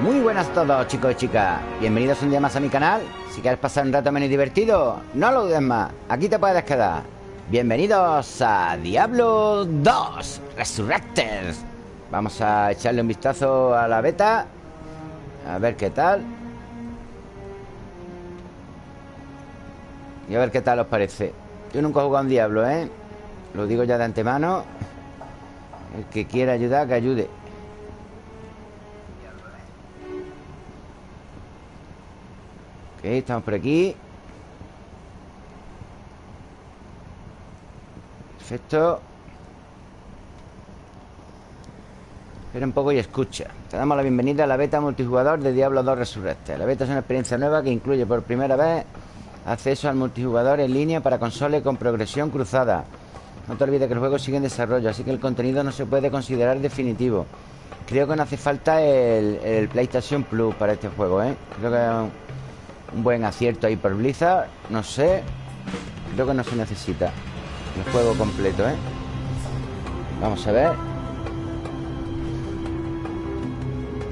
Muy buenas a todos chicos y chicas. Bienvenidos un día más a mi canal. Si quieres pasar un rato menos divertido No lo dudes más. Aquí te puedes quedar. Bienvenidos a Diablo 2 Resurrected. Vamos a echarle un vistazo a la beta. A ver qué tal. Y a ver qué tal os parece. Yo nunca he jugado un Diablo, ¿eh? Lo digo ya de antemano. El que quiera ayudar, que ayude estamos por aquí. Perfecto. Espera un poco y escucha. Te damos la bienvenida a la beta multijugador de Diablo 2 Resurrected. La beta es una experiencia nueva que incluye por primera vez Acceso al multijugador en línea para consoles con progresión cruzada. No te olvides que el juego sigue en desarrollo Así que el contenido no se puede considerar definitivo. Creo que no hace falta el, el PlayStation Plus para este juego, ¿eh? Creo que un buen acierto ahí por Blizzard No sé Creo que no se necesita El juego completo, ¿eh? Vamos a ver.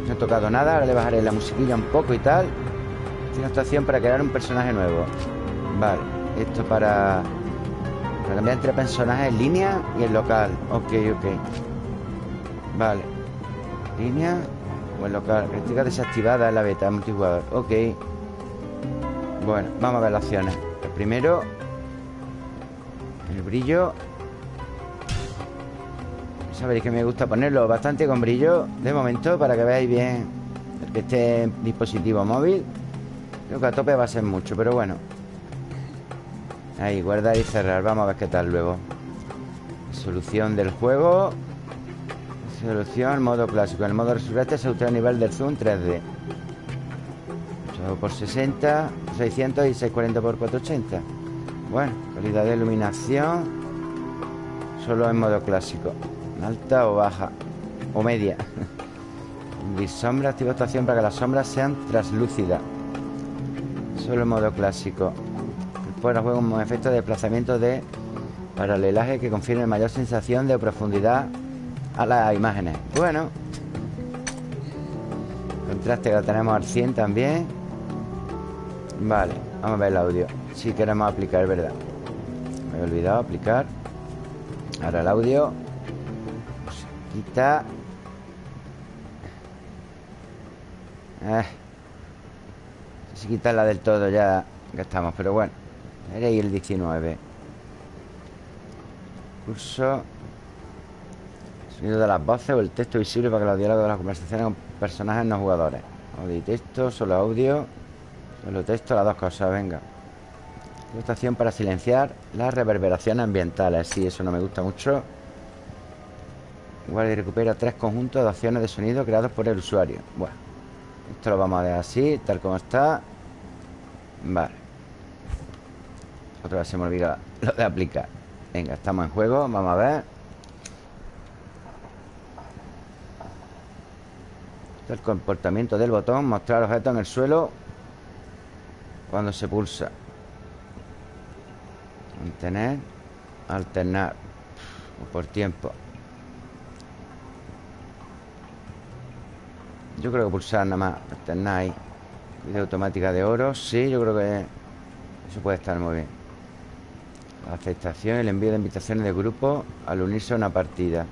No he tocado nada Ahora le bajaré la musiquilla un poco y tal. Tiene estación para crear un personaje nuevo. Vale Esto para... Para cambiar entre personajes en línea y en local. Ok, ok. Vale. Línea o en local. Crítica desactivada en la beta multijugador. Ok bueno, vamos a ver las opciones. El primero El brillo. Sabéis que me gusta ponerlo bastante con brillo De momento, para que veáis bien El que esté dispositivo móvil. Creo que a tope va a ser mucho, pero bueno. Ahí, guardar y cerrar. Vamos a ver qué tal luego. Solución del juego. Solución, modo clásico. En el modo resurrecte se ultra el nivel del zoom 3D por 60 600 y 640 por 480 Bueno, calidad de iluminación Solo en modo clásico. Alta o baja O media. Sombra, activa estación para que las sombras sean translúcidas Solo en modo clásico. Después juego un efecto de desplazamiento de paralelaje que confiere mayor sensación de profundidad a las imágenes. Bueno Contraste que lo tenemos al 100 también Vale, vamos a ver el audio. Si queremos aplicar, verdad Me he olvidado aplicar. Ahora el audio. Quita. Eh. Si quitarla del todo ya estamos, pero bueno ahí el 19 Curso. Sonido de las voces o el texto visible para que los diálogos de las conversaciones con personajes no jugadores. Audio y texto, solo audio Solo texto, las dos cosas, venga. Estación para silenciar las reverberaciones ambientales Sí, eso no me gusta mucho. Igual y recupera tres conjuntos de opciones de sonido creados por el usuario. Bueno, esto lo vamos a dejar así, tal como está. Vale. Otra vez se me olvida lo de aplicar. Venga, estamos en juego, vamos a ver. El comportamiento del botón Mostrar objetos en el suelo cuando se pulsa. Mantener Alternar O por tiempo. Yo creo que pulsar nada más Alternar ahí. Vida automática de oro Sí, yo creo que Eso puede estar muy bien. La aceptación y el envío de invitaciones de grupo Al unirse a una partida.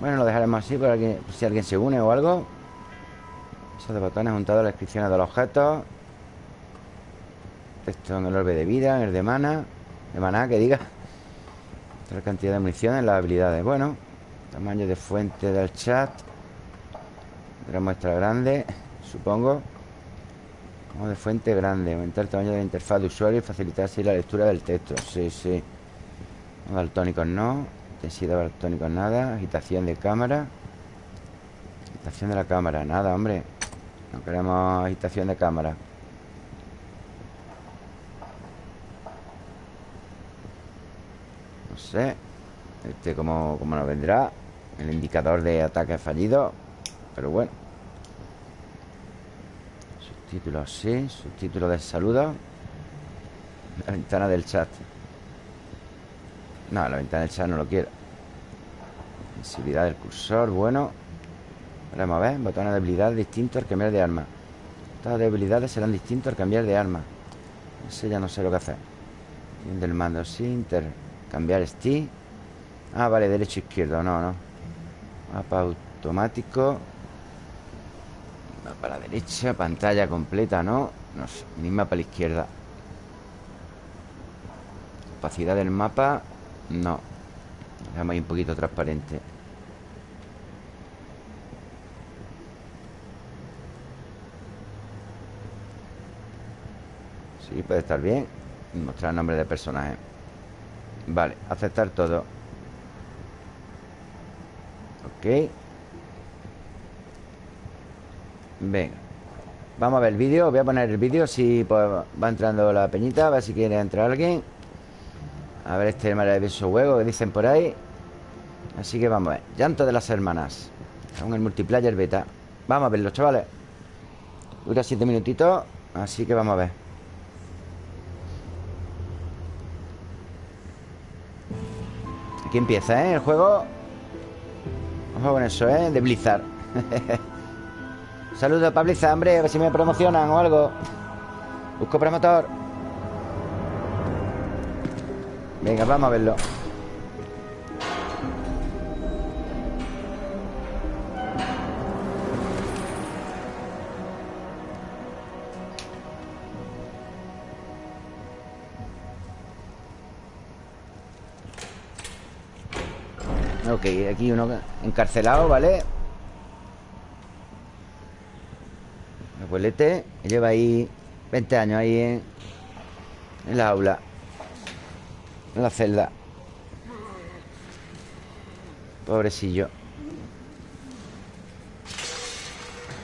Bueno, lo dejaremos así por, por si alguien se une o algo. Esos de botones juntados a las descripciones de los objetos esto en el orbe de vida, en el de mana De mana, que diga. La cantidad de munición en las habilidades. Bueno, tamaño de fuente del chat. De la muestra grande Supongo. Como de fuente grande Aumentar el tamaño de la interfaz de usuario Y facilitar así la lectura del texto. Sí, sí. Daltónicos no. Intensidad daltónicos nada. Agitación de cámara. Agitación de la cámara Nada, hombre. No queremos agitación de cámara sé Este como, como nos vendrá. El indicador de ataque fallido Pero bueno. Subtítulos sí Subtítulos de saludo. La ventana del chat. No, la ventana del chat no lo quiero. Sensibilidad del cursor, bueno. Vamos a ver Botones de habilidad distintos al cambiar de arma. Estas debilidades serán distintos al cambiar de arma. Ese ya no sé lo que hacer. Del mando, sí Inter Cambiar stick Ah, vale, derecho, izquierdo, no, no. Mapa automático. Mapa a la derecha Pantalla completa, ¿no? No sé, misma para la izquierda. Opacidad del mapa No. Dejamos ahí un poquito transparente. Sí, puede estar bien. Mostrar nombre de personaje Vale, aceptar todo. Ok. Venga. Vamos a ver el vídeo. Voy a poner el vídeo Si pues, va entrando la peñita A ver si quiere entrar alguien. A ver este maravilloso juego que dicen por ahí. Así que vamos a ver. Llanto de las hermanas. Con el multiplayer beta. Vamos a verlo, chavales. Dura siete minutitos Así que vamos a ver Aquí empieza, ¿eh? El juego. Ojo con eso, ¿eh? De Blizzard. Saludos para Blizzard, hombre A ver si me promocionan o algo. Busco promotor. Venga, vamos a verlo Aquí uno encarcelado, ¿vale? Abuelete Lleva ahí 20 años ahí en, en la aula En la celda. Pobrecillo.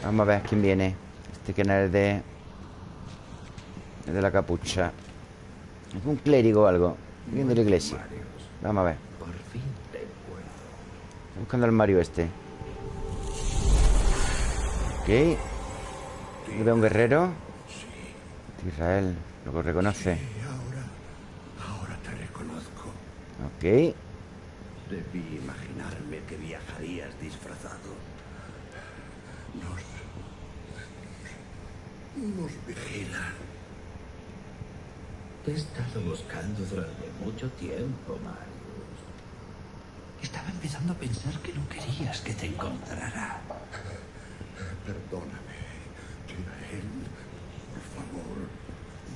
Vamos a ver quién viene. Este que no es de... Es de la capucha. Es un clérigo o algo Viendo la iglesia. Vamos a ver buscando al Mario este Ok Veo un guerrero Israel Lo reconoce Sí, ahora, ahora te reconozco. Ok Debí imaginarme que viajarías disfrazado. Nos... Nos vigilan. Te he estado buscando durante mucho tiempo, Marius. Estaba empezando a pensar que no querías que te encontrara. Perdóname, Tirael. Por favor.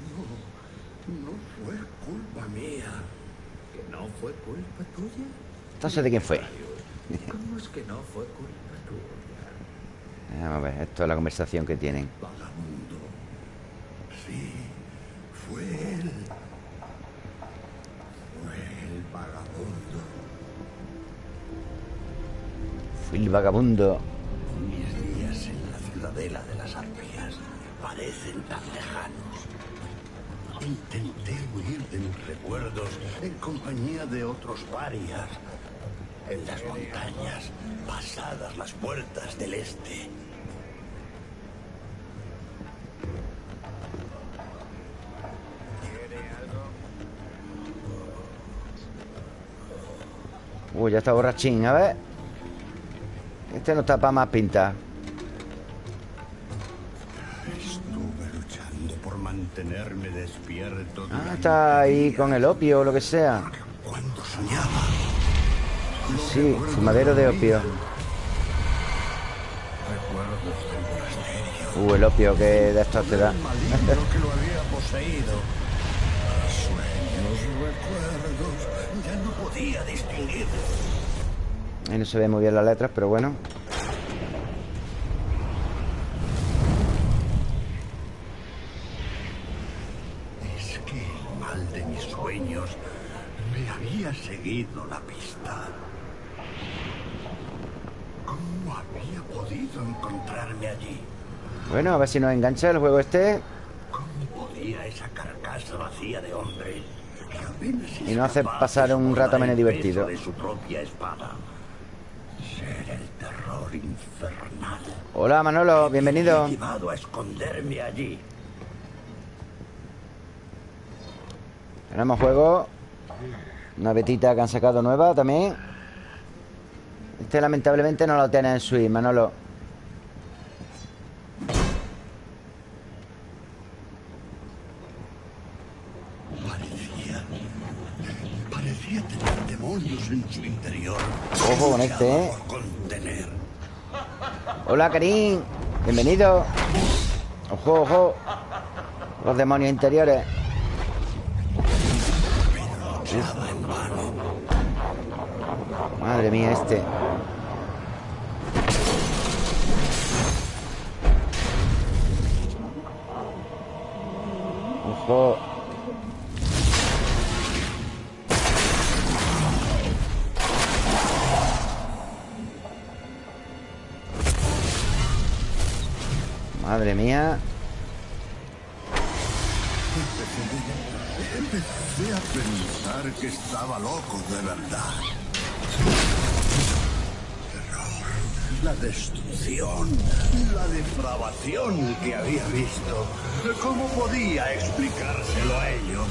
No, no fue culpa mía. ¿Que no fue culpa tuya? Entonces, ¿de quién fue? ¿Cómo es que no fue culpa tuya? Vamos a ver, esto es la conversación que tienen El vagabundo Mis días en la ciudadela de las arpías parecen tan lejanos. Intenté huir de mis recuerdos en compañía de otros varias. En las montañas, pasadas las puertas del este. Uy, ya está borrachín, a ver Este no está para más pinta Estuve luchando por mantenerme despierto. Ah, está ahí con el opio o lo que sea Cuando soñaba. Sí, fumadero de opio. Uh, el opio que de estos te da recuerdos. Ya no podía distinguir. Ahí no se ve muy bien las letras, pero bueno Es que el mal de mis sueños me había seguido la pista. ¿Cómo había podido encontrarme allí? Bueno, a ver si nos engancha el juego este ¿Cómo podía esa carcasa vacía de hombre Y no hace pasar un rato menos divertido. de su propia espada? Hola Manolo, bienvenido. a esconderme allí. Tenemos juego. Una betita que han sacado nueva también. Este lamentablemente no lo tiene en Switch, Manolo. Parecía tener demonios en su interior. Ojo con este, ¿eh? Hola, Karim. Bienvenido. Ojo, ojo. Los demonios interiores. Madre mía, este. Ojo. Madre mía. Empecé a pensar que estaba loco de verdad. Terror, la destrucción, la depravación que había visto. ¿Cómo podía explicárselo a ellos?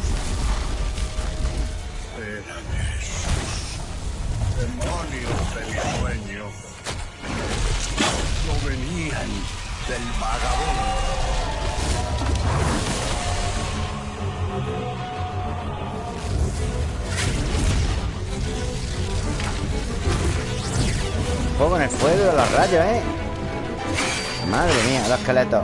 Eran esos demonios del sueño. No venían del vagabundo. Ojo con el fuego de los rayos, ¿eh? Madre mía, los esqueletos.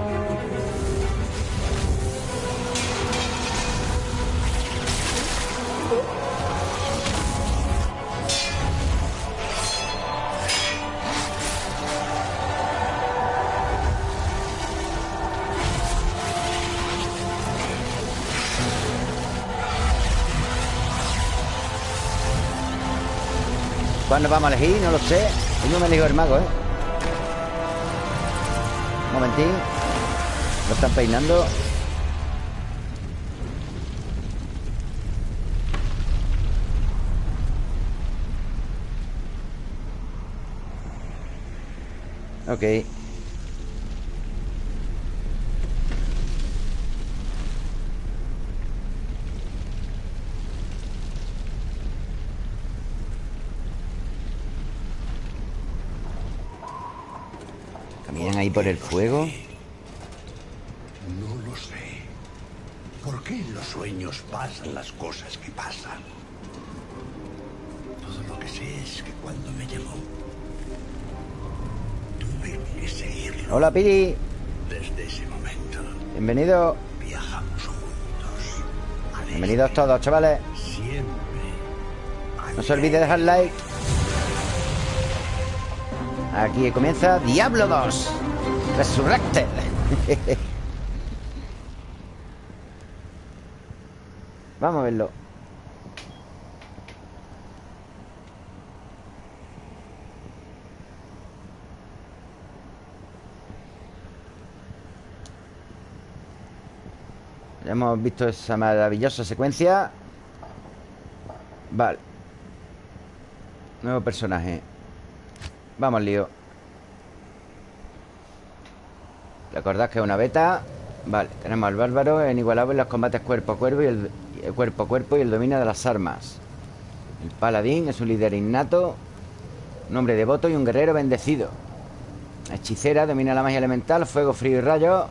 ¿Cuándo vamos a elegir? No lo sé. Yo no me elijo el mago, ¿eh? Un momentín. Lo están peinando. Ok. Caminan ahí por el fuego. No lo sé. ¿Por qué en los sueños pasan las cosas que pasan? Todo lo que sé es que cuando me llamó, tuve que seguirlo. Hola, Piri. Desde ese momento, Bienvenido. viajamos juntos. al Bienvenidos todos, chavales. Siempre. No se olvide dejar like. Aquí comienza Diablo 2 Resurrected. Vamos a verlo. Hemos visto esa maravillosa secuencia. Vale. Nuevo personaje. Vamos, lío. Recordad que es una beta. Vale, tenemos al bárbaro en inigualable en los combates cuerpo a cuerpo y el, el cuerpo a cuerpo y el dominio de las armas. El paladín es un líder innato, un hombre devoto y un guerrero bendecido. Hechicera domina la magia elemental, fuego, frío y rayo.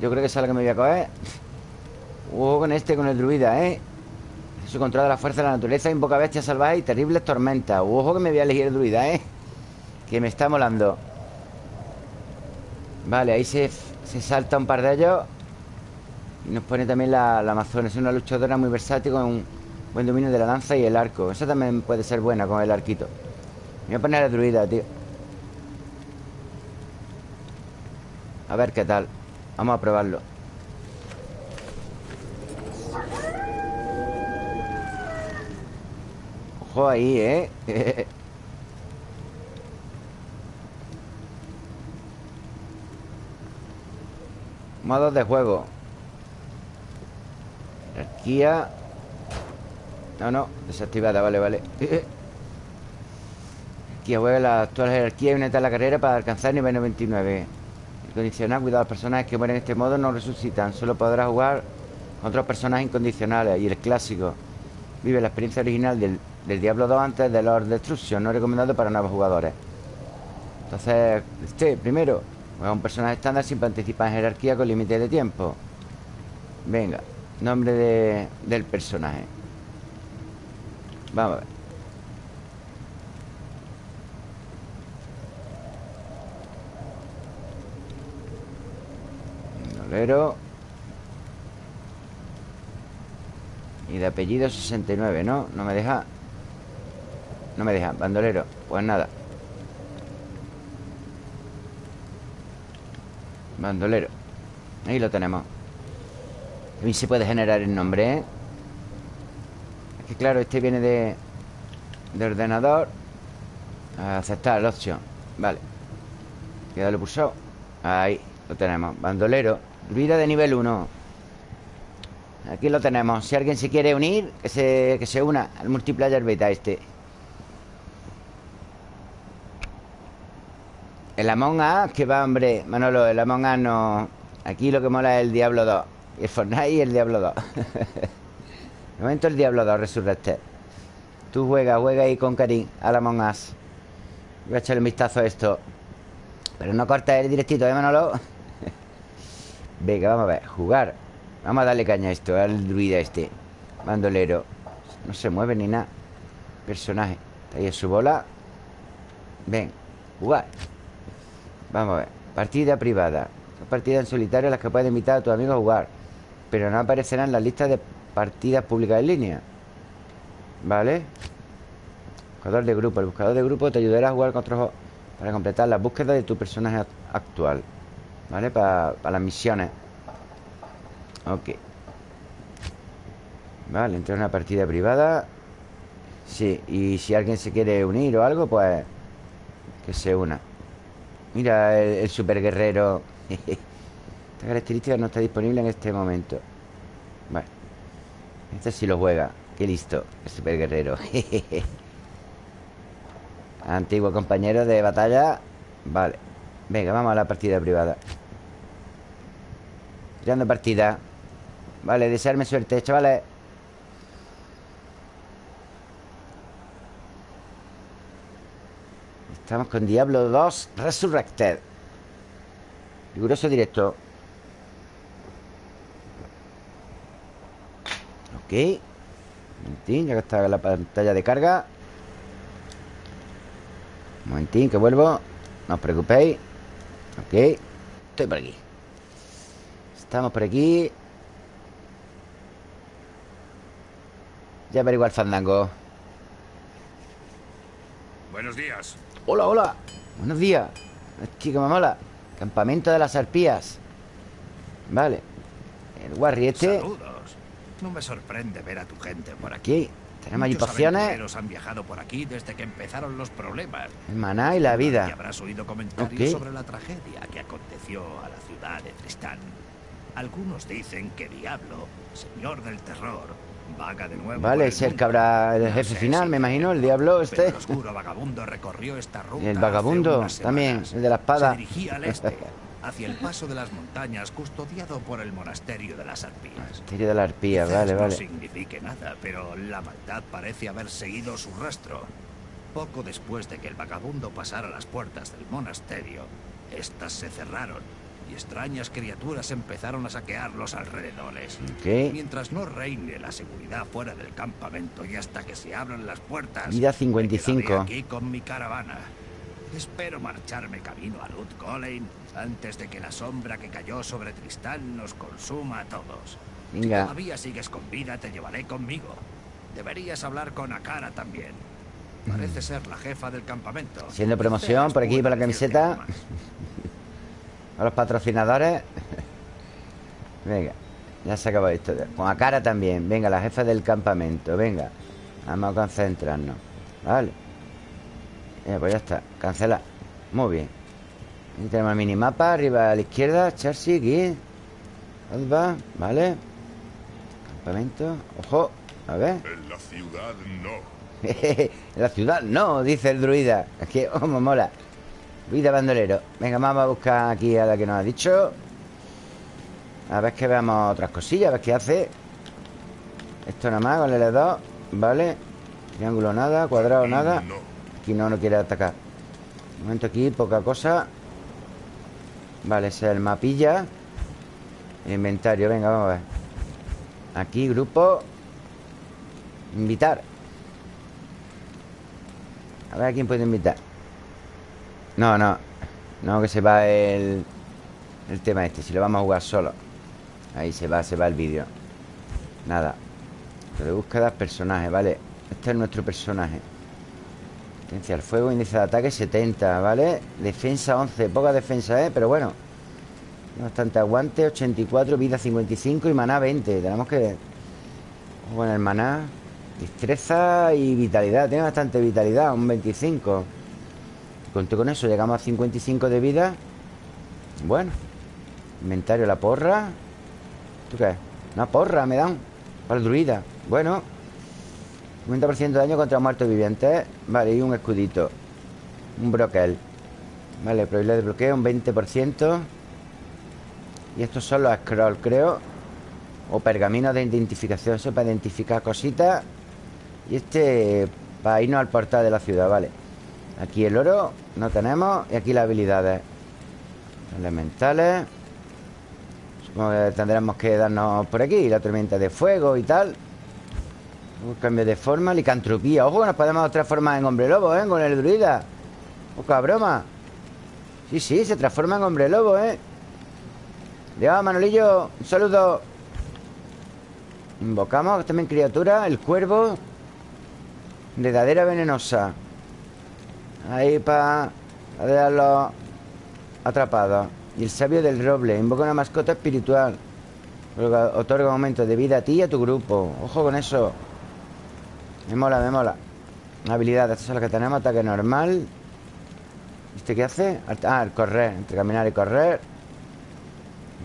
Yo creo que esa es la que me voy a coger. Ojo con este, con el druida, ¿eh? Su control de la fuerza de la naturaleza invoca bestias salvajes y terribles tormentas. Ojo que me voy a elegir el druida, ¿eh? Que me está molando. Vale, ahí se, se salta un par de ellos. Y nos pone también la, la. Es una luchadora muy versátil con un buen dominio de la lanza y el arco. Esa también puede ser buena con el arquito. Me voy a poner el druida, tío. A ver qué tal. Vamos a probarlo. Ojo ahí, ¿eh? Modos de juego. Jerarquía No, no, desactivada, vale, vale. Jerarquía juega la actual jerarquía y una a la carrera para alcanzar nivel 99 El condicional, cuidado, los personajes que mueren en este modo no resucitan. Solo podrás jugar con otros personajes incondicionales. Y el clásico. Vive la experiencia original del, del Diablo 2 antes de Lord Destruction. No recomendado para nuevos jugadores. Entonces, este, primero Juega un personaje estándar sin participar en jerarquía con límite de tiempo. Venga, nombre de, del personaje. Vamos a ver. Dolero. Y de apellido 69, ¿no? No me deja. No me deja, bandolero. Pues nada. Bandolero. Ahí lo tenemos. También se puede generar el nombre, ¿eh? Es que claro, este viene de De ordenador. Aceptar la opción. Vale. Queda lo pulsado Ahí, lo tenemos. Bandolero. Vida de nivel 1 Aquí lo tenemos. Si alguien se quiere unir Que se, que se una al multiplayer beta este El Among Us Que va, hombre. Manolo, el Among Us no. Aquí lo que mola es el Diablo 2 El Fortnite y el Diablo 2 De momento el Diablo 2 Resurrected Tú juega, juega ahí con Karim Al Among Us. Voy a echarle un vistazo a esto. Pero no corta el directito, ¿eh, Manolo? Venga, vamos a ver. Jugar. Vamos a darle caña a esto Al druida este. Bandolero. No se mueve ni nada. Personaje. Ahí es su bola. Ven Jugar Vamos a ver Partida privada. Partida en solitario las que puedes invitar a tus amigos a jugar Pero no aparecerán en las listas de partidas públicas en línea. ¿Vale? Buscador de grupo. El buscador de grupo te ayudará a jugar con otros Para completar la búsqueda de tu personaje actual. ¿Vale? Para, para las misiones. Ok. Vale, entrar en una partida privada. Sí, y si alguien se quiere unir o algo, pues Que se una Mira el, super guerrero Esta característica no está disponible en este momento. Vale Este sí lo juega. Qué listo, el super guerrero Antiguo compañero de batalla. Vale. Venga, vamos a la partida privada. Tirando partida. Vale, desearme suerte, chavales Estamos con Diablo 2 Resurrected. Riguroso directo. Ok. Momentín, ya que está la pantalla de carga. Momentín, que vuelvo. No os preocupéis. Ok. Estoy por aquí. Estamos por aquí. Ya averiguar el fandango. Buenos días Hola, hola. Buenos días Chica mamola Campamento de las arpías. Vale. El guarri este Saludos. No me sorprende ver a tu gente por aquí, Tenemos allí pociones Los han viajado por aquí desde que empezaron los problemas. El maná y la Y vida habrás oído comentarios Ok. sobre la tragedia que aconteció a la ciudad de Tristán. Algunos dicen que Diablo, señor del terror Vaga de nuevo por Vale, es el que habrá el jefe final, me imagino El diablo este el oscuro vagabundo recorrió esta ruta el vagabundo también. El de la espada Se dirigía al este, hacia el paso de las montañas custodiado por el monasterio de las arpías. Misterio de la arpía, Quizás vale, no vale signifique nada, pero la maldad parece haber seguido su rastro. Poco después de que el vagabundo pasara las puertas del monasterio, estas se cerraron y extrañas criaturas empezaron a saquear los alrededores. Ok Mientras no reine la seguridad fuera del campamento y hasta que se abran las puertas, Vida me 55. quedaré aquí con mi caravana. Espero marcharme camino a Lut Colein antes de que la sombra que cayó sobre Tristán nos consuma a todos. Si Venga. todavía sigues con vida, te llevaré conmigo. Deberías hablar con Akara también. Parece ser la jefa del campamento. Haciendo promoción por aquí, por la camiseta. A los patrocinadores. Venga Ya se acabó esto Con Akara también. Venga, la jefa del campamento. Venga Vamos a concentrarnos. Vale. Eh, Pues ya está. Cancela. Muy bien. Aquí tenemos el minimapa. Arriba a la izquierda Chelsea Aquí Alba Vale. Campamento. Ojo A ver. En la ciudad no. en la ciudad no, dice el druida. Es que, oh, me mola. Druida bandolero. Venga, vamos a buscar aquí a la que nos ha dicho. A ver que veamos otras cosillas, a ver qué hace. Esto nada más, con el L2. Vale. Triángulo nada, cuadrado Aquí nada. Aquí no, no quiere atacar. De momento aquí, poca cosa. Vale, ese es el mapilla. El inventario, venga, vamos a ver. Aquí, grupo. Invitar. A ver a quién puede invitar. No, no. No, que se va el. el tema este. Si lo vamos a jugar solo. Ahí se va, se va el vídeo. Nada. De búsqueda, personaje, vale Este es nuestro personaje. Potencia al fuego, índice de ataque 70, ¿vale? Defensa 11, poca defensa, ¿eh? Pero bueno. Bastante aguante, 84, vida 55 y maná 20 Tenemos que... Bueno, el maná. Destreza y vitalidad. Tiene bastante vitalidad, un 25 Conté con eso, llegamos a 55 de vida. Bueno Inventario, la porra. ¿Tú qué? Una porra me dan Para el druida Bueno 50% de daño contra muertos vivientes. Vale, y un escudito Un broquel. Vale, probabilidad de bloqueo un 20% Y estos son los scrolls, creo. O pergaminos de identificación Eso para identificar cositas. Y este para irnos al portal de la ciudad, vale Aquí el oro no tenemos Y aquí las habilidades Elementales. Supongo que tendremos que darnos por aquí La tormenta de fuego y tal. Un cambio de forma Licantropía. Ojo nos podemos transformar en hombre lobo, ¿eh? Con el druida. Poca broma. Sí, sí, se transforma en hombre lobo, ¿eh? Dios, Manolillo Un saludo. Invocamos también criatura El cuervo Redadera venenosa Ahí para dejarlo atrapados Y el sabio del roble Invoca una mascota espiritual. Otorga un aumento de vida a ti y a tu grupo. Ojo con eso. Me mola, me mola. Habilidad, esta es la que tenemos Ataque normal. ¿Este qué hace? Ah, el correr Entre caminar y correr.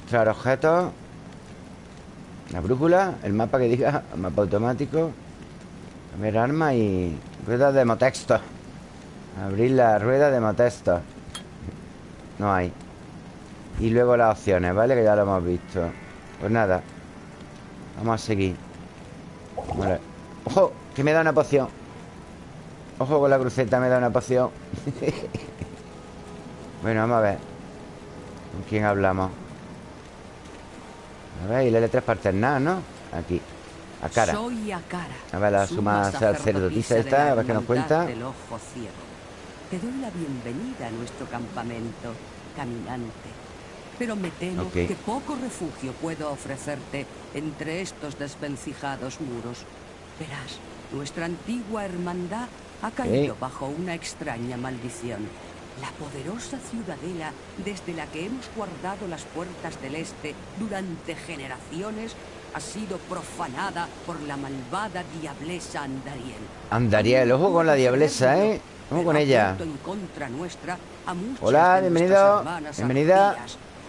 Mostrar objetos. La brújula El mapa que diga mapa automático. Ver, arma y... Ruedas de motexto Abrir la rueda de motesto No hay Y luego las opciones, ¿vale? Que ya lo hemos visto Pues nada Vamos a seguir vale. ¡Ojo! Que me da una poción Ojo con la cruceta, me da una poción Bueno, vamos a ver ¿Con quién hablamos? A ver, y la letra es para alternar, ¿no? Aquí a cara. Soy a ver, la suma sacerdotisa esta, a ver qué nos cuenta. Del ojo ciego. Te doy la bienvenida a nuestro campamento, caminante. Pero me temo que poco refugio puedo ofrecerte entre estos desvencijados muros. Verás, nuestra antigua hermandad ha caído bajo una extraña maldición. La poderosa ciudadela desde la que hemos guardado las puertas del este durante generaciones ha sido profanada por la malvada diablesa Andariel. Andariel, ojo con la diablesa, ¿eh? Ojo con ella. Hola, bienvenido, bienvenida.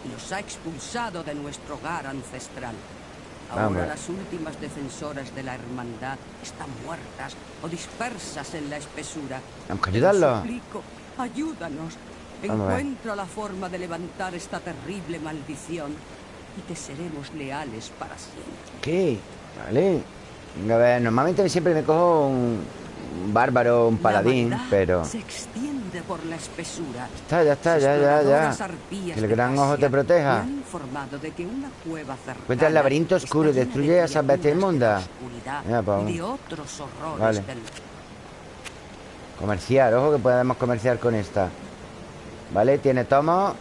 Y los ha expulsado de nuestro hogar ancestral. Vamos. Ahora las últimas defensoras de la hermandad están muertas o dispersas en la espesura. Vamos a ayudarlo. lo suplico, ayúdanos. Vamos. Encuentra la forma de levantar esta terrible maldición y te seremos leales para siempre. ¿Qué? Vale Venga, a ver, normalmente siempre me cojo un bárbaro, un paladín Pero... se extiende por la espesura. Está, ya está, ya, ya, ya Que el gran ojo te proteja Encuentra el laberinto oscuro y destruye de a esas bestias inmundas. de otros horrores Vale. del Comerciar, ojo que podemos comerciar con esta Vale, tiene tomos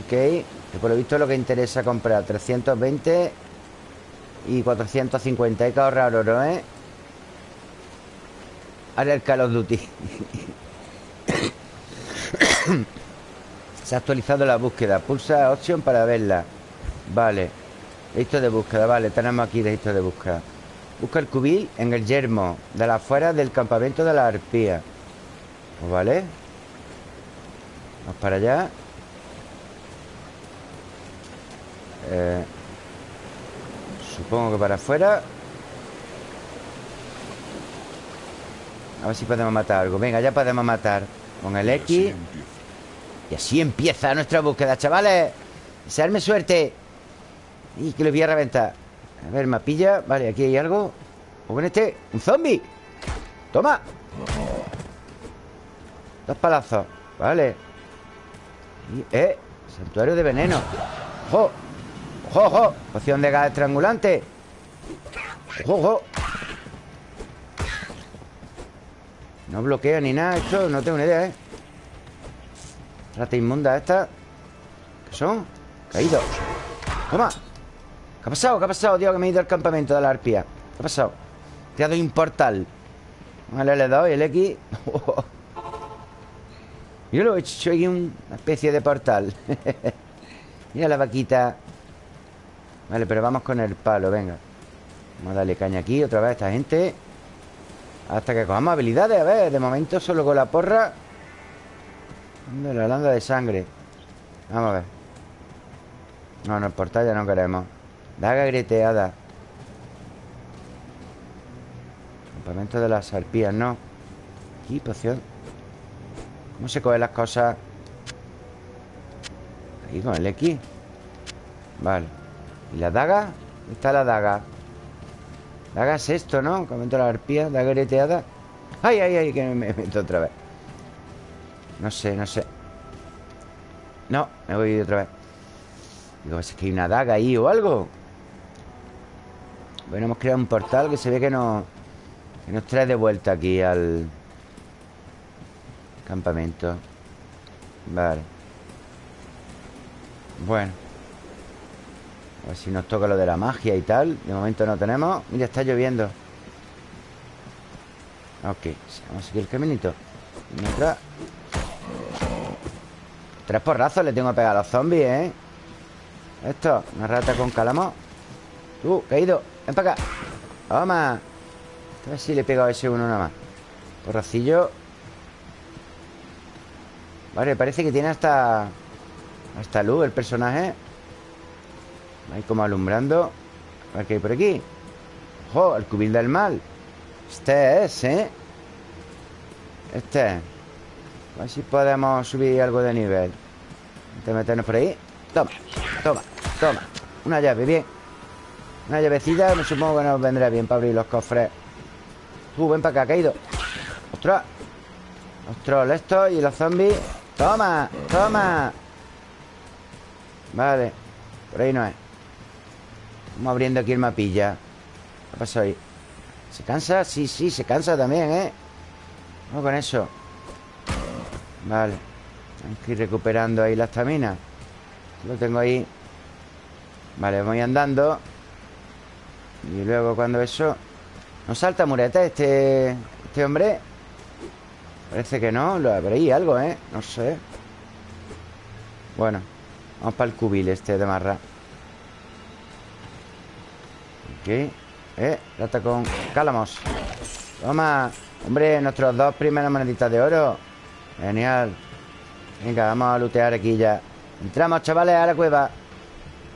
Ok Que por lo visto es lo que interesa comprar 320 Y 450 Hay que ahorrar oro, ¿eh? Ahora el Call of Duty. Se ha actualizado la búsqueda. Pulsa option para verla. Vale. Listo de búsqueda, vale. Tenemos aquí registro de búsqueda. Busca el cubil en el yermo De las afueras del campamento de la arpía. Pues vale. Vamos para allá. Eh, Supongo que para afuera A ver si podemos matar algo Venga, ya podemos matar Con el Y así X. Y así empieza nuestra búsqueda, chavales Desearme suerte Y que les voy a reventar A ver, mapilla Vale, aquí hay algo O con este ¡Un zombie! ¡Toma! Dos palazos Vale y, ¡Eh! Santuario de veneno ¡Ojo! ¡Ojo, ojo! Poción de gas estrangulante ¡Ojo, ojo! No bloquea ni nada Esto no tengo ni idea, ¿eh? Rata inmunda esta ¿Qué son? Caídos Toma ¿Qué ha pasado? ¿Qué ha pasado, tío? Que me he ido al campamento de la arpía ¿Qué ha pasado? Te ha dado un portal Vale, le he dado y el X Yo lo he hecho aquí una especie de portal Mira la vaquita Vale, pero vamos con el palo, venga Vamos a darle caña aquí otra vez a esta gente Hasta que cojamos habilidades A ver, de momento solo con la porra ¿Dónde la landa de sangre? Vamos a ver No, no, el portal ya no queremos Daga greteada Campamento de las arpías, no Aquí, poción ¿Cómo se cogen las cosas? Ahí con el X Vale ¿Y la daga? ¿Dónde está la daga? Daga es esto, ¿no? Campamento de las arpías Daga greteada. ¡Ay, ay, ay! Que me meto otra vez. No sé, no sé. No, me voy otra vez. Digo, es que hay una daga ahí o algo Bueno, hemos creado un portal que se ve que nos Que nos trae de vuelta aquí al Campamento. Vale. Bueno A ver si nos toca lo de la magia y tal. De momento no tenemos. Mira, está lloviendo. Ok, vamos a seguir el caminito. Mientras. Tres porrazos le tengo que pegar a los zombies, ¿eh? Esto, una rata con calamo. Tú, caído, ven para acá. Toma. A ver si le he pegado a ese uno nada más. Porracillo. Vale, parece que tiene hasta Hasta luz el personaje Ahí como alumbrando. A ver qué hay por aquí ¡Ojo! El cubil del mal. Este es, ¿eh? Este. Es A ver si podemos subir algo de nivel. Antes de meternos por ahí. Toma, toma, toma. Una llave, bien. Una llavecita, me supongo que nos vendrá bien Para abrir los cofres. Tú, ven para acá, caído ¡Ostras! Los trolls y los zombies. ¡Toma! ¡Toma! Vale. Por ahí no es Vamos abriendo aquí el mapilla ¿Qué pasa ahí? ¿Se cansa? Sí, sí, se cansa también, ¿eh? Vamos con eso Vale Hay que ir recuperando ahí la estamina Lo tengo ahí Vale, voy andando Y luego cuando eso ¿No salta mureta este, este hombre? Parece que no Lo ahí algo, ¿eh? No sé Bueno Vamos para el cubil este de marra Ok Eh, rata con cálamos Toma Hombre, nuestros dos primeras moneditas de oro. Genial. Venga, vamos a lootear aquí ya. Entramos, chavales, a la cueva.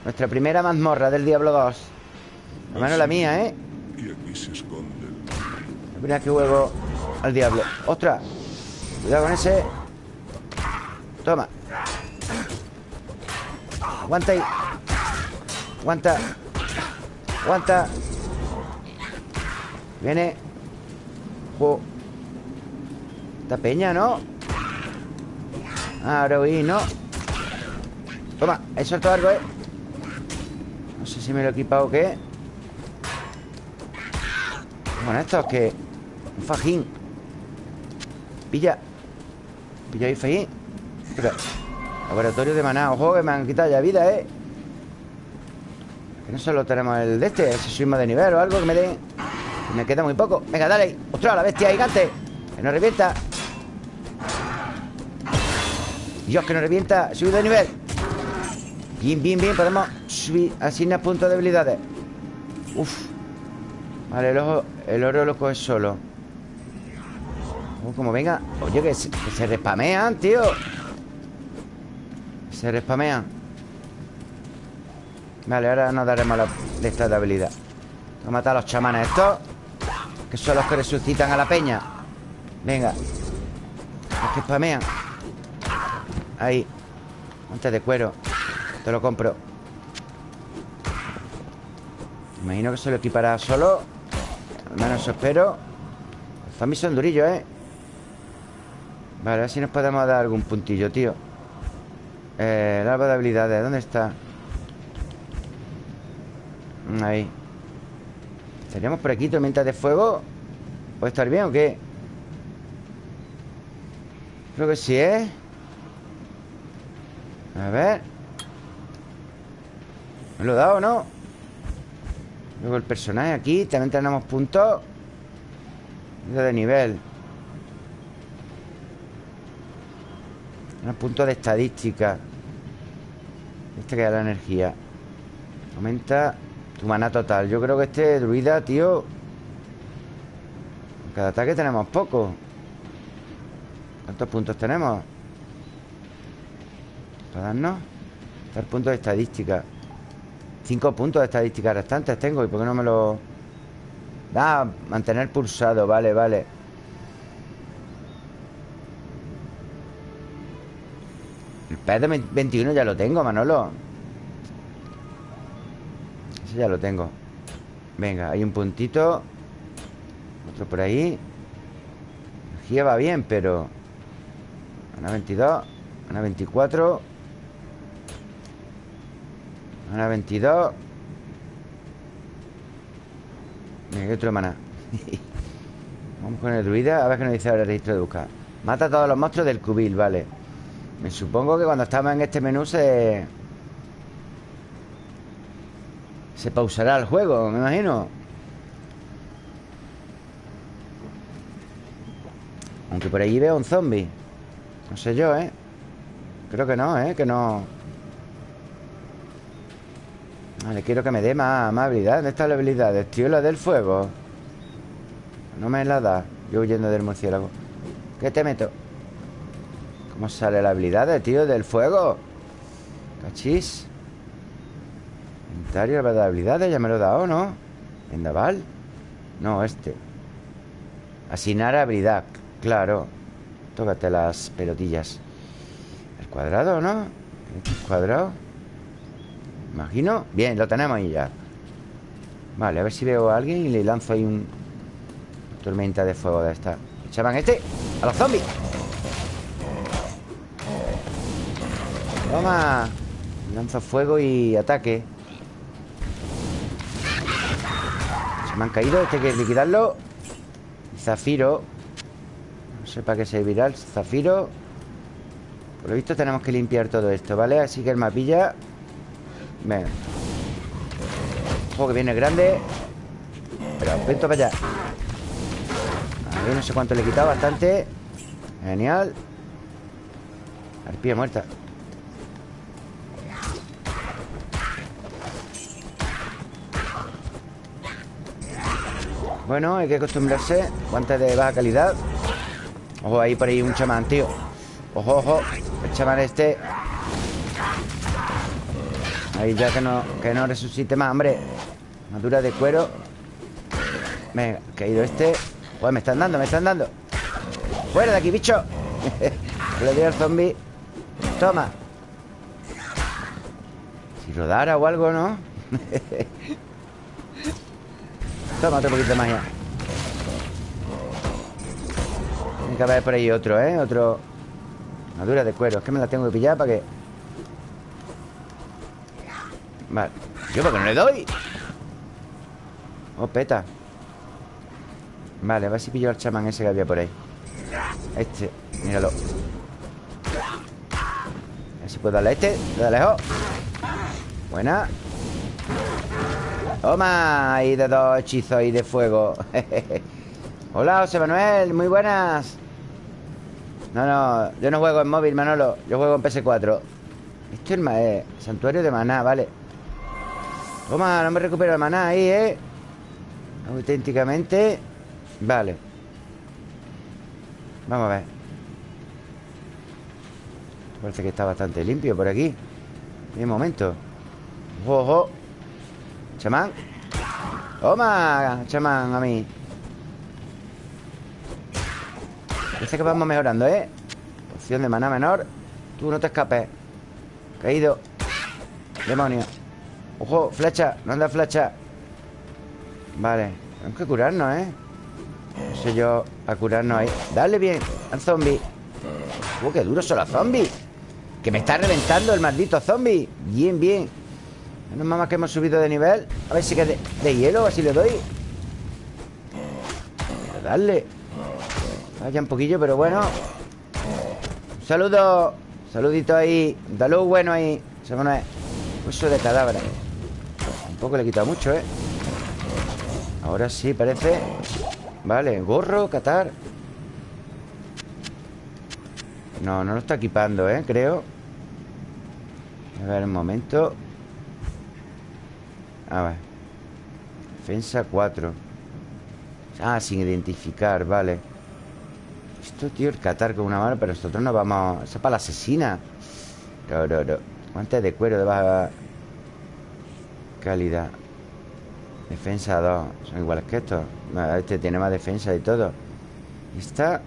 Nuestra primera mazmorra del Diablo 2 Al menos la mía, ¿eh? Y aquí se esconde La primera que juego al Diablo. ¡Ostras! Cuidado con ese. Toma. Aguanta ahí. Aguanta Aguanta Viene Jo Esta peña, ¿no? Ahora oí, ¿no? Toma, he soltado algo, ¿eh? No sé si me lo he equipado o qué Bueno, esto es que Un fajín Pilla Pilla ahí, fajín. Laboratorio de maná Ojo, que me han quitado ya vida, ¿eh? Que no solo tenemos el de este Si subimos de nivel o algo que me dé Me queda muy poco. Venga, dale ¡Ostras, la bestia gigante! Que no revienta. Dios, que no revienta Subido de nivel. Bien, bien, bien Podemos subir Asignar puntos de habilidades Uf. Vale, el, ojo, el oro lo coge solo. Oh, como venga. Oye, que se, que se respamean, tío. Se respamean Vale, ahora nos daremos la de esta de habilidad. Vamos a matar a los chamanes estos Que son los que resucitan a la peña. Venga. Los que spamean. Ahí. Antes de cuero. Te lo compro. Imagino que se lo equipará solo. Al menos eso espero. Los zombies son durillos, ¿eh? Vale, a ver si nos podemos dar algún puntillo, tío. Eh, el árbol de habilidades ¿Dónde está? Ahí ¿Estaríamos por aquí, tormentas de fuego? ¿Puede estar bien o qué? Creo que sí, ¿eh? A ver ¿Me lo he dado o no? Luego el personaje aquí También tenemos puntos De nivel Un punto de estadística Este que da la energía Aumenta tu maná total. Yo creo que este druida, tío Cada ataque tenemos poco. ¿Cuántos puntos tenemos? Para darnos. Está el punto de estadística. Cinco puntos de estadística restantes tengo ¿Y por qué no me lo...? Ah, mantener pulsado Vale, vale. El pez de 21 ya lo tengo, Manolo Ya lo tengo. Venga, hay un puntito. Otro por ahí. Energía va bien, pero Ana 22 Ana 24 Ana 22 Venga, otro maná. Vamos con el druida A ver qué nos dice ahora el registro de buscar Mata a todos los monstruos del cubil, vale. Me supongo que cuando estamos en este menú se... Se pausará el juego, me imagino Aunque por ahí veo un zombie No sé yo, ¿eh? Creo que no, ¿eh? Que no... Vale, quiero que me dé más, más habilidad ¿Dónde están las habilidades? Tío, la del fuego No me la da Yo huyendo del murciélago ¿Qué te meto? ¿Cómo sale la habilidad, tío, del fuego? Cachis Inventario, de habilidades Ya me lo he dado, ¿no? Vendaval. No, este. Asignar habilidad Claro. Tócate las pelotillas. El cuadrado, ¿no? El cuadrado. Imagino. Bien, lo tenemos ahí ya. Vale, a ver si veo a alguien y le lanzo ahí un... Tormenta de fuego de esta. Echaban este A los zombies Toma. Lanzo fuego y ataque me han caído Este hay que liquidarlo. Zafiro. No sé para qué servirá el zafiro. Por lo visto tenemos que limpiar todo esto, ¿vale? Así que el mapilla. Venga Ojo que viene grande. Pero vento para allá. Ahí no sé cuánto le he quitado Bastante. Genial. Arpía muerta Bueno, hay que acostumbrarse Guantes de baja calidad. Ojo, ahí por ahí un chamán, tío. Ojo, ojo El chamán este. Ahí ya que no, que no resucite más, hombre. Madura de cuero. Venga, caído este. Pues me están dando, me están dando. Fuera de aquí, bicho. Le doy al zombie. Toma. Si rodara o algo, ¿no? Toma otro poquito de magia. Tiene que haber por ahí otro, ¿eh? Otro. Madura de cuero. Es que me la tengo que pillar para que Vale. ¿Yo por qué no le doy? Oh, peta. Vale, a ver si pillo al chamán ese que había por ahí. Este, míralo. A ver si puedo darle a este. De lejos Buena Toma Ahí de dos hechizos ahí de fuego. Hola, José Manuel Muy buenas. No, no, yo no juego en móvil, Manolo Yo juego en PS4 Esto es el santuario de maná, vale. Toma, no me recupero el maná ahí, ¿eh? Auténticamente Vale. Vamos a ver. Parece que está bastante limpio por aquí. Un momento. Ojo Chamán. Toma, chamán, a mí. Parece que vamos mejorando, ¿eh? Opción de maná menor. Tú no te escapes. Caído. Demonio. Ojo, flecha, no anda flecha. Vale, tenemos que curarnos, ¿eh? No sé yo a curarnos ahí. Dale bien al zombie. Uh, qué duros son los zombies. Que me está reventando el maldito zombie. Bien, bien Menos más que hemos subido de nivel. A ver si que de, de hielo, así le doy. Dale Vaya un poquillo, pero bueno. Un saludo Saludito ahí. Salud bueno ahí. Se pone Hueso de cadáver. Tampoco le he quitado mucho, ¿eh? Ahora sí, parece. Vale, gorro, catar. No, no lo está equipando, ¿eh? Creo. A ver, un momento A ver Defensa 4 Ah, sin identificar, vale. Esto, tío, el catar con una mano Pero nosotros no vamos... Eso es para la asesina. No, no, Guantes de cuero de baja calidad. Defensa 2 Son iguales que estos. Este tiene más defensa y todo. Esta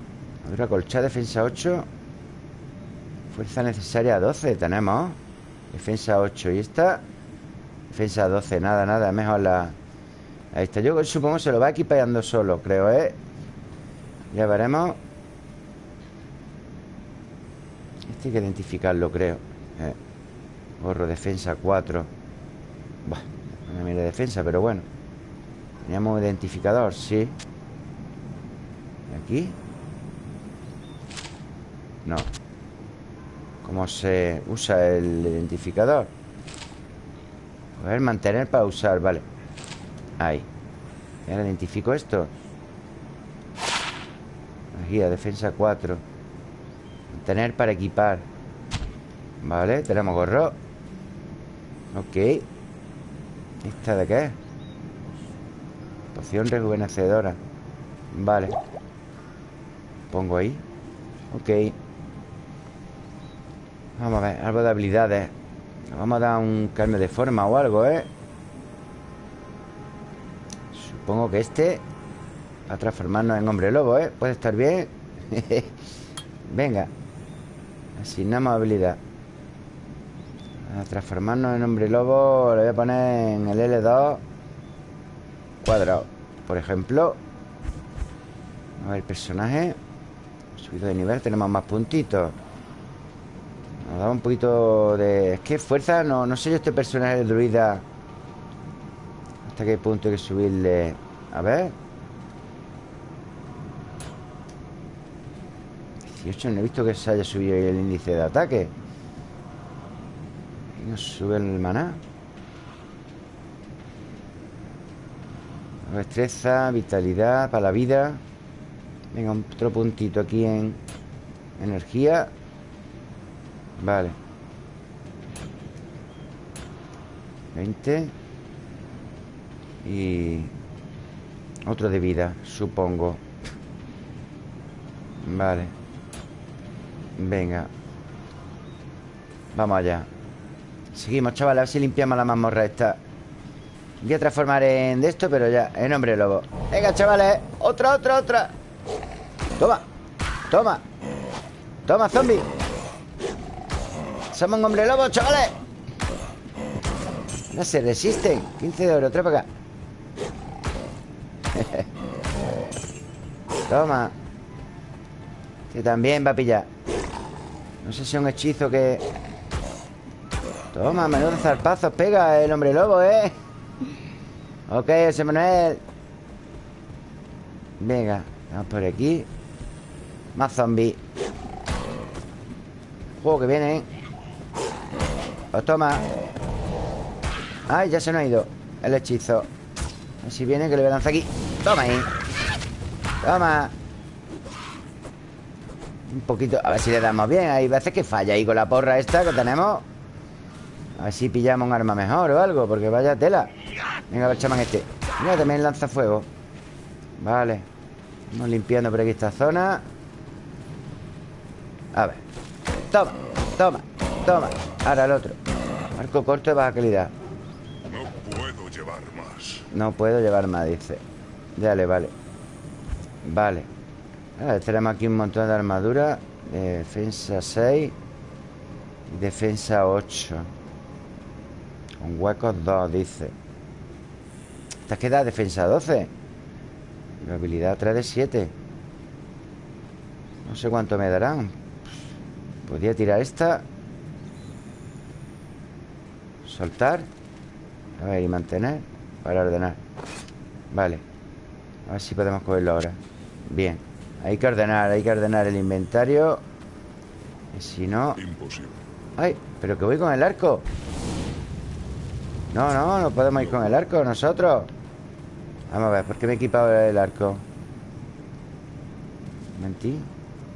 Otra colcha, defensa 8 Fuerza necesaria 12 Tenemos. Defensa 8 Y esta Defensa 12 Nada, nada Mejor la Ahí está Yo supongo se lo va equipando solo Creo, ¿eh? Ya veremos Este hay que identificarlo, creo eh. Gorro, defensa 4 Buah, una mira de defensa, pero bueno Teníamos identificador, sí ¿Y aquí? No ¿Cómo se usa el identificador? A ver, mantener para usar, vale. Ahí. Y ahora identifico esto. Guía, defensa 4 Mantener para equipar. Vale, tenemos gorro. Ok. ¿Esta de qué Poción rejuvenecedora. Vale. Pongo ahí. Ok. Vamos a ver, algo de habilidades Vamos a dar un cambio de forma o algo, ¿eh? Supongo que este Va a transformarnos en hombre lobo, ¿eh? Puede estar bien Venga Asignamos habilidad. A transformarnos en hombre lobo Le voy a poner en el L2 Cuadrado Por ejemplo. A ver, personaje. Subido de nivel, tenemos más puntitos Nos da un poquito de... Es que fuerza, no, no sé yo este personaje druida. Hasta qué punto hay que subirle A ver. 18, no he visto que se haya subido el índice de ataque. Nos sube el maná. Destreza, vitalidad para la vida. Venga, otro puntito aquí en energía Vale. 20 Y otro de vida, supongo. Vale. Venga. Vamos allá. Seguimos, chavales, a ver si limpiamos la mazmorra esta. Voy a transformar en de esto, pero ya En hombre lobo. Venga, chavales, otra, otra, otra. Toma, toma. Toma, zombie Somos un hombre lobo, chavales. No se resisten. 15 de oro, trae para acá. Toma. Que también va a pillar. No sé si es un hechizo que Toma, menudo zarpazos pega el hombre lobo, ¿eh? Ok, ese Manuel. Venga, vamos por aquí. Más zombies. Juego que viene Pues toma. Ay, ya se nos ha ido el hechizo. A ver si viene que le voy a lanzar aquí. Toma ahí. Toma. Un poquito, a ver si le damos bien. Hay veces que falla ahí con la porra esta que tenemos. A ver si pillamos un arma mejor o algo Porque vaya tela. Venga, ver, chamán este. Mira, también lanza fuego. Vale. Vamos limpiando por aquí esta zona. A ver. Toma, toma, toma Ahora el otro. Arco corto de baja calidad. No puedo llevar más. No puedo llevar más, dice. Dale, vale. Vale. Ver, Tenemos aquí un montón de armadura. Defensa 6 Defensa 8 con huecos 2, dice. Esta queda defensa 12 La habilidad 3 de 7 No sé cuánto me darán. Podría tirar esta Soltar A ver, y mantener Para ordenar. Vale. A ver si podemos cogerlo ahora. Bien. Hay que ordenar, hay que ordenar el inventario. Y si no... Imposible. ¡Ay! ¿Pero que voy con el arco? No, no, no podemos ir con el arco nosotros. Vamos a ver, ¿por qué me he equipado el arco? Mentí.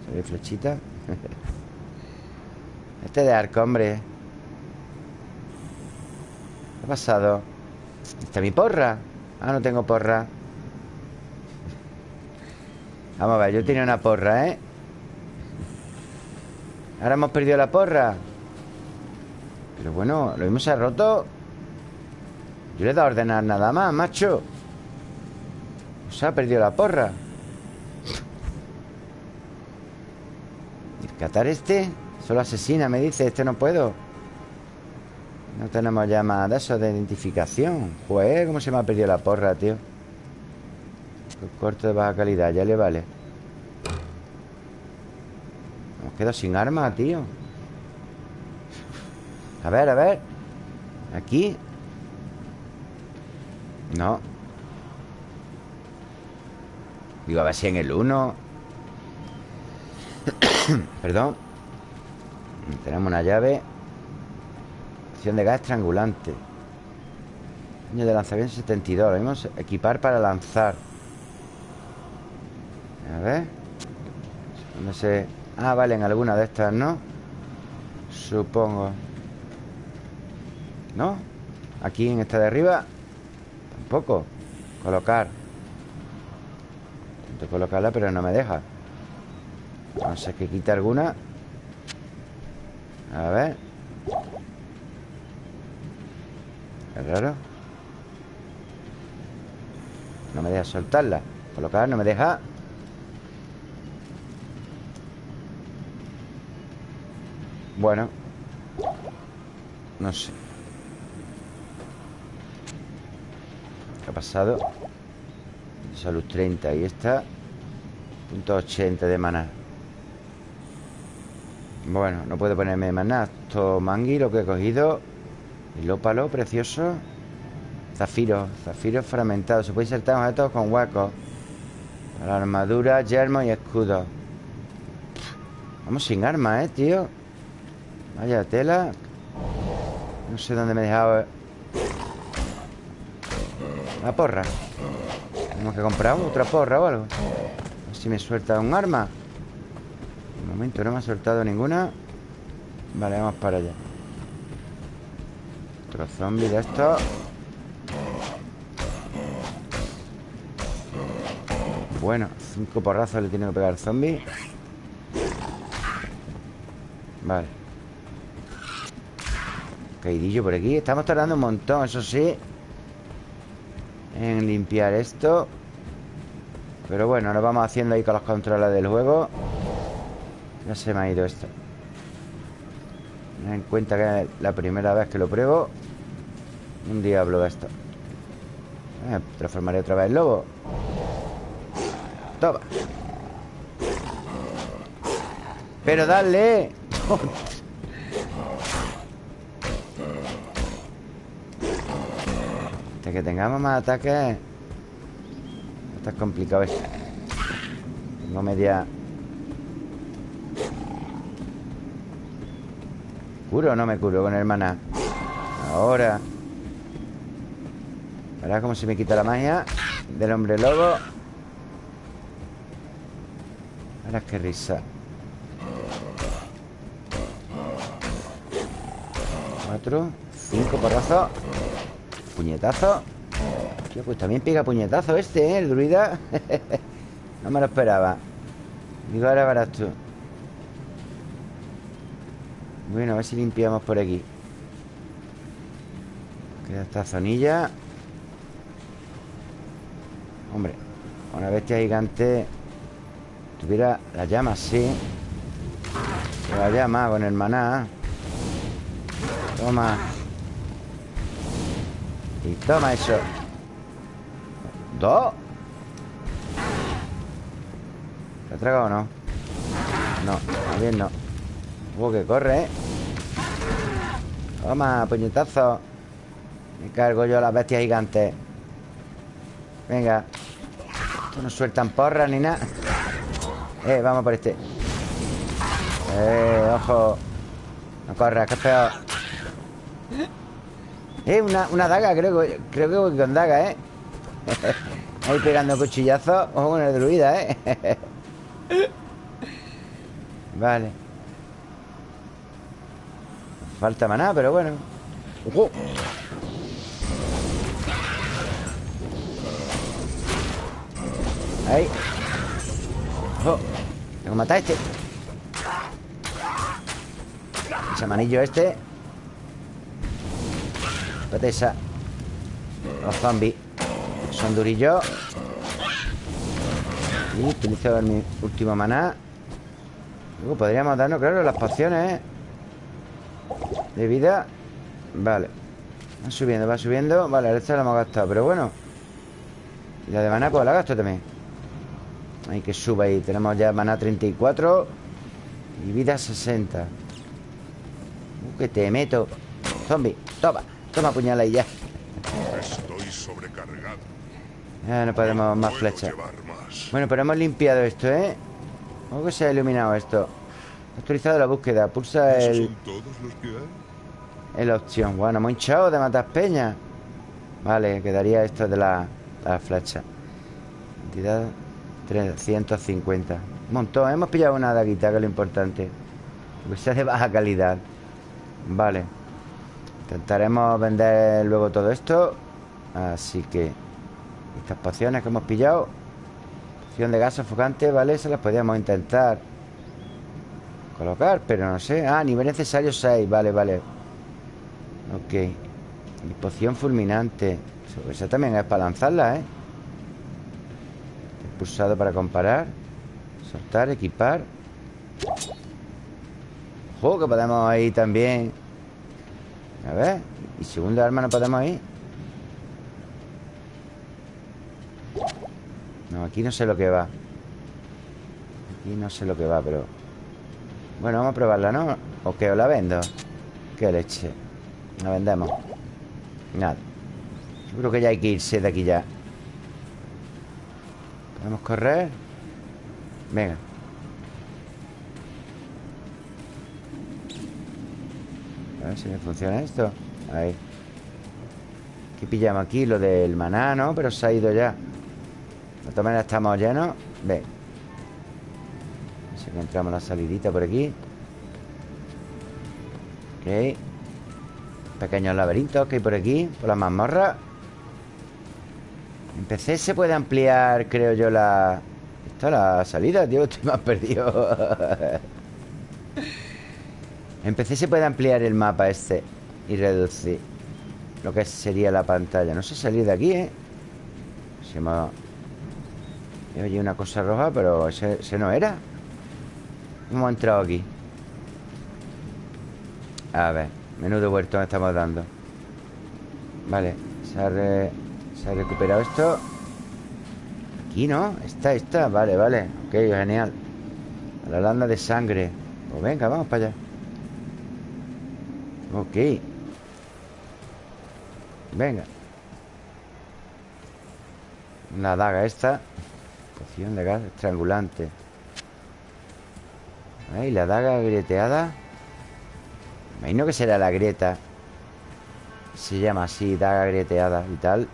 Se ve flechita. Este de arco, hombre ¿Qué ha pasado? ¿Está mi porra? Ah, no tengo porra Vamos a ver, yo tenía una porra, ¿eh? Ahora hemos perdido la porra Pero bueno, lo mismo se ha roto Yo le he dado a ordenar nada más, macho Se ha perdido la porra El catar este Solo asesina, me dice Este no puedo No tenemos ya más de eso de identificación. Pues, ¿cómo se me ha perdido la porra, tío? El corto de baja calidad, ya le vale. Nos quedo sin arma, tío. A ver, a ver. Aquí. No. Digo, a ver si en el 1 Perdón. Tenemos una llave De gas estrangulante. Año de lanzamiento 72 Lo mismo equipar para lanzar. A ver. ¿Dónde se...? Ah, vale, en alguna de estas, ¿no? Supongo. ¿No? Aquí en esta de arriba Tampoco. Colocar. Intento colocarla, pero no me deja. No sé que quita alguna. A ver Es raro No me deja soltarla. Colocar, no me deja. Bueno. No sé. ¿Qué ha pasado? Salud 30 Y esta Punto 80 de maná. Bueno, no puedo ponerme maná Esto mangui, lo que he cogido El ópalo, precioso. Zafiro, zafiro fragmentado. Se puede insertar objetos con huecos Para armadura, yermo y escudo. Vamos sin armas, eh, tío Vaya tela. No sé dónde me he dejado. La porra. Tenemos que comprar otra porra o algo. A ver si me suelta un arma. De momento no me ha soltado ninguna. Vale, vamos para allá Otro zombie de estos Bueno, cinco porrazos le tiene que pegar al zombie. Vale. Caidillo por aquí. Estamos tardando un montón, eso sí En limpiar esto. Pero bueno, lo vamos haciendo ahí con los controles del juego. Ya se me ha ido esto Ten en cuenta que es la primera vez que lo pruebo Un diablo esto. Eh, Transformaré otra vez en lobo Toma. Pero dale. Que tengamos más ataques. Está complicado esto Tengo media ¿Curo o no me curo con el maná? Ahora. Ahora como se me quita la magia Del hombre lobo. Ahora qué risa. Cuatro Cinco porrazos Puñetazo. Tío, pues también pega puñetazo este, ¿eh? El druida. No me lo esperaba. Digo, ahora verás tú Bueno, a ver si limpiamos por aquí. Queda esta zonilla. Hombre Una bestia gigante Tuviera la llama, sí. La llama con el maná. Toma. Y toma eso. Dos ¿Te ha tragado o no? No, también no Uh, que corre, ¿eh? Toma, puñetazo. Me cargo yo a las bestias gigantes Venga no sueltan porras ni nada. Eh, vamos por este. Eh, ojo. No corras, que es peor. Eh, una, una daga, creo, que- creo que voy con daga, ¿eh? Ahí pegando cuchillazos Ojo con el druida, ¿eh? vale Falta maná, pero bueno. ¡Ojo! Ahí. ¡Ojo! Tengo que matar a este. Ese manillo este. Espérate esa Los zombies Son durillos. Y utilizo mi último maná. Luego podríamos darnos, claro, las pociones ¿eh? De vida. Vale. Va subiendo, va subiendo. Vale, esta la hemos gastado, pero bueno. Y la de maná, pues la gasto también. Hay que sube ahí. Tenemos ya maná 34 Y vida 60 uh, Que te meto. Zombie, toma Toma puñala y ya. Estoy sobrecargado. Ya no podemos más flechas. Bueno, pero hemos limpiado esto, ¿eh? ¿Cómo que se ha iluminado esto? Actualizado la búsqueda. Pulsa ¿Esos el, son todos los que hay? El opción. Bueno, hemos hinchado de matar peñas Vale, quedaría esto de la, la flecha. Cantidad 350 Un montón, hemos pillado una daguita Que es lo importante. Que sea de baja calidad. Vale. Intentaremos vender luego todo esto. Así que Estas pociones que hemos pillado. Poción de gas sofocante, ¿vale? Se las podríamos intentar Colocar, pero no sé. Ah, nivel necesario 6, vale, vale Ok. Y poción fulminante. Esa también es para lanzarla, ¿eh? Pulsado para comparar. Soltar, equipar. Ojo, que podemos ir también. A ver. Y segunda arma no podemos ir. No, aquí no sé lo que va. Aquí no sé lo que va, pero Bueno, vamos a probarla, ¿no? ¿O qué? ¿O la vendo? Qué leche La vendemos. Nada. Yo creo que ya hay que irse de aquí ya. ¿Podemos correr? Venga. A ver si me funciona esto. Ahí. ¿Qué pillamos aquí? Lo del maná, ¿no? Pero se ha ido ya. De todas estamos llenos. Ven A ver si encontramos la salidita por aquí. Ok Pequeños laberintos que hay por aquí Por las mazmorras En PC se puede ampliar, creo yo, la... Esta la salida, tío Estoy más perdido. En PC se puede ampliar el mapa este Y reducir Lo que sería la pantalla. No sé salir de aquí, ¿eh? Se me ha... Oye, una cosa roja, pero ese, ese no era. ¿Cómo hemos entrado aquí? A ver Menudo huerto me estamos dando. Vale Se ha, recuperado esto. Aquí, ¿no? Está, está. Vale, vale. Ok, genial. La landa de sangre. Pues venga, vamos para allá. Ok. Venga. La daga esta. Poción de gas estrangulante. Ahí, la daga grieteada Imagino que será la grieta. Se llama así, daga grieteada y tal.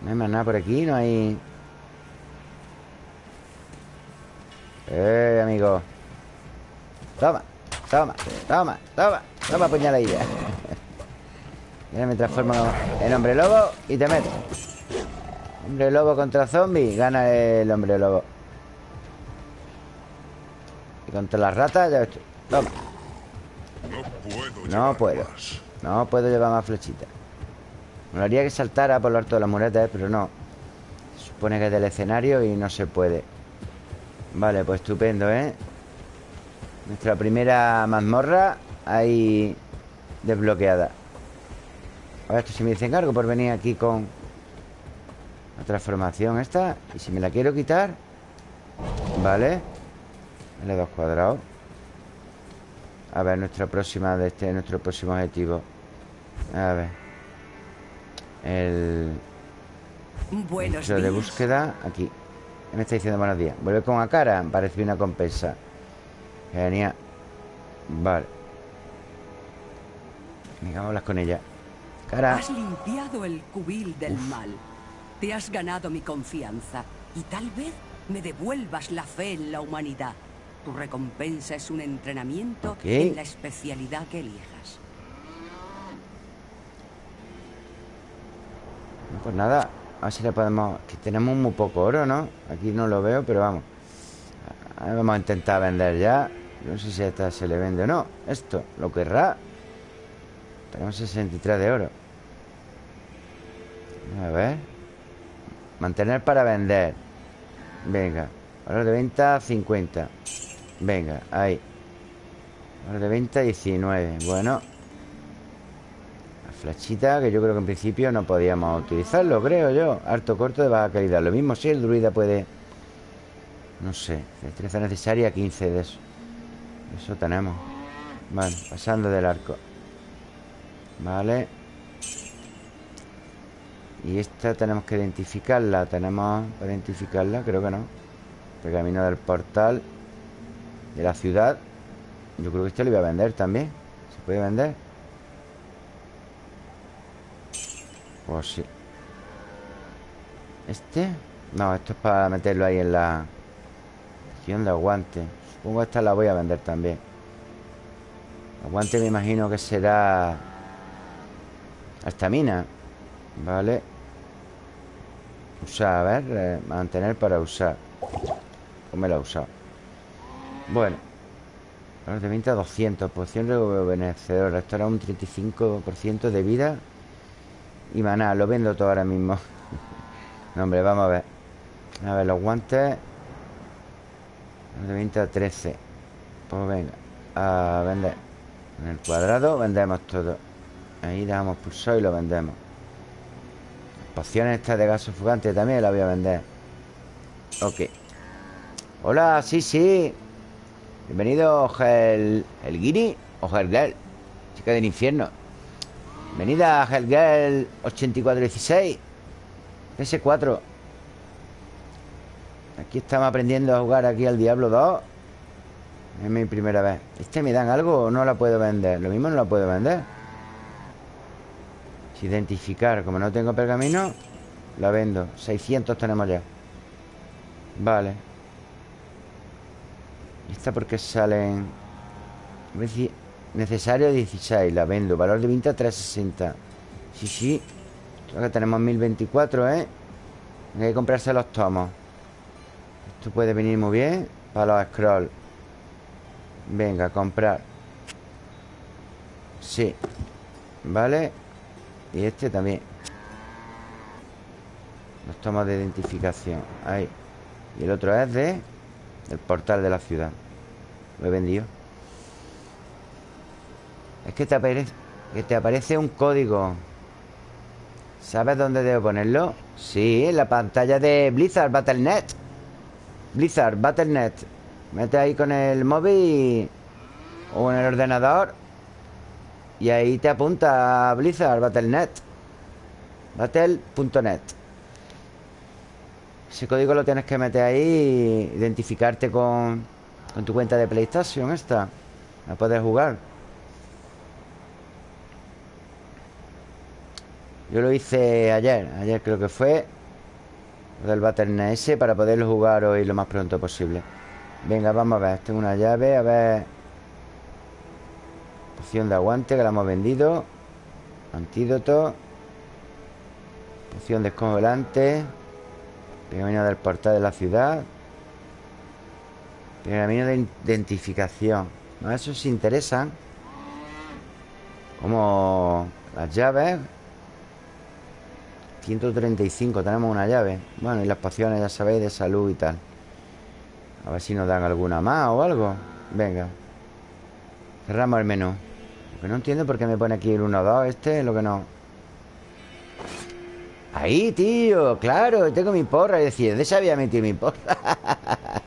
No hay más nada por aquí, no hay... Eh, amigo. Toma, toma, toma, toma Toma puñaladilla Y ahora me transformo en hombre lobo Y te meto. Hombre lobo contra zombie Gana el hombre lobo. Y contra las ratas ya estoy Toma puedo No puedo. más. No puedo llevar más flechitas Me haría que saltara por lo alto de las muretas, pero no Se supone que es del escenario y no se puede Vale, pues estupendo, ¿eh? Nuestra primera mazmorra Ahí desbloqueada A ver, esto si me dicen algo por venir aquí con La transformación esta Y si me la quiero quitar Vale L2 cuadrado a ver, nuestra próxima de este, nuestro próximo objetivo. A ver. El Buenos registro de días. búsqueda aquí. ¿Qué me está diciendo buenos días? Vuelve con Akara, parece una compensa. Genial. Vale. Venga, vamos a hablar con ella. Cara. Has limpiado el cubil del mal. Te has ganado mi confianza y tal vez me devuelvas la fe en la humanidad. Tu recompensa es un entrenamiento Ok. en la especialidad que elijas. Pues nada, a ver si le podemos... Que tenemos muy poco oro, ¿no? Aquí no lo veo, pero vamos Vamos a intentar vender ya No sé si a esta se le vende o no Esto, ¿lo querrá? Tenemos 63 de oro A ver Mantener para vender Venga Valor de venta 50 Venga, ahí. De venta 19 Bueno. La flechita que yo creo que en principio no podíamos utilizarlo Creo yo. Harto corto de baja calidad. Lo mismo si el druida puede No sé Destreza necesaria 15 de eso. Eso tenemos. Vale, pasando del arco. Vale. Y esta tenemos que identificarla. Tenemos para identificarla Creo que no. Pergamino del portal De la ciudad Yo creo que este lo iba a vender también. ¿Se puede vender? Pues sí. ¿Este? No, esto es para meterlo ahí en la Región de aguante. Supongo esta la voy a vender también. Aguante me imagino que será Estamina Vale Usar, a ver eh, Mantener para usar. Pues me la he usado Bueno Valor de venta 200 Poción rejuvenecedora Esto era un 35% de vida Y maná Lo vendo todo ahora mismo. No, hombre, vamos a ver. A ver, los guantes Valor de venta 13 Pues venga A vender. En el cuadrado vendemos todo. Ahí dejamos pulsado y lo vendemos. Las pociones estas de gaso fugante también las voy a vender. Ok. Hola, sí, sí Bienvenido, Gel... ¿El Guiri o Helgel? Chica del infierno. Bienvenida, Helgel 8416 PS4 Aquí estamos aprendiendo a jugar aquí al Diablo 2 Es mi primera vez. ¿Este me dan algo o no la puedo vender? Lo mismo no la puedo vender Identificar Como no tengo pergamino La vendo. 600 tenemos ya. Vale. ¿Y esta por qué salen? Necesario 16 La vendo. Valor de venta 360 Sí, sí. Que tenemos 1024, ¿eh? Hay que comprarse los tomos. Esto puede venir muy bien Para los scrolls Venga, comprar. Sí. Vale Y este también. Los tomos de identificación. Ahí. Y el otro es de El portal de la ciudad. Lo he vendido. Es que te aparece Que te aparece un código. ¿Sabes dónde debo ponerlo? Sí, en la pantalla de Blizzard Battle.net Blizzard Battle.net Mete ahí con el móvil O en el ordenador Y ahí te apunta a Blizzard Battle.net Battle.net Ese código lo tienes que meter ahí y Identificarte con Con tu cuenta de PlayStation esta. A poder jugar. Yo lo hice ayer. Ayer creo que fue. Del Battle.net ese Para poderlo jugar hoy lo más pronto posible. Venga, vamos a ver. Tengo una llave, a ver. Poción de aguante que la hemos vendido. Antídoto. Poción descongelante Pergamino del portal de la ciudad. Pergamino de identificación No, esos se interesan Como las llaves. 135, tenemos una llave. Bueno, y las pociones, ya sabéis, de salud y tal. A ver si nos dan alguna más o algo. Venga. Cerramos el menú. Lo que no entiendo por qué me pone aquí el 1 2 Este es lo que no Ahí, tío, claro Tengo mi porra Y decía, ¿dónde había metido mi porra?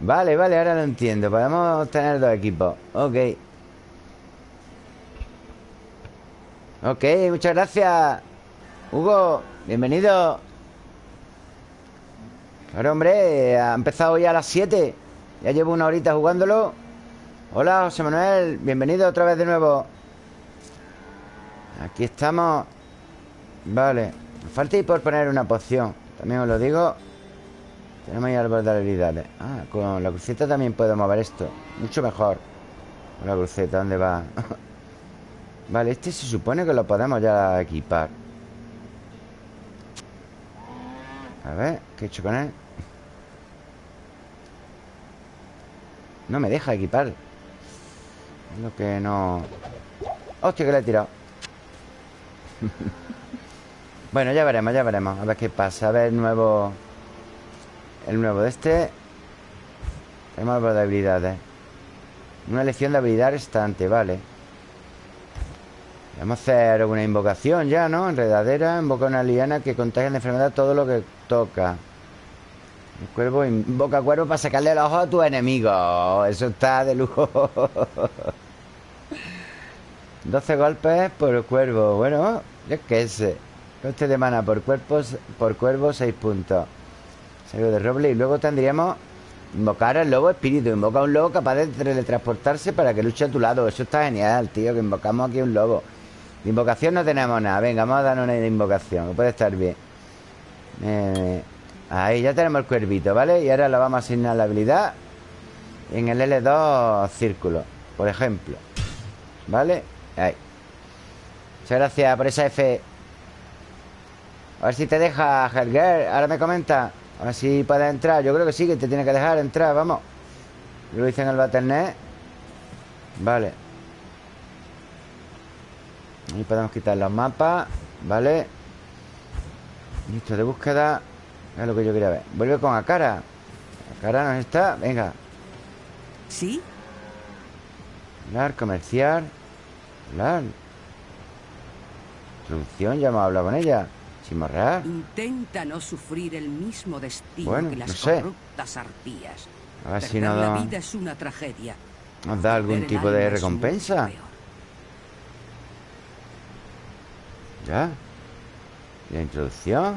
vale, vale, ahora lo entiendo Podemos tener dos equipos. Ok. Ok, muchas gracias. Hugo, bienvenido. Claro, hombre, ha empezado ya a las 7 Ya llevo una horita jugándolo. Hola, José Manuel Bienvenido otra vez de nuevo. Aquí estamos. Vale Nos falta ir por poner una poción. También os lo digo. Tenemos ahí árbol de habilidades. Ah, con la cruceta también puedo mover esto. Mucho mejor. Con la cruceta, ¿dónde va? vale, este se supone que lo podemos ya equipar. A ver, ¿qué he hecho con él? No me deja equipar. Es lo que no... ¡Hostia, que le he tirado! bueno, ya veremos, ya veremos A ver qué pasa A ver el nuevo... El nuevo de este Tenemos algo de habilidades Una lección de habilidad restante, vale Vamos a hacer una invocación ya, ¿no? Enredadera, invoca una liana que contagia de enfermedad todo lo que toca el cuervo invoca cuervo para sacarle los ojos a tu enemigo. Eso está de lujo. 12 golpes por cuervo. Bueno, yo qué sé. Coste de mana por, cuerpos, por cuervo, 6 puntos. Salgo de roble. Y luego tendríamos invocar al lobo espíritu. Invoca a un lobo capaz de teletransportarse para que luche a tu lado. Eso está genial, tío. Que invocamos aquí un lobo. De invocación no tenemos nada. Venga, vamos a darnos una invocación. Que puede estar bien. Eh, Ahí ya tenemos el cuervito, ¿vale? Y ahora le vamos a asignar la habilidad En el L2 círculo Por ejemplo ¿Vale? Ahí Muchas gracias por esa F A ver si te deja, Helger. Ahora me comenta. A ver si puedes entrar. Yo creo que sí, que te tiene que dejar entrar, vamos. Lo hice en el Battle.net Vale. Ahí podemos quitar los mapas. ¿Vale? Listo de búsqueda. Es lo que yo quería ver. Vuelve con Akara. Akara no está, venga. ¿Sí? Hablar, comerciar Hablar Introducción, ya hemos hablado con ella Sin morrar Intenta no sufrir el mismo destino bueno, que las no sé. corruptas arpías A ver Perder si nos la da, vida es una tragedia nos da algún tipo de recompensa. Ya ¿Y la introducción?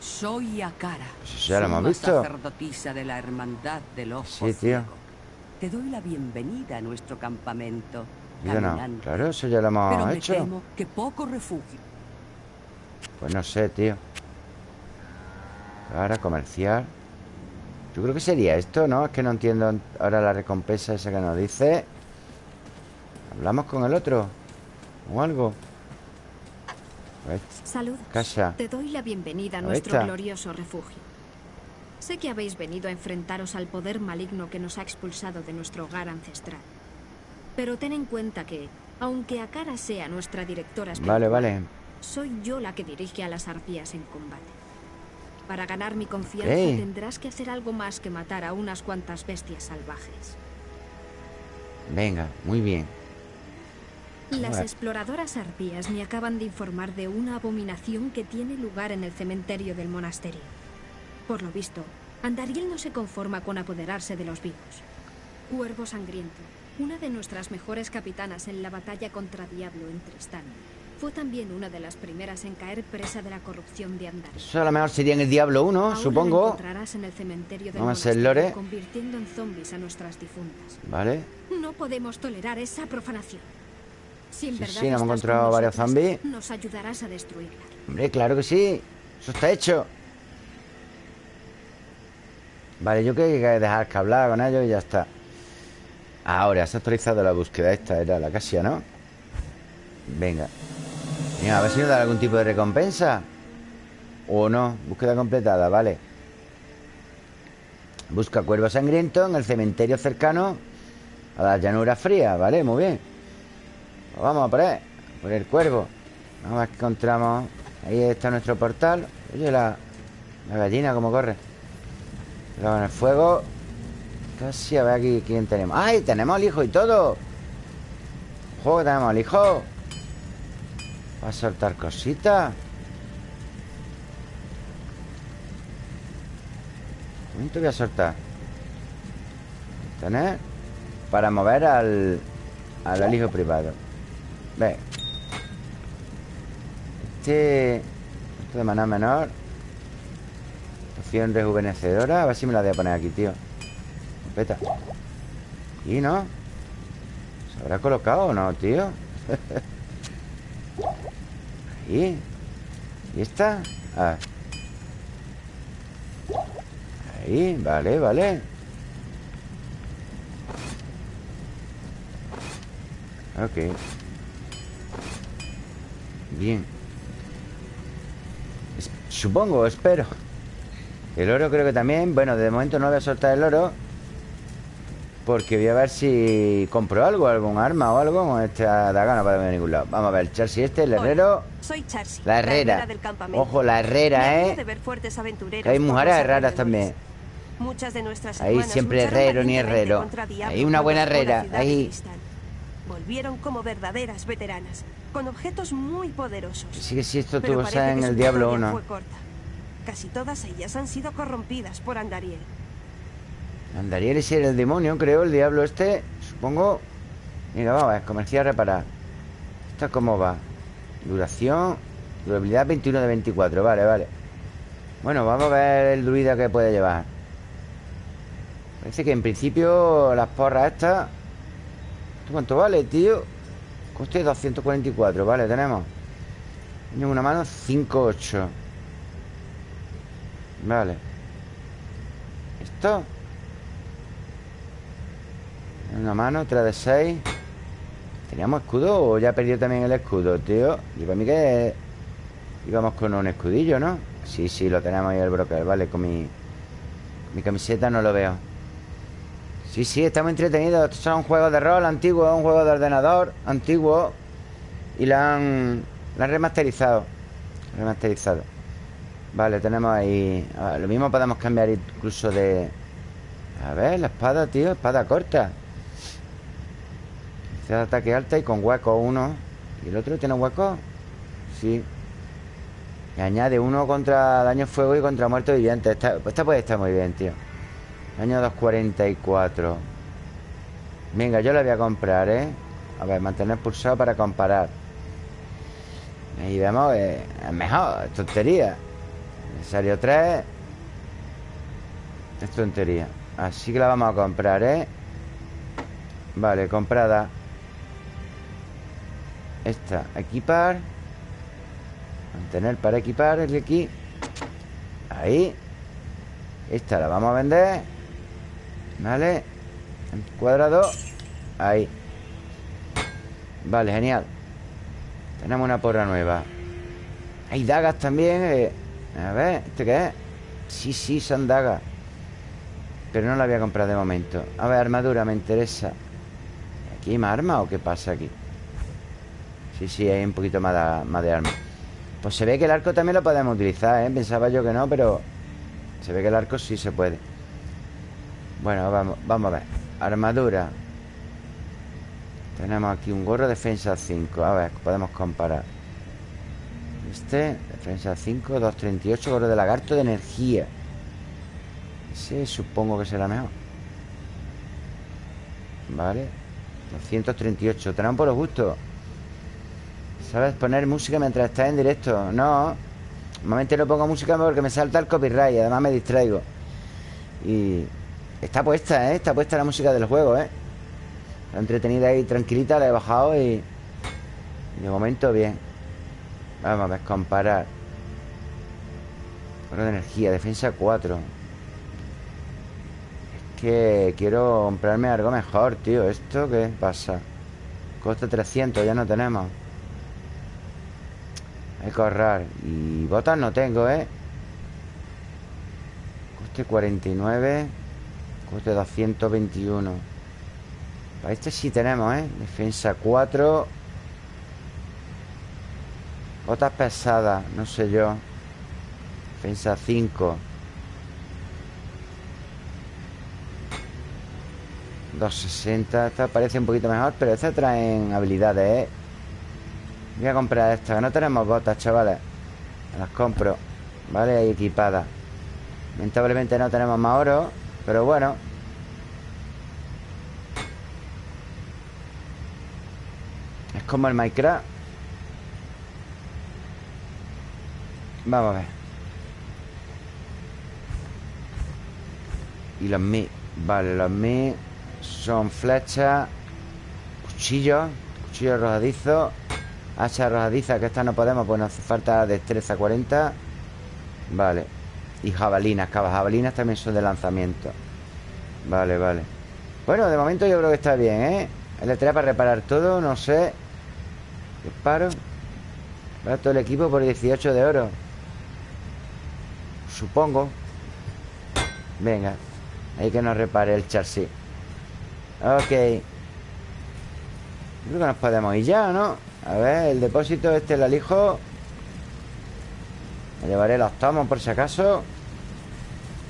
Soy Akara. Pues ya lo hemos visto. sacerdotisa de la hermandad del ojo Sí, tío. Te doy la bienvenida a nuestro campamento. Yo no, claro, eso ya lo hemos Pero me hecho temo que poco refugio. Pues no sé, tío Ahora comerciar Yo creo que sería esto, ¿no? Es que no entiendo ahora la recompensa esa que nos dice ¿Hablamos con el otro? ¿O algo? A Salud. Casa Te doy la bienvenida a Ahí nuestro está. glorioso refugio. Sé que habéis venido a enfrentaros al poder maligno que nos ha expulsado de nuestro hogar ancestral. Pero ten en cuenta que, aunque Akara sea nuestra directora espiritual, Vale, vale soy yo la que dirige a las arpías en combate. Para ganar mi confianza tendrás que hacer algo más que matar a unas cuantas bestias salvajes. Venga, muy bien Las exploradoras arpías me acaban de informar de una abominación que tiene lugar en el cementerio del monasterio. Por lo visto, Andariel no se conforma con apoderarse de los vivos. Cuervo Sangriento, una de nuestras mejores capitanas en la batalla contra Diablo en Tristán, fue también una de las primeras en caer presa de la corrupción de Andariel. Eso a lo mejor sería en el Diablo 1, Ahora supongo encontrarás en el cementerio del Vamos a monasterio, lore. convirtiendo en zombies a nuestras difuntas. Vale No podemos tolerar esa profanación. Si en Sí, verdad sí, hemos encontrado varios zombies. Nos ayudarás a destruirla. Hombre, claro que sí Eso está hecho Vale, yo creo que hay que dejar que hablar con ellos y ya está Ahora, se ha actualizado la búsqueda Esta era la casia, ¿no? Venga Venga, a ver si nos da algún tipo de recompensa. O no, búsqueda completada, vale. Busca cuervo sangriento en el cementerio cercano A la llanura fría, vale, muy bien. Pues vamos a por él Por el cuervo. Vamos a ver qué encontramos. Ahí está nuestro portal. Oye, la, la gallina como corre. Luego en el fuego. Casi a ver aquí quién tenemos. ¡Ay! Tenemos al hijo y todo Juego tenemos al hijo Va a soltar cositas momento voy a soltar Tener Para mover al Al alijo privado. Ve. Este Esto de maná menor. Poción rejuvenecedora. A ver si me la voy a poner aquí, tío. Peta ¿Y no? ¿Se habrá colocado o no, tío? Ahí ¿Y esta? Ah. Ahí, vale, vale. Ok. Bien. Supongo, espero. El oro creo que también. Bueno, de momento no voy a soltar el oro porque voy a ver si compro algo, algún arma o algo con esta daga no para a ningún lado. Vamos a ver, Charsi este, el herrero. soy Charsi. La herrera. Ojo, la herrera, ¿eh? hay mujeres raras también. Muchas de nuestras Ahí siempre herrero ni herrero. Ahí una buena herrera. Ahí. Volvieron como verdaderas veteranas, con objetos muy poderosos. Sí que sí, esto tuvo en el Diablo 1. Casi todas ellas han sido corrompidas por Andariel. Andariel es el demonio, creo, el diablo este Supongo Mira, vamos a ver, comerciar, reparar ¿Esto cómo va? Duración Durabilidad 21 de 24, vale, vale Bueno, vamos a ver el druida que puede llevar Parece que en principio Las porras estas ¿Esto cuánto vale, tío? Coste 244, vale, tenemos En una mano 5-8 Vale ¿Esto? Una mano, otra de seis. ¿Teníamos escudo o ya perdió también el escudo, tío? Y para mí que íbamos con un escudillo, ¿no? Sí, sí, lo tenemos ahí el broker, vale, con mi, mi camiseta no lo veo. Sí, sí, estamos entretenidos Estos son juegos de rol antiguos, un juego de ordenador antiguo Y la han, la han remasterizado Remasterizado. Vale, tenemos ahí Lo mismo podemos cambiar incluso de... A ver, la espada, tío, espada corta de ataque alta y con hueco uno ¿Y el otro tiene hueco? Sí. Y añade uno contra daño fuego y contra muerto viviente. Esta, esta puede estar muy bien, tío. Daño 244 Venga, yo la voy a comprar, ¿eh? A ver, mantener pulsado para comparar. Ahí vemos que es mejor, es tontería. Necesario 3 Es tontería. Así que la vamos a comprar, ¿eh? Vale, comprada esta, equipar. Mantener para equipar el de aquí. Ahí. Esta la vamos a vender. Vale. Cuadrado. Ahí. Vale, genial. Tenemos una porra nueva. Hay dagas también eh. A ver, ¿este qué es? Sí, sí, son dagas. Pero no la voy a comprar de momento. A ver, armadura, me interesa. ¿Aquí hay más armas o qué pasa aquí? Sí, sí, hay un poquito más de, más de arma. Pues se ve que el arco también lo podemos utilizar, ¿eh? Pensaba yo que no, pero Se ve que el arco sí se puede. Bueno, vamos, vamos a ver. Armadura. Tenemos aquí un gorro defensa 5 A ver, podemos comparar. Este, defensa 5 238, gorro de lagarto de energía. Ese supongo que será mejor. Vale. 238, tenemos por los gustos ¿Sabes? Poner música mientras estás en directo No Normalmente no pongo música porque me salta el copyright Y además me distraigo Y está puesta, ¿eh? Está puesta la música del juego, ¿eh? Está entretenida y tranquilita, la he bajado y... De momento bien Vamos a ver, comparar Oro de energía, defensa 4 Es que quiero comprarme algo mejor, tío ¿Esto qué pasa? Costa 300, ya no tenemos hay que ahorrar Y botas no tengo, ¿eh? Coste 49 Coste 221 Para este sí tenemos, ¿eh? Defensa 4 Botas pesadas, no sé yo Defensa 5 260 Esta parece un poquito mejor Pero esta traen habilidades, ¿eh? Voy a comprar estas No tenemos botas, chavales. Las compro ¿Vale? Ahí equipadas. Lamentablemente no tenemos más oro Pero bueno. Es como el Minecraft. Vamos a ver. Y los mi Vale, los mi Son flechas Cuchillos Cuchillos arrojadizos Hacha arrojadiza, que esta no podemos Pues nos hace falta destreza 40 Vale. Y jabalinas, cabas jabalinas también son de lanzamiento. Vale, vale. Bueno, de momento yo creo que está bien, ¿eh? El para reparar todo, no sé. Disparo. Para todo el equipo por 18 de oro. Supongo. Venga. Hay que nos repare el chasis. Ok. Creo que nos podemos ir ya, ¿no? A ver, el depósito este el alijo Me llevaré los tomos por si acaso.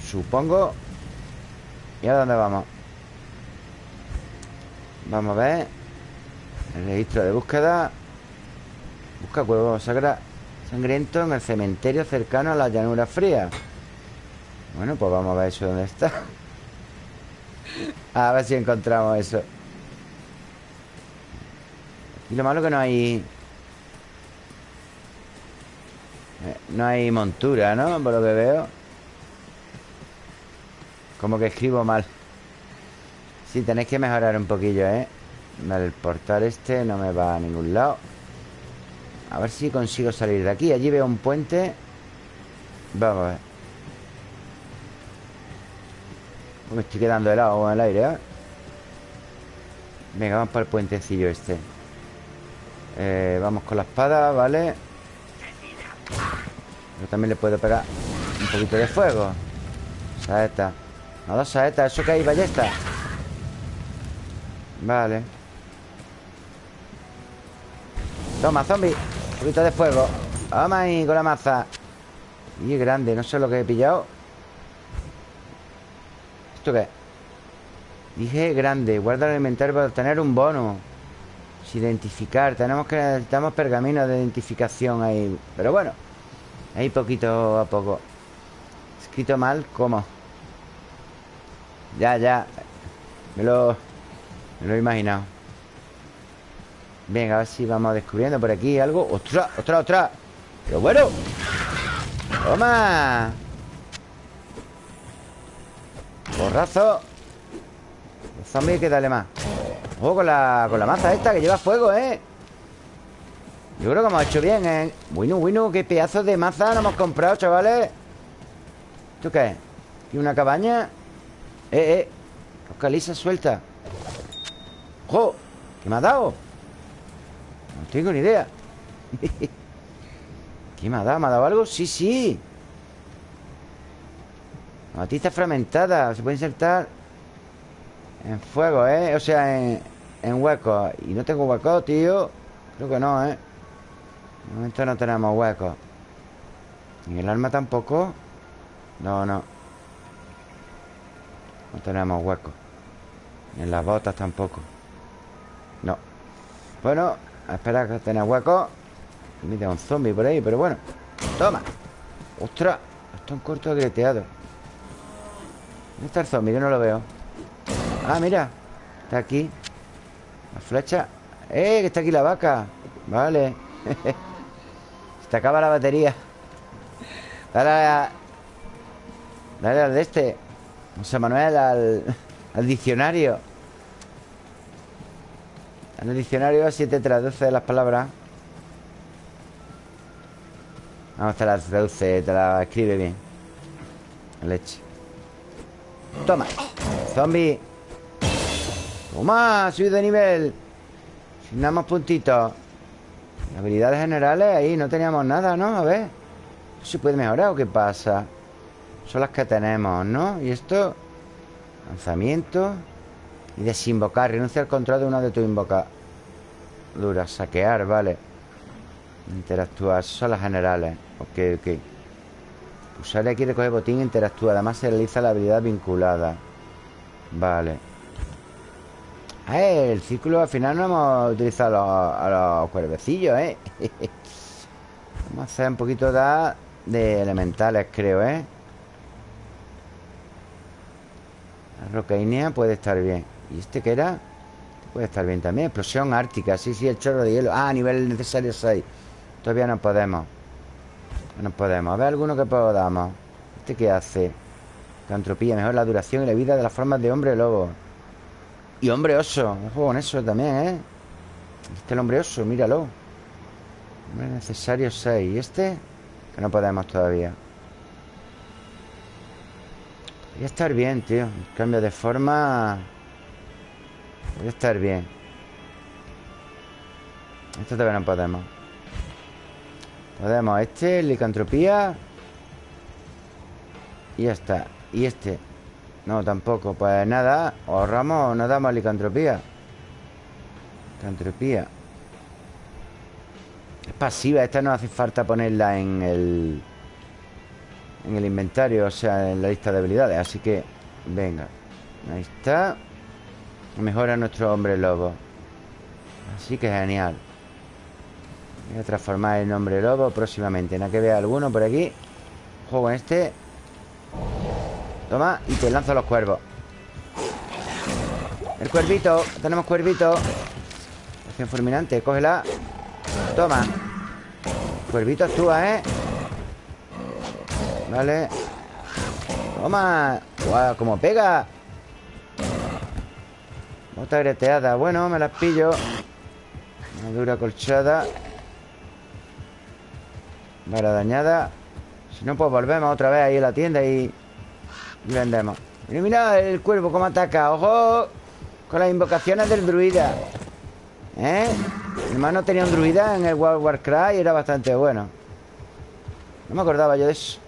Supongo. ¿Y a dónde vamos? Vamos a ver. El registro de búsqueda. Busca cuervo sagra sangriento en el cementerio cercano a la llanura fría. Bueno, pues vamos a ver eso dónde está. A ver si encontramos eso Y lo malo que no hay eh, No hay montura, ¿no? Por lo que veo. Como que escribo mal. Sí, tenéis que mejorar un poquillo, ¿eh? El portal este no me va a ningún lado. A ver si consigo salir de aquí. Allí veo un puente. Vamos a ver. Me estoy quedando helado en el aire, ¿eh? Venga, vamos para el puentecillo este eh, Vamos con la espada, ¿vale? Yo también le puedo pegar un poquito de fuego. Saeta. No, dos saetas, eso que hay ballesta. Vale. Toma, zombie. Un poquito de fuego. Toma ahí con la maza. Y grande, no sé lo que he pillado. ¿Esto qué? Dije grande. Guarda el inventario para obtener un bono Identificar Tenemos que necesitamos pergaminos de identificación ahí Pero bueno Ahí poquito a poco Escrito mal, ¿cómo? Ya, ya Me lo... Me lo he imaginado Venga, a ver si vamos descubriendo por aquí algo ¡Ostras, ostras, ostras! ¡Pero bueno! ¡Toma! Borrazo zombie que darle más Ojo con la, con la maza esta que lleva fuego, ¿eh? Yo creo que hemos hecho bien, ¿eh? Bueno, bueno, qué pedazos de maza nos hemos comprado, chavales ¿Esto qué? ¿Y una cabaña? Eh, eh Caliza suelta ¡Jo! ¿Qué me ha dado? No tengo ni idea ¿Qué me ha dado? ¿Me ha dado algo? Sí, sí Matista fragmentada Se puede insertar En fuego, ¿eh? O sea, en, en hueco. Y no tengo hueco, tío. Creo que no, ¿eh? De momento no tenemos hueco. ¿En el arma tampoco? No, no. No tenemos hueco. En las botas tampoco. No. Bueno, a esperar que tenga hueco. Y me da un zombie por ahí, pero bueno. Toma. ¡Ostras! Está un corto greteado ¿Dónde está el zombie? Yo no lo veo Ah, mira Está aquí. La flecha. ¡Eh! Que está aquí la vaca. Vale. Se te acaba la batería. Dale. Dale al de este José Manuel al, al diccionario. En el diccionario así te traduce las palabras. Vamos, te las traduce, te las escribe bien. Leche. Toma. Zombie Toma, subido de nivel nada más puntitos Habilidades generales, ahí no teníamos nada, ¿no? A ver ¿Se puede mejorar o qué pasa? Son las que tenemos, ¿no? Y esto Lanzamiento y desinvocar. Renuncia al control de una de tus invocaduras. Saquear, vale. Interactuar. son las generales. Ok, ok. Usar aquí recoger botín interactúa. Además se realiza la habilidad vinculada. Vale. El círculo al final no hemos utilizado a los, cuervecillos, ¿eh? Vamos a hacer un poquito de, elementales, creo, ¿eh? La rocainea puede estar bien ¿Y este qué era? Este puede estar bien también Explosión ártica Sí, sí, el chorro de hielo Ah, nivel necesario 6 Todavía no podemos No podemos A ver alguno que podamos ¿Este qué hace? Cantropía Mejor la duración y la vida de las formas de hombre lobo Y hombre oso Un juego con eso también, ¿eh? Este el hombre oso, míralo. Hombre necesario 6 ¿Y este? Que no podemos todavía. Voy a estar bien, tío. Cambio de forma. Voy a estar bien. Esto todavía no podemos. Podemos este, licantropía. Y ya está. Y este No, tampoco. Pues nada, ahorramos Nos damos licantropía. Licantropía. Es pasiva Esta no hace falta ponerla en el En el inventario O sea, en la lista de habilidades Así que, venga. Ahí está. Mejora nuestro hombre lobo. Así que genial. Voy a transformar el nombre lobo próximamente. Nada que vea alguno por aquí. Juego en este Toma, y te lanzo los cuervos. El cuervito Tenemos cuervito. Acción fulminante, cógela. Toma. Cuervito actúa, ¿eh? Vale. Toma. Guau, como pega. Bota greteada. Bueno, me las pillo. Una dura colchada. Vara dañada. Si no, pues volvemos otra vez ahí a la tienda y, y vendemos Mira, mira el cuervo cómo ataca ¡Ojo! Con las invocaciones del druida ¿Eh? Mi hermano tenía un druida en el World Warcraft y era bastante bueno No me acordaba yo de eso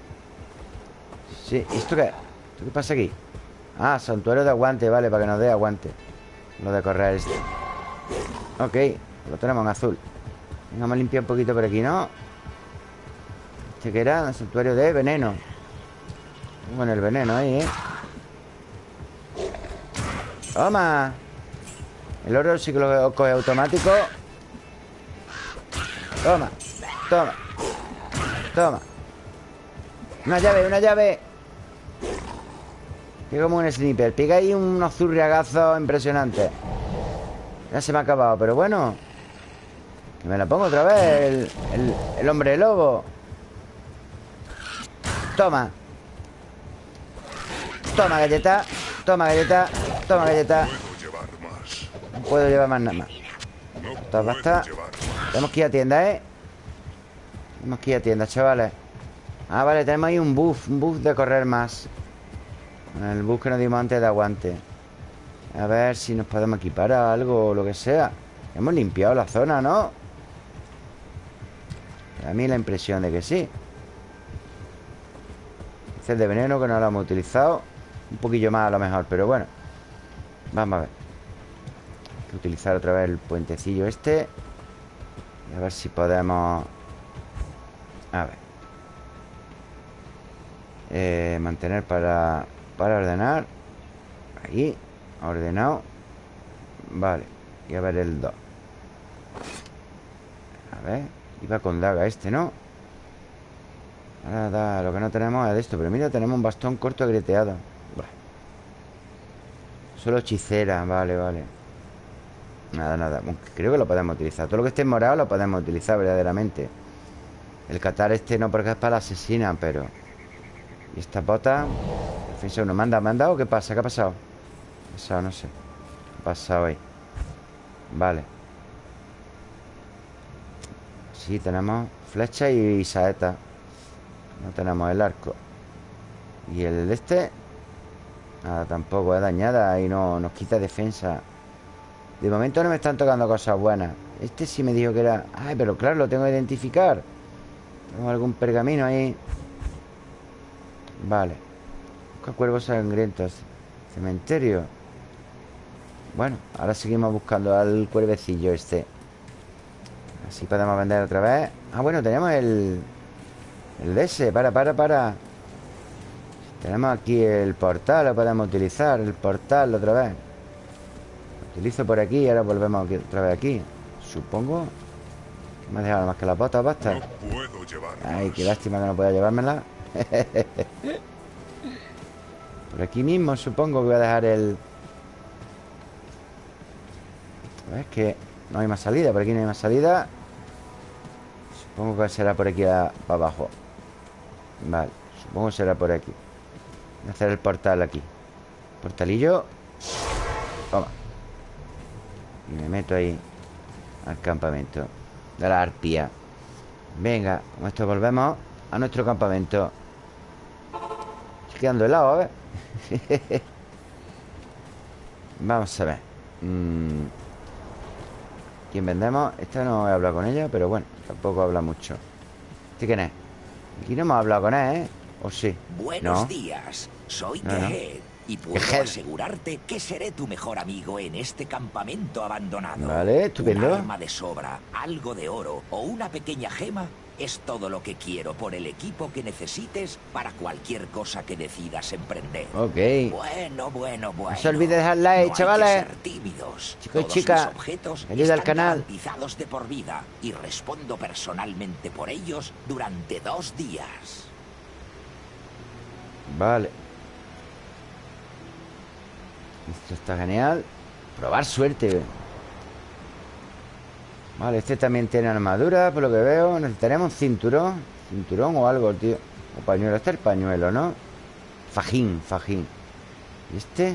Sí, ¿y esto qué? ¿Esto qué pasa aquí? Ah, santuario de aguante, vale, para que nos dé aguante Lo de correr este Ok, lo tenemos en azul Vamos a limpiar un poquito por aquí, ¿no? Este que era santuario de veneno Bueno, el veneno ahí, ¿eh? ¡Toma! El oro sí que lo coge automático. Toma Toma Toma. Una llave, una llave. Que como un sniper. Pica ahí unos zurriagazos impresionantes Ya se me ha acabado, pero bueno. Que me la pongo otra vez El, el, el hombre lobo. Toma Toma galleta. Toma galleta. Toma galleta. No puedo llevar más nada más. Esto basta. Tenemos que ir a tienda, ¿eh? Tenemos que ir a tienda, chavales. Ah, vale, tenemos ahí un buff Un buff de correr más. El buff que nos dimos antes de aguante. A ver si nos podemos equipar a algo O lo que sea. Hemos limpiado la zona, ¿no? A mí la impresión de que sí. El de veneno que no lo hemos utilizado Un poquillo más a lo mejor, pero bueno. Vamos a ver. Hay que utilizar otra vez el puentecillo este. Y a ver si podemos A ver. Eh, Mantener para Para ordenar. Ahí, ordenado. Vale, y a ver el 2 A ver Iba con daga este, ¿no? Ahora lo que no tenemos es esto Pero mira, tenemos un bastón corto agreteado Solo hechicera, vale, vale Nada, nada Creo que lo podemos utilizar Todo lo que esté en morado lo podemos utilizar verdaderamente El catar este no porque es para la asesina Pero... ¿Y esta bota? Defensa uno ¿Manda, manda o qué pasa? ¿Qué ha pasado? ¿Qué ha pasado? No sé ¿Qué ha pasado ahí? Vale Sí, tenemos flecha y saeta no tenemos el arco Y el de este Nada, tampoco es dañada Y no nos quita defensa. De momento no me están tocando cosas buenas. Este sí me dijo que era... Ay, pero claro, lo tengo que identificar. Tengo algún pergamino ahí. Vale. Busca cuervos sangrientos. Cementerio. Bueno, ahora seguimos buscando al cuervecillo este. Así podemos vender otra vez. Ah, bueno, tenemos el... El de ese, para, para, para Tenemos aquí el portal Lo podemos utilizar, el portal otra vez. Lo utilizo por aquí Y ahora volvemos aquí, otra vez aquí. Supongo Me ha dejado más que las botas, basta. No puedo Ay, qué lástima que no pueda llevármela. Por aquí mismo supongo que voy a dejar el... Es que no hay más salida Por aquí no hay más salida. Supongo que será por aquí a, para abajo. Vale, supongo que será por aquí hacer el portal aquí Portalillo Toma Y me meto ahí Al campamento De la arpía Venga, con esto volvemos a nuestro campamento Estoy quedando helado, ¿eh? Vamos a ver mm. ¿Quién vendemos? Esta no he hablado con ella, pero bueno Tampoco habla mucho ¿Este quién es? Aquí no hemos hablado con él, ¿eh? ¿O sí? Buenos días Soy No, no. Tehed Y puedo Tehed. asegurarte que seré tu mejor amigo en este campamento abandonado Vale, estupendo. Un arma de sobra, algo de oro o una pequeña gema es todo lo que quiero por el equipo que necesites para cualquier cosa que decidas emprender. Ok Bueno, bueno, bueno. No se olvide dejar like, No hay que chavales. ser tímidos. Chicos chicas, objetos ayuda al canal. de por vida y respondo personalmente por ellos durante dos días. Vale. Esto está genial. Probar suerte. Vale, este también tiene armadura Por lo que veo. Necesitaremos cinturón Cinturón o algo, tío. O pañuelo, este es el pañuelo, ¿no? Fajín, fajín. ¿Y este?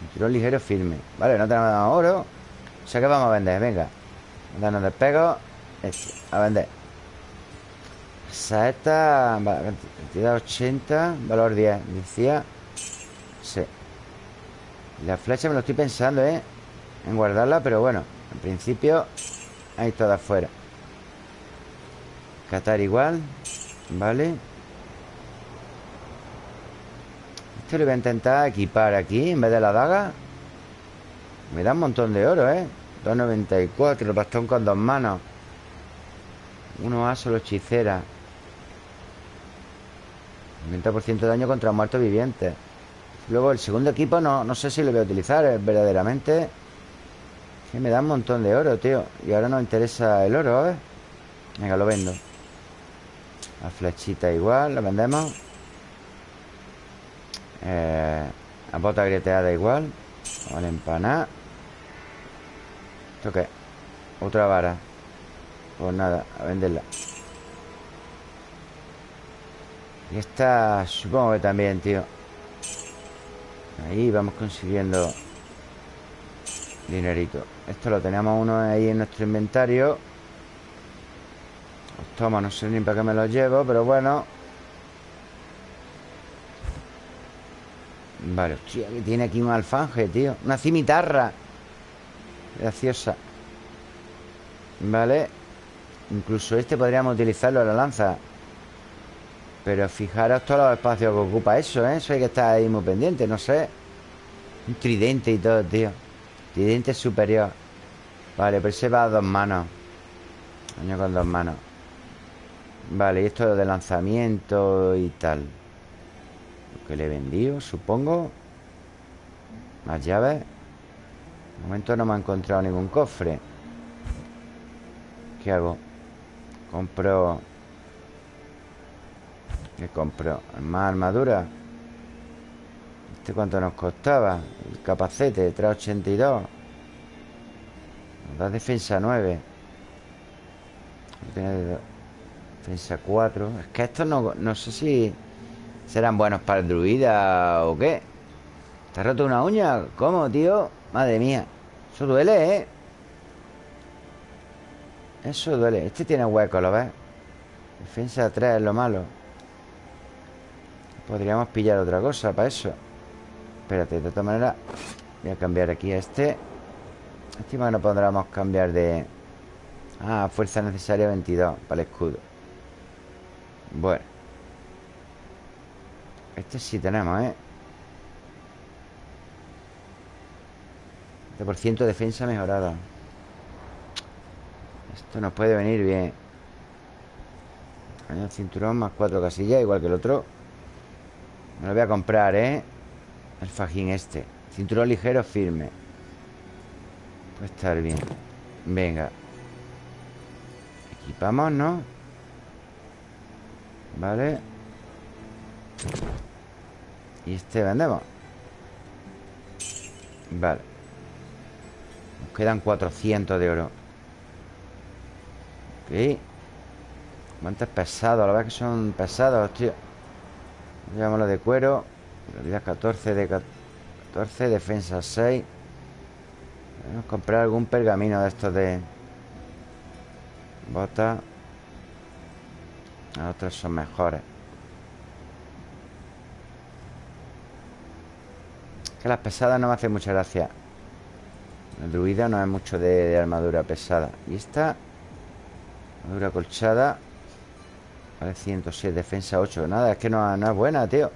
Cinturón ligero firme. Vale, no tenemos oro. O sea que vamos a vender, venga. Danos despego. Este, a vender Saeta Cantidad 80 Valor 10 Decía. Sí. La flecha me lo estoy pensando, ¿eh? En guardarla, pero bueno En principio Ahí todas fuera Catar igual Vale Esto lo voy a intentar equipar aquí En vez de la daga. Me da un montón de oro, ¿eh? 2.94 El bastón con dos manos. Uno A solo hechicera 90% de daño contra muertos vivientes. Luego el segundo equipo no, no sé si lo voy a utilizar eh, verdaderamente. Que me da un montón de oro, tío. Y ahora nos interesa el oro, ¿eh? Venga, lo vendo. La flechita igual, la vendemos. Eh, La bota grieteada igual. Vale, empanar. ¿Esto qué? Otra vara. Pues nada, a venderla Y esta supongo que también, tío. Ahí vamos consiguiendo Dinerito. Esto lo tenemos uno ahí en nuestro inventario. Los tomos no sé ni para qué me los llevo Pero bueno. Vale, hostia, que tiene aquí un alfanje, tío. Una cimitarra. Graciosa. Vale. Incluso este podríamos utilizarlo en la lanza Pero fijaros todos los espacios que ocupa eso, ¿eh? Eso hay que estar ahí muy pendiente, no sé. Un tridente y todo, tío. Tridente superior. Vale, pero ese va a dos manos. Daño con dos manos. Vale, y esto de lanzamiento y tal. Lo que le he vendido, supongo. Más llaves. De momento no me ha encontrado ningún cofre. ¿Qué hago? Compro ¿Qué compro? Más armadura ¿Este cuánto nos costaba? El capacete, 382 Nos da defensa 9 Tiene de- Defensa 4 Es que estos no, no sé si Serán buenos para el druida o qué ¿Te has roto una uña? ¿Cómo, tío? Madre mía Eso duele, ¿eh? Eso duele Este tiene hueco, ¿lo ves? Defensa 3 es lo malo Podríamos pillar otra cosa para eso. Espérate, de todas maneras Voy a cambiar aquí a este. Encima no podríamos cambiar de... Ah, fuerza necesaria 22 Para el escudo. Bueno. Este sí tenemos, ¿eh? 20% de defensa mejorada. Esto nos puede venir bien. Cinturón más cuatro casillas Igual que el otro Me lo voy a comprar, ¿eh? El fajín este. Cinturón ligero firme. Puede estar bien. Venga. Equipamos, ¿no? Vale. Y este vendemos. Vale. Nos quedan 400 de oro. Ok. Guantes pesados La verdad que son pesados, tío Llevámoslo de cuero. Realidad 14 de 14 Defensa 6 Vamos a comprar algún pergamino de estos de Bota. Las otras son mejores. Que las pesadas no me hacen mucha gracia. El druida no es mucho de armadura pesada. Y esta Armadura colchada Vale, 106, defensa 8 Nada, es que no, no es buena, tío.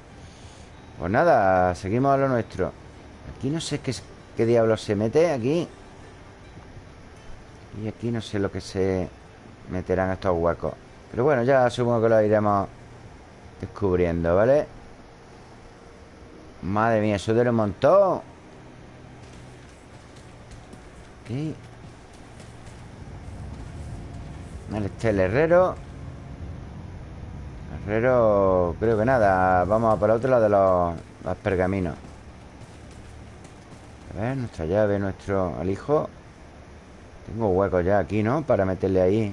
Pues nada, seguimos a lo nuestro. Aquí no sé qué, qué diablo se mete Aquí. Y aquí no sé lo que se meterán estos huecos. Pero bueno, ya supongo que lo iremos Descubriendo, ¿vale? Madre mía, eso de un montón. Aquí Este es el herrero Herrero, creo que nada Vamos a por otro lado de los, pergaminos. A ver, nuestra llave, nuestro alijo. Tengo hueco ya aquí, ¿no? Para meterle ahí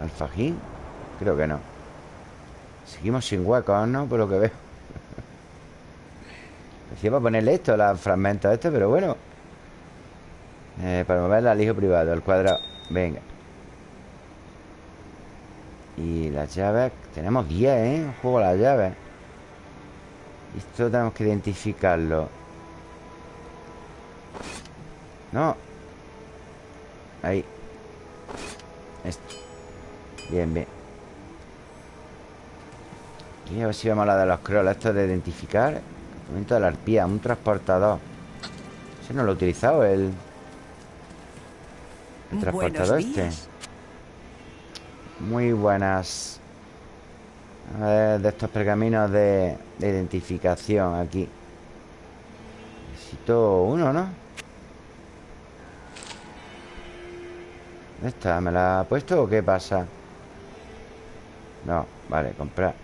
Al fajín Creo que no. Seguimos sin huecos, ¿no? Por lo que veo. Decía para ponerle esto, los fragmentos estos Pero bueno. Eh, Para mover el alijo privado, el cuadrado. Venga y las llaves Tenemos 10, ¿eh? Juego las llaves. Esto tenemos que identificarlo. No. Ahí. Esto. Bien, bien. Y a ver si vemos la de los scrolls Esto de identificar. Momento de la arpía Un transportador. Ese no lo he utilizado El, el transportador este muy buenas A ver, de estos pergaminos de, de identificación aquí Necesito uno, ¿no? ¿Dónde está? ¿Me la ha puesto o qué pasa? No, vale, comprar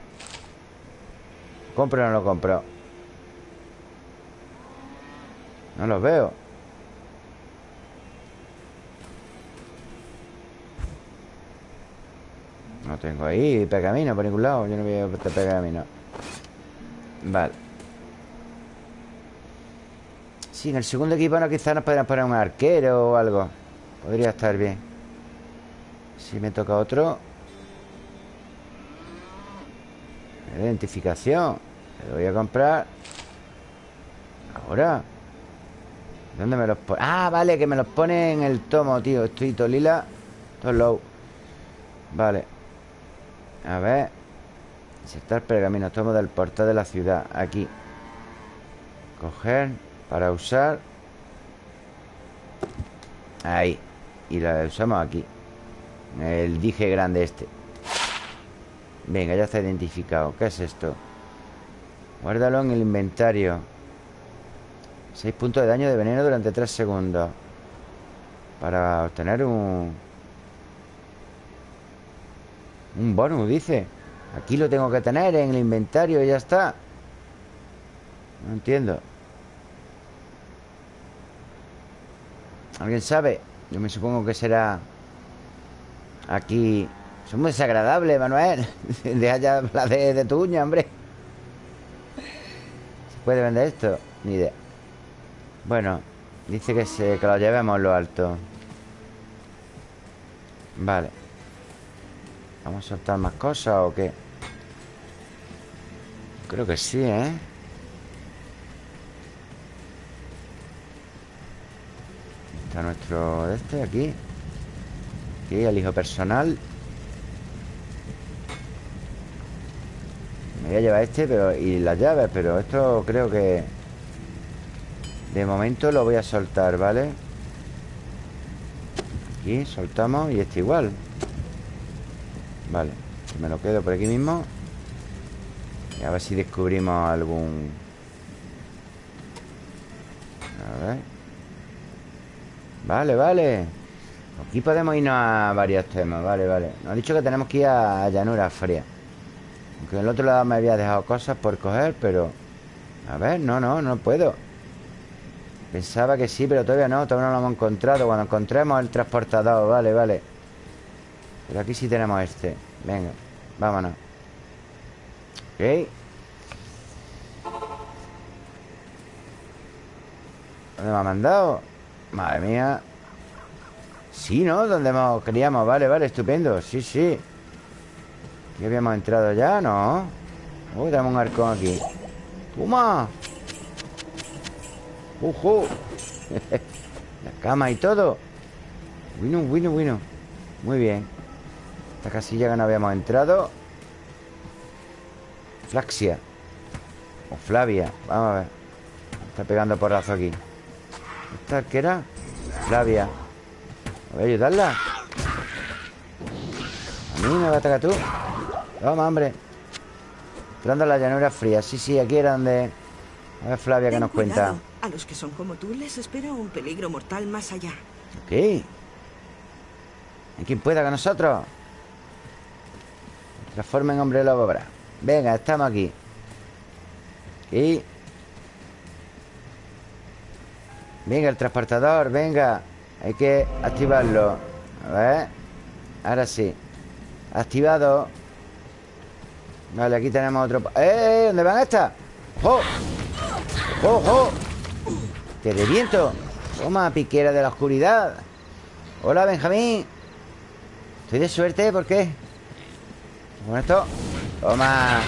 ¿Compro o no lo compro? No los veo No tengo ahí pergamino por ningún lado Yo no veo este pergamino. Vale. Sí, en el segundo equipo no, quizás nos podrían poner un arquero o algo. Podría estar bien. Si me toca otro. Identificación. Le voy a comprar. Ahora. ¿Dónde me los pone? Ah, vale, que me los pone en el tomo, tío. Estoy lila Todo low. Vale a ver. Insertar pergamino Tomo del portal de la ciudad. Aquí. Coger Para usar. Ahí. Y la usamos aquí. El dije grande este. Venga, ya está identificado. ¿Qué es esto? Guárdalo en el inventario. 6 puntos de daño de veneno durante 3 segundos. Para obtener un... Un bonus, dice. Aquí lo tengo que tener en el inventario y ya está. No entiendo. ¿Alguien sabe? Yo me supongo que será Aquí. Es muy desagradable, Manuel. Deja ya la de, de tu uña, hombre. ¿Se puede vender esto? Ni idea. Bueno Dice que, se, que lo llevemos lo alto. Vale ¿Vamos a soltar más cosas o qué? Creo que sí, ¿eh? Está nuestro este aquí Aquí el hijo personal Me voy a llevar este pero y las llaves Pero esto creo que De momento lo voy a soltar, ¿vale? Aquí soltamos y este igual Vale, me lo quedo por aquí mismo. Y a ver si descubrimos algún... A ver. Vale, vale. Aquí podemos irnos a varios temas. Vale, vale. Nos ha dicho que tenemos que ir a llanura fría. Aunque en el otro lado me había dejado cosas por coger Pero... A ver, no, no, no puedo. Pensaba que sí, pero todavía no. Todavía no lo hemos encontrado. Cuando encontremos el transportador Vale, vale pero aquí sí tenemos este. Venga, vámonos. Ok. ¿Dónde me ha mandado? Madre mía. Sí, ¿no? Donde hemos queríamos Vale, vale, estupendo. Sí, sí. ¿Ya habíamos entrado ya? No Uy, tenemos un arcón aquí. ¡Toma! ¡Ujú! La cama y todo. Bueno, bueno, bueno. Muy bien Esta casilla que no habíamos entrado. Flaxia. O Flavia. Vamos a ver. Está pegando porrazo aquí. ¿Esta qué era? Flavia. Voy a ayudarla A mí me va a atacar tú. Toma, hombre. Entrando a la llanura fría. Sí, sí, aquí era donde... A ver, Flavia, que nos cuenta? A los que son como tú les espera un peligro mortal más allá. Ok. ¿Hay quien pueda con nosotros? Transforma en hombre lobo ahora Venga, estamos aquí Y Venga, el transportador, venga Hay que activarlo A ver Ahora sí Activado Vale, aquí tenemos otro ¡Eh! ¿Dónde van estas? ¡Oh! ¡Oh, oh! ¡Te reviento! Toma, piquera de la oscuridad Hola, Benjamín Estoy de suerte, ¿por qué? Con esto Toma.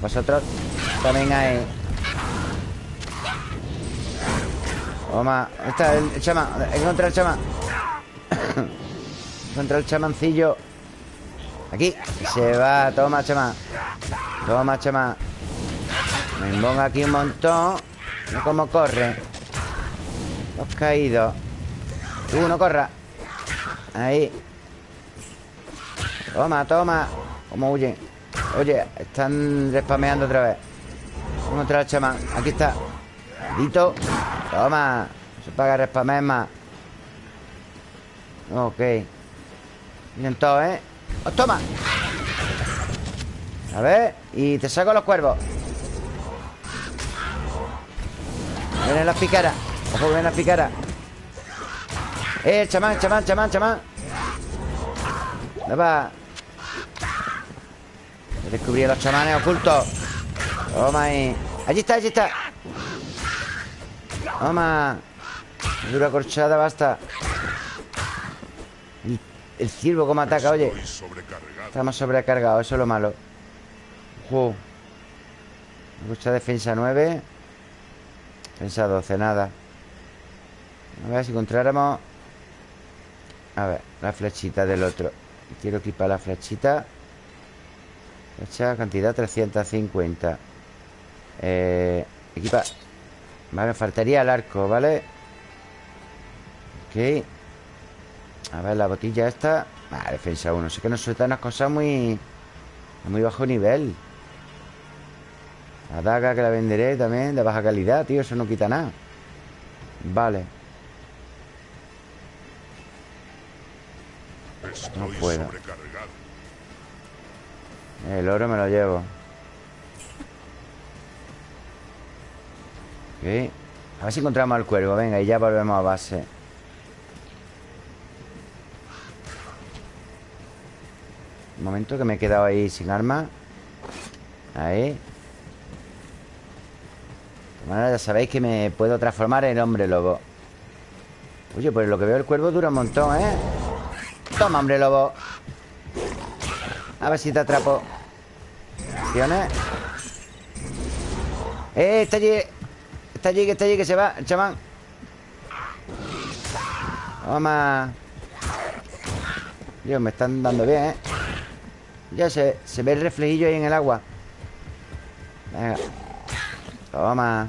Vosotros también hay Toma ¿Dónde está el? He encontrado el chamán He encontrado el chamancillo. Aquí Se va Toma, chamán Toma, chamán Me pongo aquí un montón. Mira cómo corre. Los caídos. Tú, no corra Ahí Toma, toma. Cómo huyen Oye, están respameando otra vez. Vamos a encontrar al chamán Aquí está. Dito. Toma. Se paga respamear más. Ok. Miren todos, ¿eh? ¡Oh, toma! A ver Y te saco los cuervos. Vienen las picaras. Ojo, vienen las picaras. ¡Eh, chamán, chamán, chamán, chamán! ¿Dónde va? He descubierto los chamanes ocultos. Toma ahí. Allí está, allí está. Toma. Dura corchada, basta. El, el ciervo como ataca, oye. Estamos sobrecargados, eso es lo malo. Ojo. Mucha defensa 9 Defensa 12, nada. A ver si encontráramos. A ver, la flechita del otro. Quiero equipar la flechita Flecha, cantidad 350 eh, Equipa. Vale, faltaría el arco, ¿vale? Ok. A ver, la botilla esta. Vale, defensa 1 Sé que nos sueltan unas cosas muy Muy bajo nivel. La daga que la venderé también De baja calidad, tío Eso no quita nada. Vale. No puedo. El oro me lo llevo. Ok. A ver si encontramos al cuervo. Venga, y ya volvemos a base. Un momento que me he quedado ahí sin arma. Ahí. Maneras, ya sabéis que me puedo transformar en hombre lobo. Oye, pues lo que veo el cuervo dura un montón, ¿eh? Toma, hombre lobo A ver si te atrapo ¡Eh! Está allí Está allí, que está allí, que se va El chamán Toma Dios, me están dando bien, ¿eh? Ya se, se ve el reflejillo ahí en el agua Venga Toma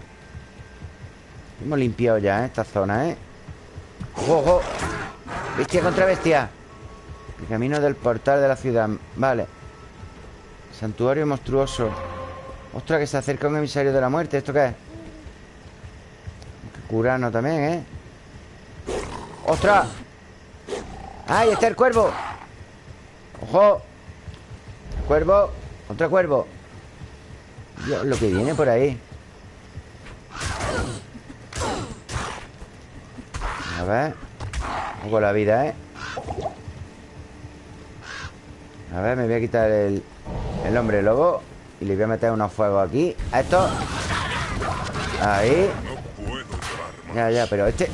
Hemos limpiado ya, ¿eh? Esta zona, ¿eh? ¡Ojo, ojo! Bestia contra bestia El camino del portal de la ciudad Vale Santuario monstruoso Ostras, que se acerca un emisario de la muerte ¿Esto qué es? Curarnos también, ¿eh? ¡Ostras! ¡Ahí está el cuervo! ¡Ojo! Cuervo Otro cuervo Dios, lo que viene por ahí A ver poco la vida, ¿eh? A ver, me voy a quitar el, el hombre lobo Y le voy a meter unos fuegos aquí A esto Ahí No. Ya, ya, pero este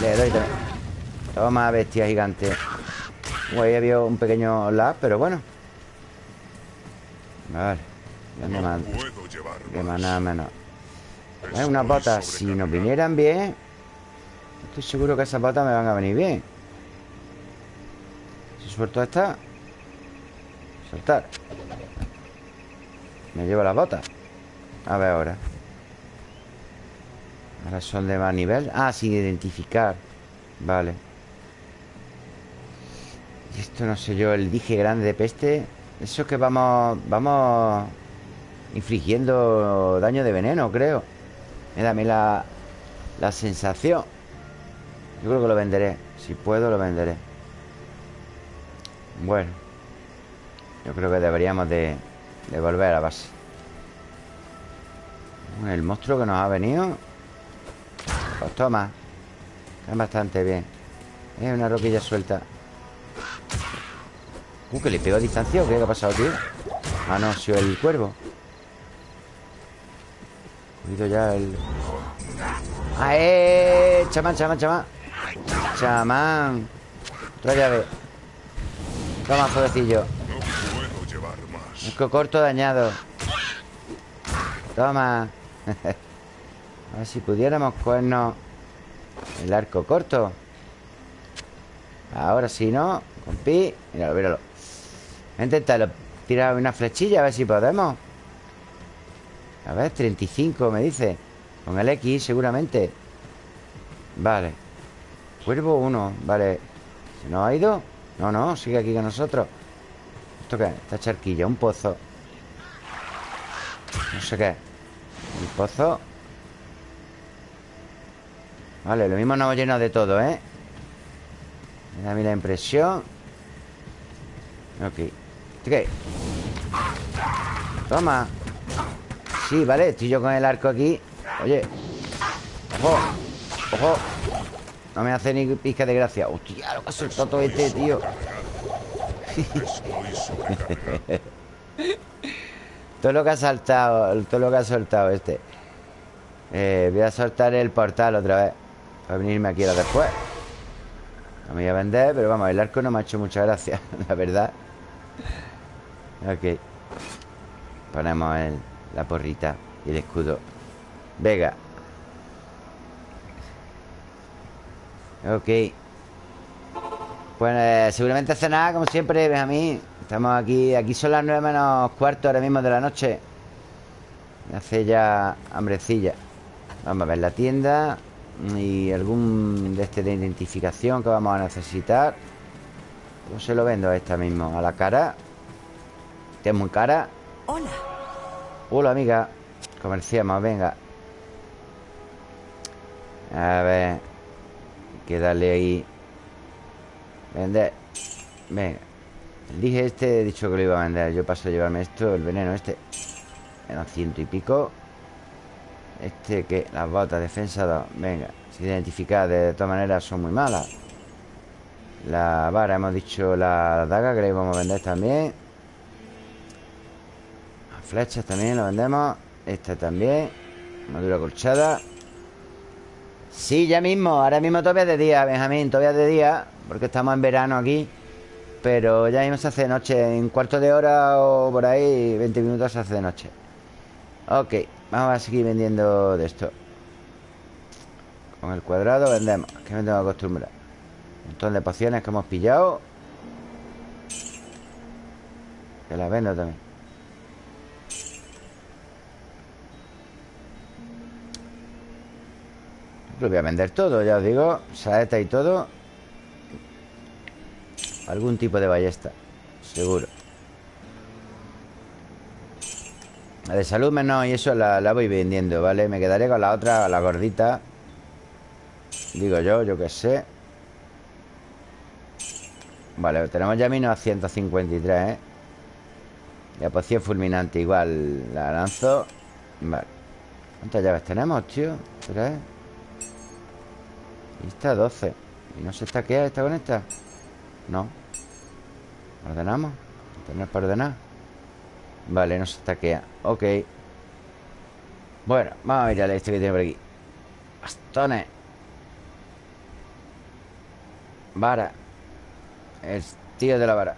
Le doy también Toma, bestia gigante Uy, ahí había un pequeño lag, pero bueno Vale. ¿Dónde más? De más. maná menos. Es unas botas. Si nos vinieran bien. Estoy seguro que esas botas me van a venir bien. Si suelto esta. Me llevo las botas. A ver ahora. Ahora son de más nivel. Ah, sin identificar. Vale. Y esto no sé yo, el dije grande de peste. Eso es que vamos. Vamos infligiendo daño de veneno, creo. Me da a la, la sensación. Yo creo que lo venderé. Si puedo, lo venderé. Bueno. Yo creo que deberíamos de, de volver a la base. El monstruo que nos ha venido. Pues toma. Está bastante bien. Es una roquilla suelta. Uh, que le pego a distancia qué ha pasado, tío. Ah, no, sido el cuervo. Cuido ya el. ¡Ah, eh! Chamán, chamán, chamán. Chamán. Otra llave. Toma, jovencillo. Arco corto dañado. Toma. A ver si pudiéramos cogernos el arco corto. Ahora si no, con pi. Míralo, míralo. Intentarlo. Tirar una flechilla a ver si podemos. A ver, 35 me dice. Con el X seguramente. Vale. Cuervo 1. Vale. ¿Se nos ha ido? No, no, sigue aquí con nosotros. ¿Esto qué es? Esta charquilla, un pozo. No sé qué. Un pozo. Vale, lo mismo hemos llenado de todo, ¿eh? Me da a mí la impresión. Ok. ¿Esto qué? Toma. Sí, vale, estoy yo con el arco aquí. Oye. Ojo. Ojo. No me hace ni pizca de gracia. Hostia, lo que ha soltado todo este, tío. todo lo que ha saltado, todo lo que ha soltado este. Eh, voy a soltar el portal otra vez. Para venirme aquí ahora después. No me voy a vender, pero vamos, el arco no me ha hecho mucha gracia, la verdad. Ok. Ponemos la porrita y el escudo. Vega. Ok. Pues eh, seguramente cenar, como siempre, Benjamín. Estamos aquí. Aquí son las nueve menos cuarto ahora mismo de la noche. Me hace ya hambrecilla. Vamos a ver la tienda. Y algún de este de identificación que vamos a necesitar. Yo se lo vendo a esta mismo. A la cara. Que es muy cara. Hola. Hola, amiga. Comerciamos, venga. A ver. Hay que darle ahí. Vender. Venga. Dije este, he dicho que lo iba a vender. Yo paso a llevarme esto, el veneno este. Eran ciento y pico. Este que, las botas, defensa 2. Venga. Sin identificar, de todas maneras son muy malas. La vara, hemos dicho la daga que la íbamos a vender también. Las flechas también lo vendemos. Esta también. Madura colchada. Sí, ya mismo. Ahora mismo todavía de día, Benjamín. Todavía de día. Porque estamos en verano aquí. Pero ya mismo se hace de noche. En cuarto de hora o por ahí, 20 minutos se hace de noche. Ok. Vamos a seguir vendiendo de esto. Con el cuadrado vendemos. Que me tengo que acostumbrar. Un montón de pociones que hemos pillado. Que las vendo también. Lo voy a vender todo, ya os digo. Saeta y todo. Algún tipo de ballesta. Seguro. La de salud menos y eso la, la voy vendiendo, ¿vale? Me quedaré con la otra, la gordita. Digo yo, yo qué sé. Vale, tenemos ya 1953, ¿eh? La poción fulminante igual la lanzo. Vale. ¿Cuántas llaves tenemos, tío? Tres. Y esta 12. ¿Y no se estaquea esta con esta? No. ¿Ordenamos? ¿Tener para ordenar? Vale, no se estaquea. Ok. Bueno, vamos a mirar este que tiene por aquí. Bastones. Vara. El tío de la vara.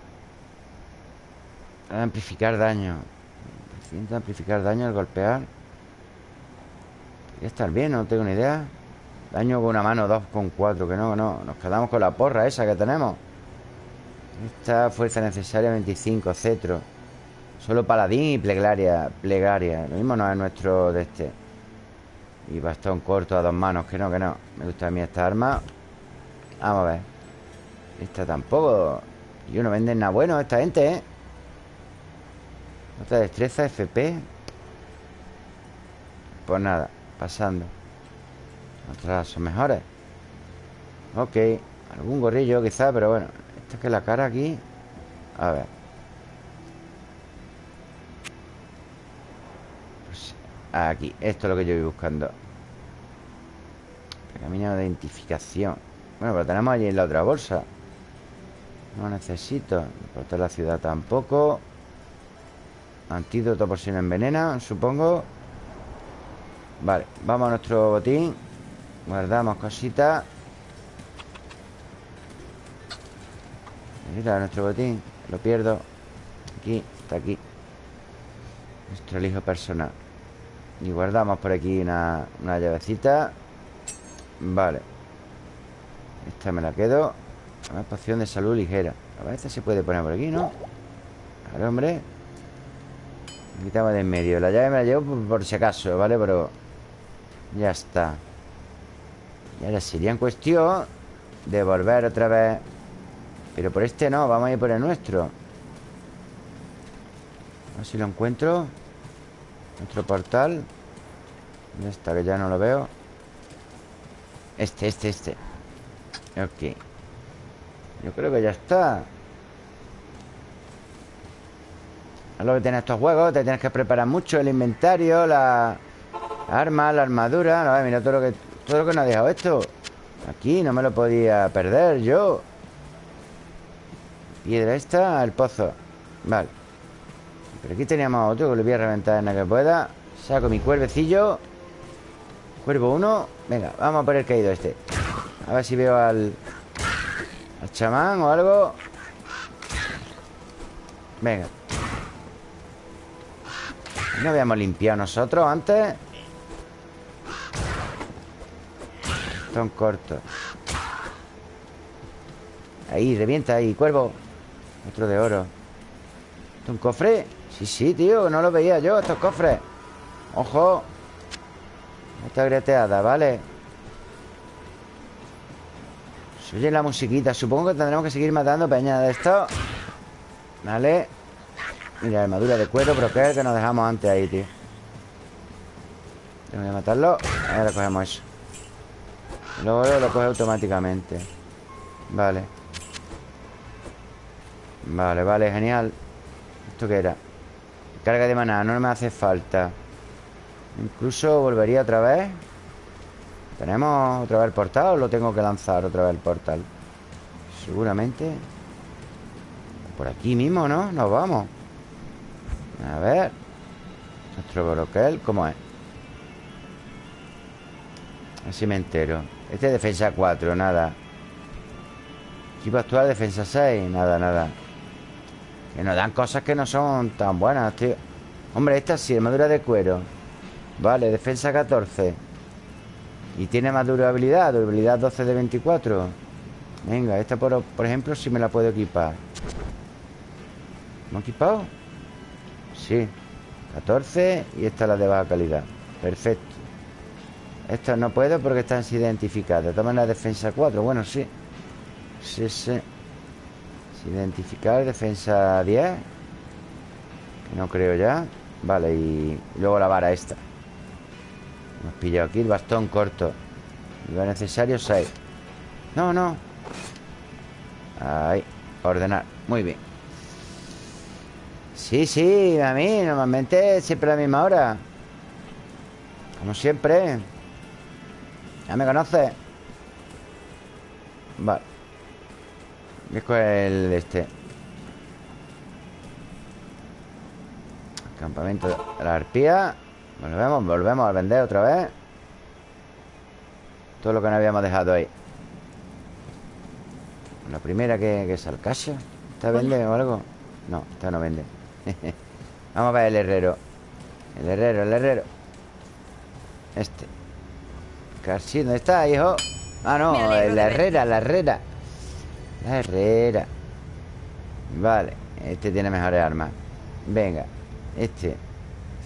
Amplificar daño. Siento amplificar daño al golpear. Podría estar bien, no tengo ni idea. Daño con una mano, dos con cuatro, que no, que no. Nos quedamos con la porra esa que tenemos. Esta fuerza necesaria, 25, cetro. Solo paladín y plegaria. Plegaria. Lo mismo no es nuestro de este. Y bastón corto a dos manos, que no, que no. Me gusta a mí esta arma. Vamos a ver. Esta tampoco. Y no venden nada bueno esta gente, ¿eh? Otra destreza, FP. Pues nada, pasando. Otras son mejores. Ok. Algún gorrillo quizá, pero bueno. Esta es que la cara aquí. A ver. Pues aquí. Esto es lo que yo voy buscando. Camino de identificación. Bueno, pero tenemos allí en la otra bolsa. No necesito. Portar la ciudad tampoco. Antídoto por si no envenena, supongo. Vale, vamos a nuestro botín. Guardamos cositas. Mira, nuestro botín. Lo pierdo. Aquí, está aquí. Nuestro hijo personal. Y guardamos por aquí una, una llavecita. Vale. Esta me la quedo. Una poción de salud ligera. A ver, esta se puede poner por aquí, ¿no? Claro, hombre. Quitamos de en medio. La llave me la llevo por, por si acaso, ¿vale? Pero ya está. Y ahora sería en cuestión de volver otra vez. Pero por este no, vamos a ir por el nuestro. A ver si lo encuentro. Nuestro portal. ¿Dónde está? Que ya no lo veo. Este, este, este. Ok. Yo creo que ya está. Es lo que tiene estos juegos. Te tienes que preparar mucho el inventario, la arma, la armadura. No, mira todo lo que todo lo que nos ha dejado esto. Aquí no me lo podía perder yo. Piedra esta, el pozo. Vale. Pero aquí teníamos otro que le voy a reventar en la que pueda. Saco mi cuervecillo. Cuervo uno. Venga, vamos a por el caído este. A ver si veo al... Al chamán o algo. Venga. ¿No habíamos limpiado nosotros antes? Son cortos Ahí, revienta ahí, cuervo. Otro de oro. ¿Esto un cofre? Sí, sí, tío, no lo veía yo, estos cofres Ojo. Esta greteada, vale Se oye la musiquita Supongo que tendremos que seguir matando peña de esto. Vale Mira, armadura de cuero, pero que es que nos dejamos antes ahí, tío Tengo que matarlo. Ahora cogemos eso Luego lo coge automáticamente. Vale. Vale, vale, genial. ¿Esto qué era? Carga de maná, no me hace falta. Incluso volvería otra vez. ¿Tenemos otra vez el portal o lo tengo que lanzar otra vez el portal? Seguramente. Por aquí mismo, ¿no? Nos vamos. A ver. Nuestro broquel, ¿cómo es? Así me entero Este es defensa 4, nada. Equipo actual, defensa 6 Nada, nada. Que nos dan cosas que no son tan buenas, tío. Hombre, esta sí, armadura de cuero. Vale, defensa 14 Y tiene más durabilidad Durabilidad 12 de 24 Venga, esta por, por ejemplo sí me la puedo equipar. ¿Me equipado? Sí. 14 y esta es la de baja calidad. Perfecto Esta no puedo porque están identificadas. Toman la defensa 4, bueno, sí. Sí, sí. Identificar, defensa 10 Que no creo ya. Vale, y luego la vara esta. Hemos pillado aquí el bastón corto. Lo necesario 6 No, no. Ahí, ordenar. Muy bien. Sí, sí, a mí Normalmente siempre a la misma hora. Como siempre Ya me conoces Vale. Voy a coger el de este. Campamento de la arpía. Volvemos, volvemos a vender otra vez. Todo lo que no habíamos dejado ahí. La primera que, que es Alcasia ¿Esta vende o algo? No, esta no vende. Vamos a ver el herrero. El herrero, el herrero. Este Casi, ¿dónde está, hijo? Ah, no, la herrera, la herrera. La herrera. Vale, este tiene mejores armas Venga, este.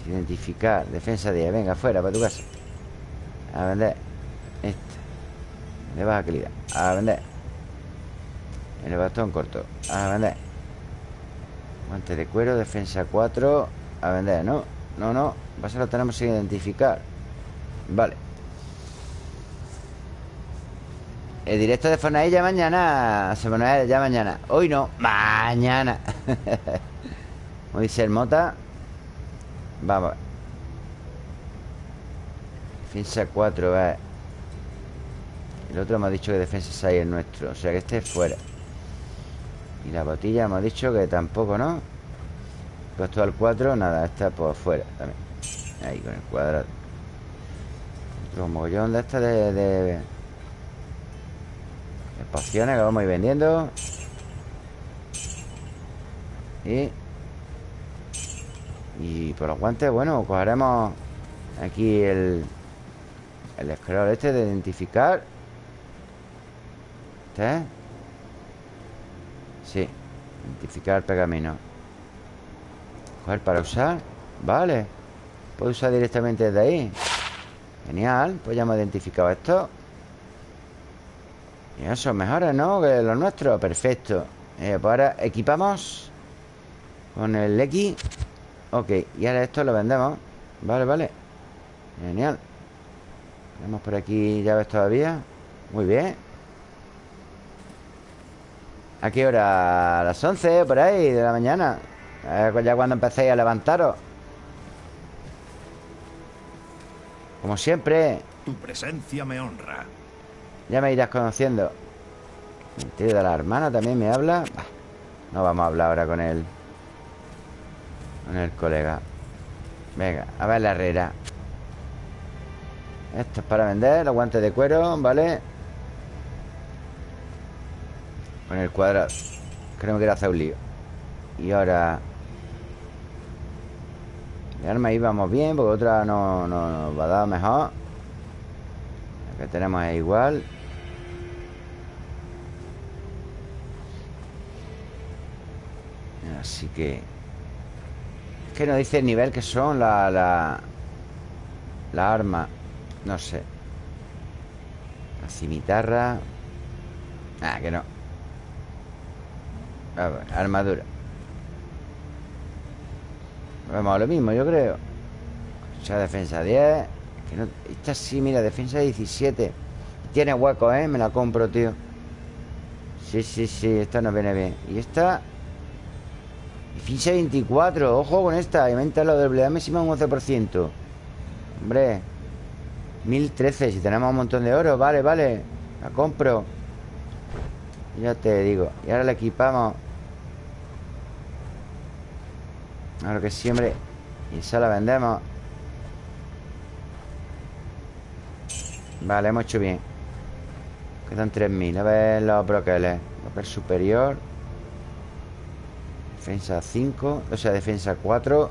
Identificar, defensa 10 Venga, fuera, para tu casa. A vender. Este. De baja calidad. A vender. El bastón corto. A vender. Guante de cuero, defensa 4 A vender, ¿no? No, no. Pasa lo tenemos sin identificar. Vale El directo de Fortnite ya mañana pone ya mañana. Hoy no, mañana. Como dice el Mota. Vamos Defensa 4, va. El otro hemos dicho que defensa 6 es nuestro. O sea que este es fuera. Y la botella hemos dicho que tampoco, ¿no? Puesto al 4, nada, está por fuera también. Ahí con el cuadrado. Otro mogollón de esta de, de pociones que vamos a ir vendiendo. Y Y por los guantes, bueno, cogeremos Aquí el El scroll este de identificar. ¿Este? Sí Identificar pergamino. Coger para usar Vale. Puedo usar directamente desde ahí. Genial Pues ya hemos identificado esto Y esos mejores, ¿no? Que los nuestros Perfecto. Eh, Pues ahora equipamos Con el X. Ok Y ahora esto lo vendemos. Vale, vale. Genial. Tenemos por aquí llaves todavía. Muy bien. ¿A qué hora? A las 11 por ahí de la mañana. Eh, Ya cuando empecéis a levantaros. Como siempre. Tu presencia me honra. Ya me irás conociendo. Tío de la hermana también me habla. No vamos a hablar ahora con él. Con el colega. Venga, a ver la herrera. Esto es para vender Los guantes de cuero, ¿vale? Con el cuadrado. Que no me quiero hacer un lío. Y ahora El arma ahí vamos bien Porque otra no, no nos va a dar mejor. La que tenemos es igual Así que Es que no dice el nivel que son la, la La arma No sé. La cimitarra. Ah, que no. A ver, armadura. Vamos a lo mismo, yo creo. O defensa 10 que no, Esta sí, mira, defensa 17 Tiene hueco, ¿eh? Me la compro, tío. Sí, sí, sí, esta nos viene bien. Y esta Defensa 24, ojo con esta Aumenta la doble máxima un 11% Hombre 1013, si tenemos un montón de oro Vale, vale, la compro. Ya te digo Y ahora la equipamos. Ahora que siempre Y esa la vendemos. Vale, hemos hecho bien. Quedan 3.000 A ver los broqueles Broquel superior Defensa 5 O sea, defensa 4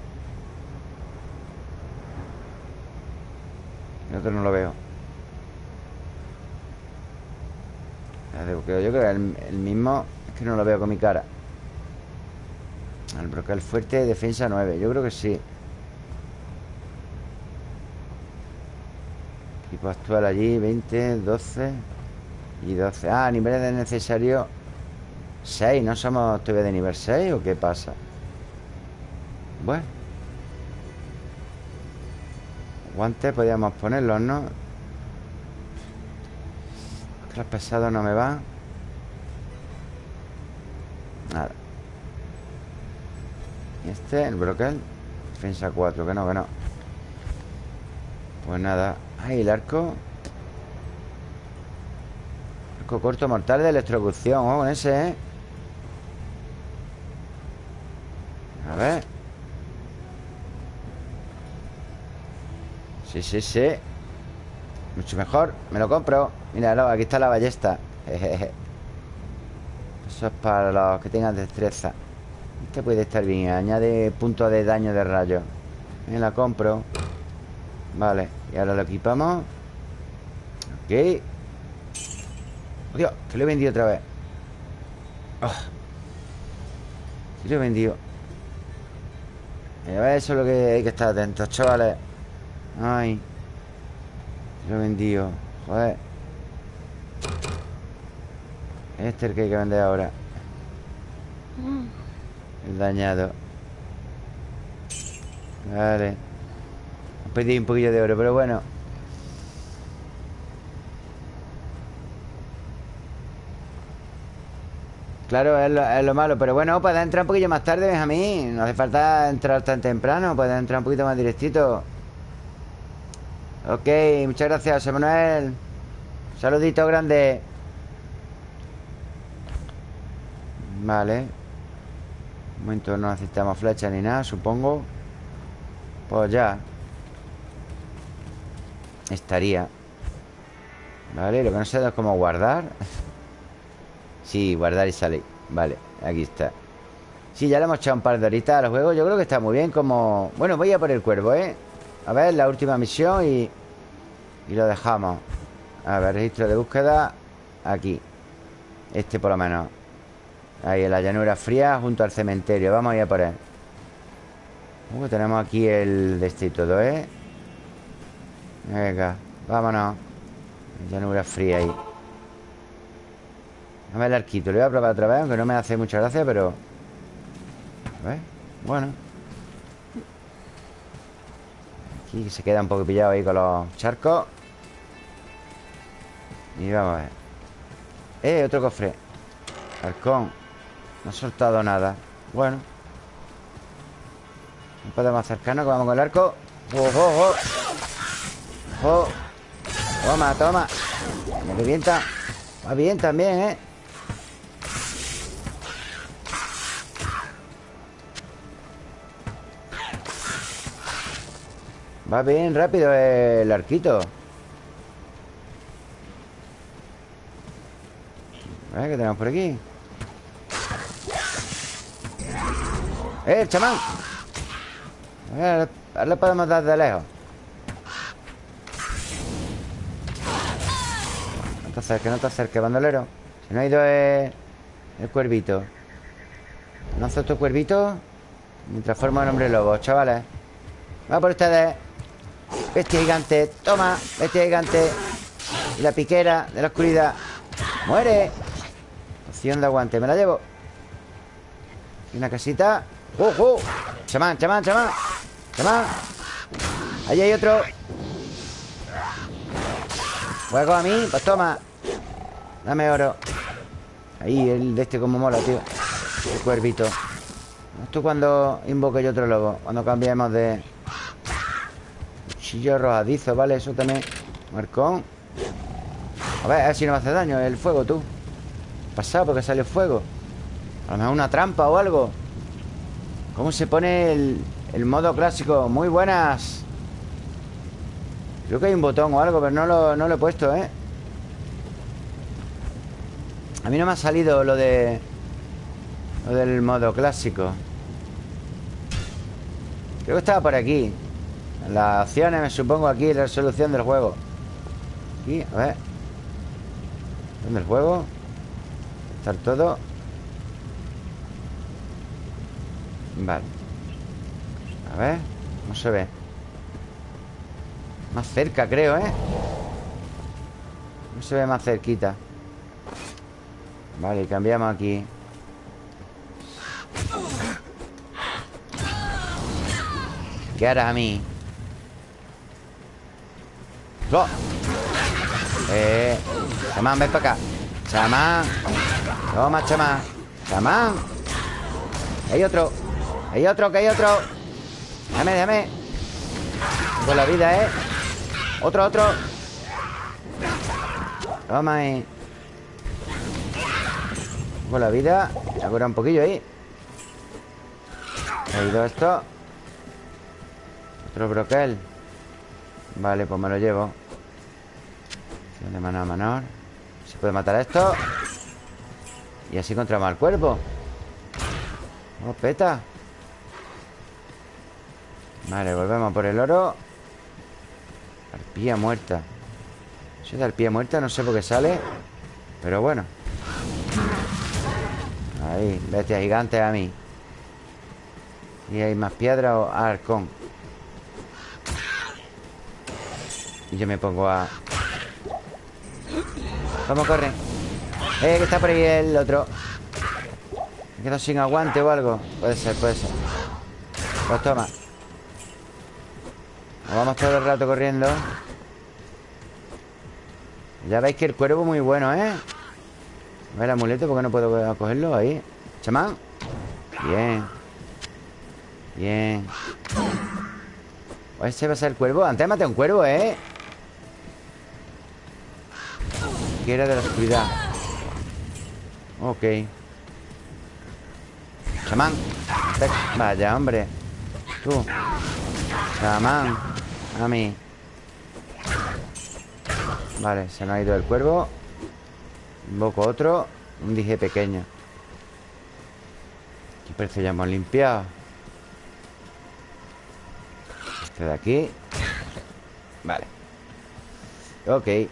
El otro no lo veo. Yo creo que el, el mismo Es que no lo veo con mi cara. El brocal fuerte Defensa 9, yo creo que sí. Equipo actual allí 20, 12 Y 12 Ah, niveles de necesario 6, ¿no somos todavía de nivel 6 o qué pasa? Bueno. Guantes podríamos ponerlos, ¿no? Los pesados no me van. Nada. Y este, el brocal Defensa 4, que no, que no. Pues nada. Ahí el arco. Arco corto mortal de electrocución. Ojo con ese, ¿eh? A ver. Sí, sí, sí. Mucho mejor. Me lo compro. Míralo, aquí está la ballesta. Eso es para los que tengan destreza. Este puede estar bien. Añade puntos de daño de rayo. Me la compro. Vale, y ahora lo equipamos. Ok. Oh, Dios, que lo he vendido otra vez. Oh. Sí lo he vendido eso es lo que hay que estar atentos, chavales. Ay Lo he vendido Joder. Este es el que hay que vender ahora. El dañado. Vale. Pedí un poquillo de oro, pero bueno Claro, es lo, malo Pero bueno, puedes entrar un poquillo más tarde, Benjamín. No hace falta entrar tan temprano Puedes entrar un poquito más directito. Ok, muchas gracias, José Manuel. Saludito grande. Vale. Un momento no necesitamos flecha ni nada, supongo. Pues ya. Estaría. Vale, lo que no sé es cómo guardar Sí, guardar y salir. Vale, aquí está. Sí, ya le hemos echado un par de horitas al juego Yo creo que está muy bien como... Bueno, voy a por el cuervo, ¿eh? A ver, la última misión y... Y lo dejamos. A ver, registro de búsqueda Aquí. Este por lo menos. Ahí en la llanura fría junto al cementerio. Vamos a ir a por él. Uh, Tenemos aquí el de este y todo, ¿eh? Venga, vámonos. Llanura fría ahí Dame el arquito, lo voy a probar otra vez Aunque no me hace mucha gracia, pero... A ver, bueno. Aquí se queda un poco pillado ahí con los charcos. Y vamos a ver. Eh, otro cofre. Halcón No ha soltado nada. Bueno. No podemos acercarnos que vamos con el arco. ¡Oh, oh, oh! ¡Oh! Toma, toma. Me revienta. Va bien también, ¿eh? Va bien rápido el arquito A ¿qué tenemos por aquí? ¡Eh, chamán! A ver, ahora le podemos dar de lejos No te acerques, no te acerques, bandolero Si no ha ido el, el cuervito ¿No hace otro cuervito? Mientras forma el hombre lobo, chavales Va por ustedes Bestia gigante, toma Bestia gigante. Y la piquera de la oscuridad ¡Muere! Opción de aguante, me la llevo. Y una casita. ¡Oh, oh! Chamán, chamán, chamán. Chamán. Allí hay otro. Juego a mí, pues toma. Dame oro. Ahí, el de este como mola, tío. El cuervito. Esto cuando invoque yo otro lobo Cuando cambiemos de... Cuchillo arrojadizo, vale, eso también. Marcón A ver, a ver si no me hace daño el fuego, tú. Pasado porque sale fuego? A lo mejor una trampa o algo. ¿Cómo se pone el, el modo clásico? Muy buenas. Creo que hay un botón o algo Pero no lo, no lo he puesto, ¿eh? A mí no me ha salido lo de... Lo del modo clásico. Creo que estaba por aquí las opciones, me supongo aquí La resolución del juego. Aquí, a ver. ¿Dónde el juego? Estar todo. Vale. A ver No se ve. Más cerca creo, ¿eh? No se ve más cerquita. Vale, cambiamos aquí. ¿Qué hará a mí? ¡Oh! Eh, chamán, ven para acá. Chamán. Toma, chamán. Chamán. Hay otro. Hay otro, que hay otro. Déjame, déjame. Con la vida, ¿eh? Otro, otro. Toma ahí Con la vida. Se un poquillo ahí. Ha ido esto. Otro broquel. Vale, pues me lo llevo de mano a menor Se puede matar a esto. Y así encontramos al cuerpo Oh, peta. Vale, volvemos por el oro. Arpía muerta. Eso de arpía muerta no sé por qué sale Pero bueno. Ahí, bestia gigante a mí. Y hay más piedra o arcón Y yo me pongo a... ¿Cómo corre? Eh, que está por ahí el otro. Me quedo sin aguante o algo. Puede ser, puede ser. Pues toma. Nos vamos todo el rato corriendo. Ya veis que el cuervo es muy bueno, ¿eh? A ver el amuleto, ¿por qué no puedo cogerlo? Ahí Chamán Bien. Bien. Ese va a ser el cuervo. Antes maté a un cuervo, ¿eh? Que era de la oscuridad. Ok. Chamán. Vaya, hombre. Tú. Chamán. A mí. Vale, se nos ha ido el cuervo. Invoco otro. Un dije pequeño. Aquí parece ya hemos limpiado. Este de aquí. Vale. Ok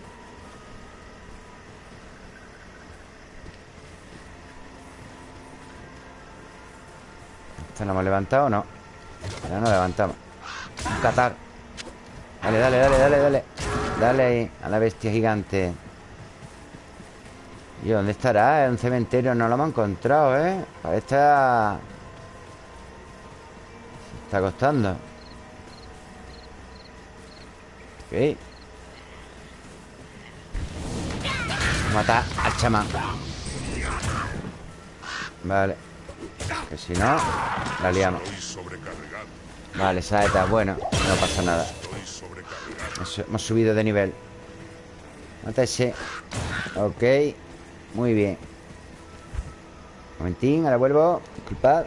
¿Esto lo hemos levantado o no? Ya no levantamos. Un catar. Dale, dale, dale, dale, dale. Dale ahí a la bestia gigante. ¿Y dónde estará? Es un cementerio, no lo hemos encontrado, ¿eh? Parece estar... Se está costando Ok. Matar al chamán. Vale Que si no La liamos. Vale, saeta, bueno No pasa nada. Hemos subido de nivel. Mata ese Ok. Muy bien. Momentín, ahora vuelvo. Disculpad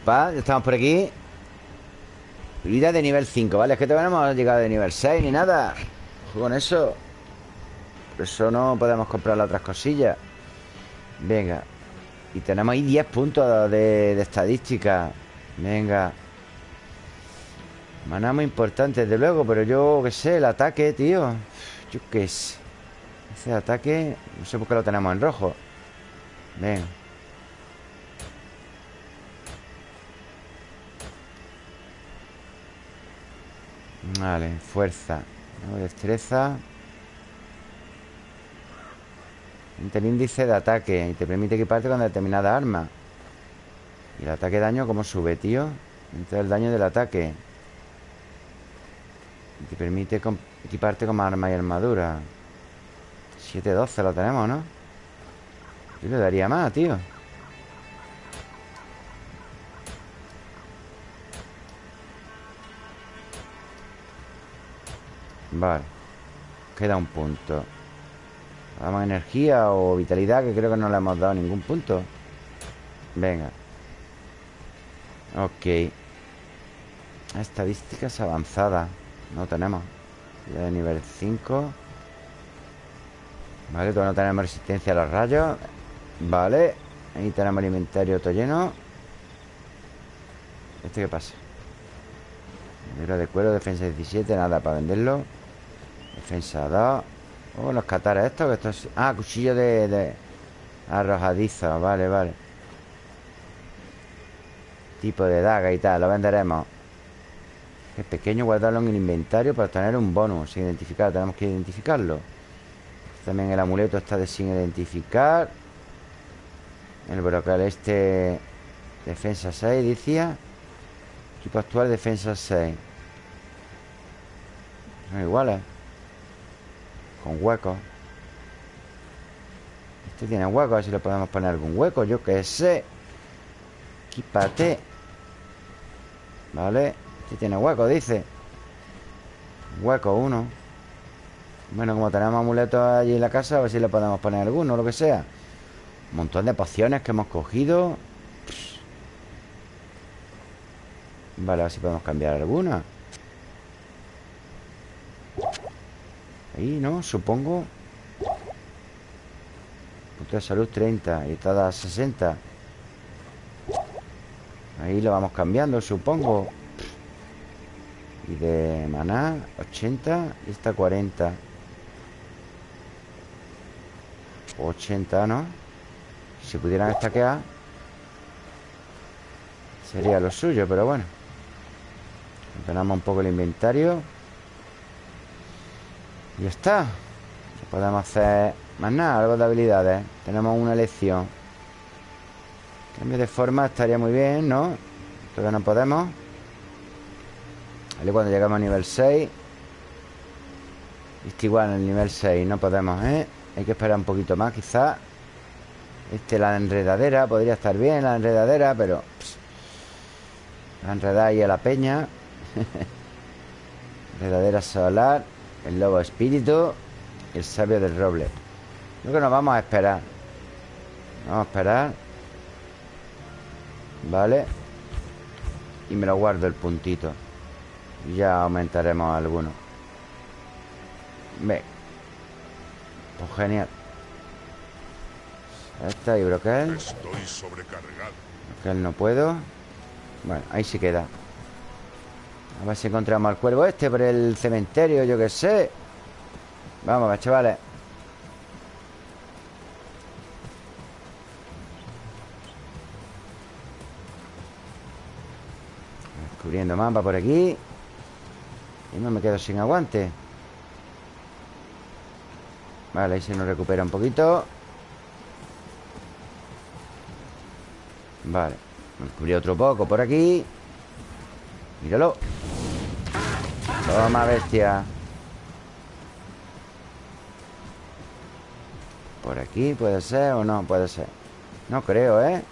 Estamos por aquí. Vida de nivel 5, ¿vale? Es que todavía no hemos llegado de nivel 6 ni nada. Con eso. Por eso no podemos comprar las otras cosillas. Venga. Y tenemos ahí 10 puntos de, de estadística. Venga. Maná muy importante, desde luego Pero yo, qué sé, el ataque, tío. Yo qué sé. Ese ataque, no sé por qué lo tenemos en rojo. Venga Vale, fuerza ¿no? Destreza el índice de ataque Y te permite equiparte con determinada arma Y el ataque daño ¿Cómo sube, tío? Entra el daño del ataque Y te permite equiparte con arma y armadura 7-12 lo tenemos, ¿no? Yo le daría más, tío Vale. Queda un punto. Damos energía o vitalidad Que creo que no le hemos dado ningún punto. Venga. Ok. Estadísticas avanzadas No tenemos. Ya de nivel 5 Vale, todavía no tenemos resistencia a los rayos. Vale. Ahí tenemos el inventario todo lleno. ¿Este qué pasa? Madera de cuero, defensa 17 Nada para venderlo Defensa 2 Oh, los catares estos estos... Ah, cuchillo de, de... Arrojadizo, vale, vale. Tipo de daga y tal Lo venderemos. Es pequeño, guardarlo en el inventario Para obtener un bonus sin identificar Tenemos que identificarlo. También el amuleto está de sin identificar. El brocal este Defensa 6, decía. Equipo actual, defensa 6 Son iguales con huecos Este tiene hueco A ver si le podemos poner algún hueco Yo qué sé. Equípate Vale Este tiene hueco, dice. Hueco uno. Bueno, como tenemos amuletos allí en la casa A ver si le podemos poner alguno, lo que sea. Un montón de pociones que hemos cogido. Vale, a ver si podemos cambiar alguna Ahí, ¿no? Supongo. Punto de salud 30 Y está a 60 Ahí lo vamos cambiando, supongo. Y de maná 80 Y esta 40 80, ¿no? Si pudieran estaquear Sería lo suyo, pero bueno. Ordenamos un poco el inventario ya está. Podemos hacer más nada, algo de habilidades. Tenemos una elección Cambio de forma estaría muy bien, ¿no? Todavía no podemos. Vale, cuando llegamos a nivel 6 Este igual en el nivel 6 No podemos, ¿eh? Hay que esperar un poquito más, quizás Este, la enredadera Podría estar bien la enredadera, pero La enredada ahí a la peña. Enredadera solar el lobo espíritu y el sabio del roble. Creo que nos vamos a esperar. Vamos a esperar. Vale Y me lo guardo el puntito. Ya aumentaremos alguno. Ve. Pues genial. Esta y broquel. Estoy sobrecargado. Broquel no puedo. Bueno, ahí se queda a ver si encontramos al cuervo este por el cementerio, yo qué sé. Vamos, chavales. Descubriendo mapa por aquí. Y no me quedo sin aguante. Vale, ahí se nos recupera un poquito. Vale. Descubrí otro poco por aquí. Míralo. Toma, bestia. Por aquí puede ser o no puede ser No creo, ¿eh?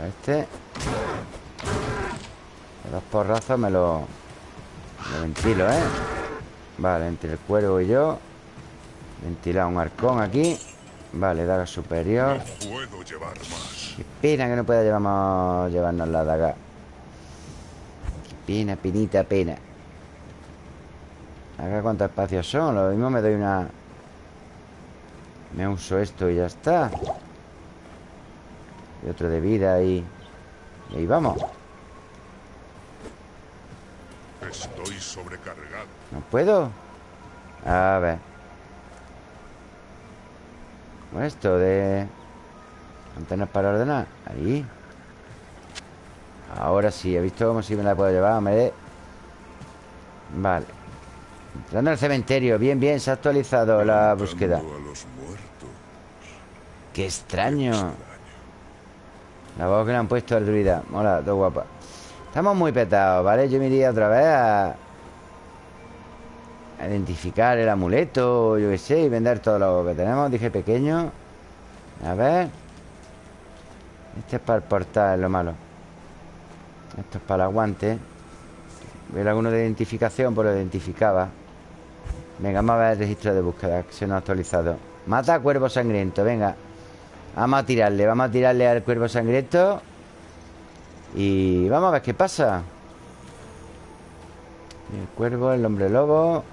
A este De dos porrazos me lo Me lo ventilo, ¿eh? Vale, entre el cuervo y yo Ventilar un arcón aquí. Vale, daga superior. No puedo llevar más. Qué pena que no pueda llevamos, llevarnos la daga Pena, penita, pena. Acá cuántos espacios son Lo mismo me doy una... Me uso esto y ya está. Y otro de vida y... Y ahí vamos. Estoy sobrecargado. ¿No puedo? A ver. Con esto de... Antenas para ordenar. Ahí Ahora sí, he visto cómo si me la puedo llevar me... Vale. Entrando al cementerio. Bien, bien, se ha actualizado la búsqueda. a los muertos. Qué extraño. La voz que le han puesto al druida Mola, todo guapa Estamos muy petados, ¿vale? Yo me iría otra vez a... a identificar el amuleto Yo qué sé Y vender todo lo que tenemos Dije pequeño. A ver. Este es para el portal, lo malo esto es para el aguante. Ver alguno de identificación, pues lo identificaba. Venga, vamos a ver el registro de búsqueda Que se nos ha actualizado. Mata a cuervo sangriento, venga. Vamos a tirarle, vamos a tirarle al cuervo sangriento. Y vamos a ver qué pasa. El cuervo, el hombre lobo.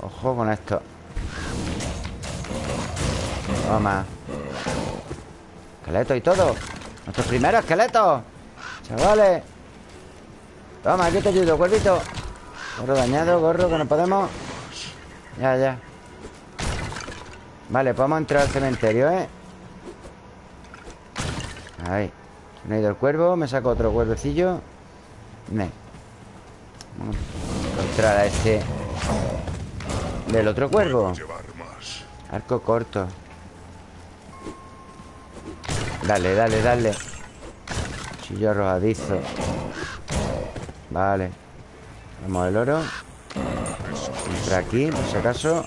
Ojo con esto. Toma. Esqueleto y todo Nuestros primeros esqueletos Chavales. Toma, aquí te ayudo, cuervito. Gorro dañado, gorro, que no podemos. Ya, ya. Vale, podemos entrar al cementerio, ¿eh? Ahí. Me ha ido el cuervo, me saco otro cuervecillo. Me. Vamos a encontrar a este Del otro cuervo. Arco corto Dale, dale, dale. Chillo arrojadizo. Vale. Vamos el oro. Entra aquí, por si acaso.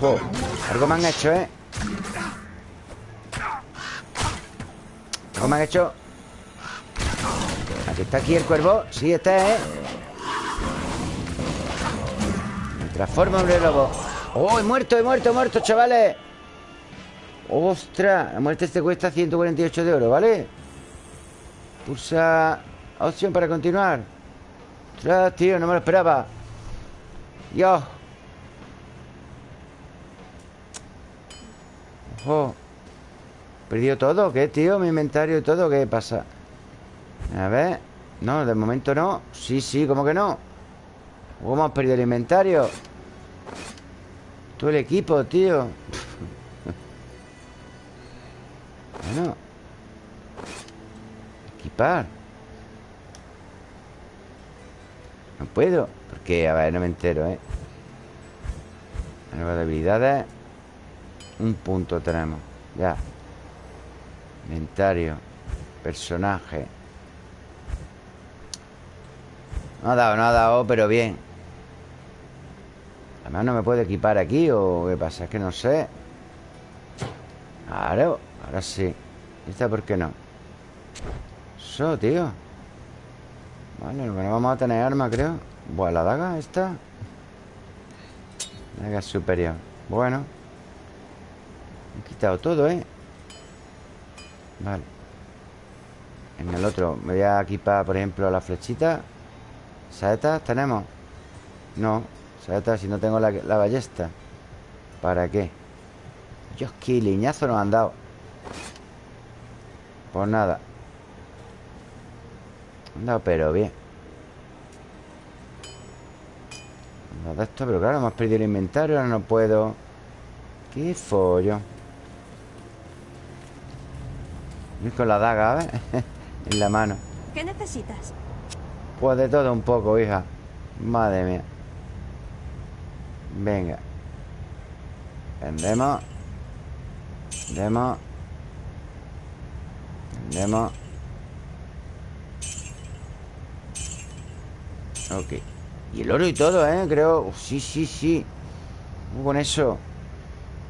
Ojo Algo me han hecho, ¿eh? Algo me han hecho. Aquí está aquí el cuervo. Sí, este ¿eh? Me transformo en lobo ¡Oh, he muerto, he muerto, he muerto, chavales! ¡Ostras! La muerte este cuesta 148 de oro, ¿vale? Pulsa opción para continuar ¡Ostras, tío! No me lo esperaba ¡Dios! ¡Ojo! ¿Perdido todo? ¿Qué, tío? Mi inventario y todo ¿Qué pasa? A ver No, de momento no Sí, sí, ¿cómo que no? ¿Cómo hemos perdido el inventario? Todo el equipo, tío Bueno. Equipar. No puedo Porque, a ver, no me entero, ¿eh? Nuevas habilidades. Un punto tenemos. Ya. Inventario. Personaje. No ha dado, no ha dado, pero bien Además no me puedo equipar aquí ¿O qué pasa? Es que no sé. Claro, ahora sí. ¿Esta por qué no? Eso, tío. Vale, no vamos a tener arma, creo. Buah, la daga esta. Daga superior. Bueno. He quitado todo, ¿eh? Vale. En el otro me voy a equipar, por ejemplo, la flechita. ¿Saetas tenemos? No si no tengo la, ballesta ¿Para qué? Dios, qué liñazo nos han dado. Pues nada. Han dado pero bien. Dado esto, pero claro, hemos perdido el inventario Ahora no puedo. Qué follo. Y con la daga, ¿eh? en la mano. ¿Qué necesitas? Pues de todo un poco, hija. Madre mía Venga. Vendemos. Vendemos. Vendemos. Ok. Y el oro y todo, ¿eh? Creo. Sí, sí, sí. Con eso.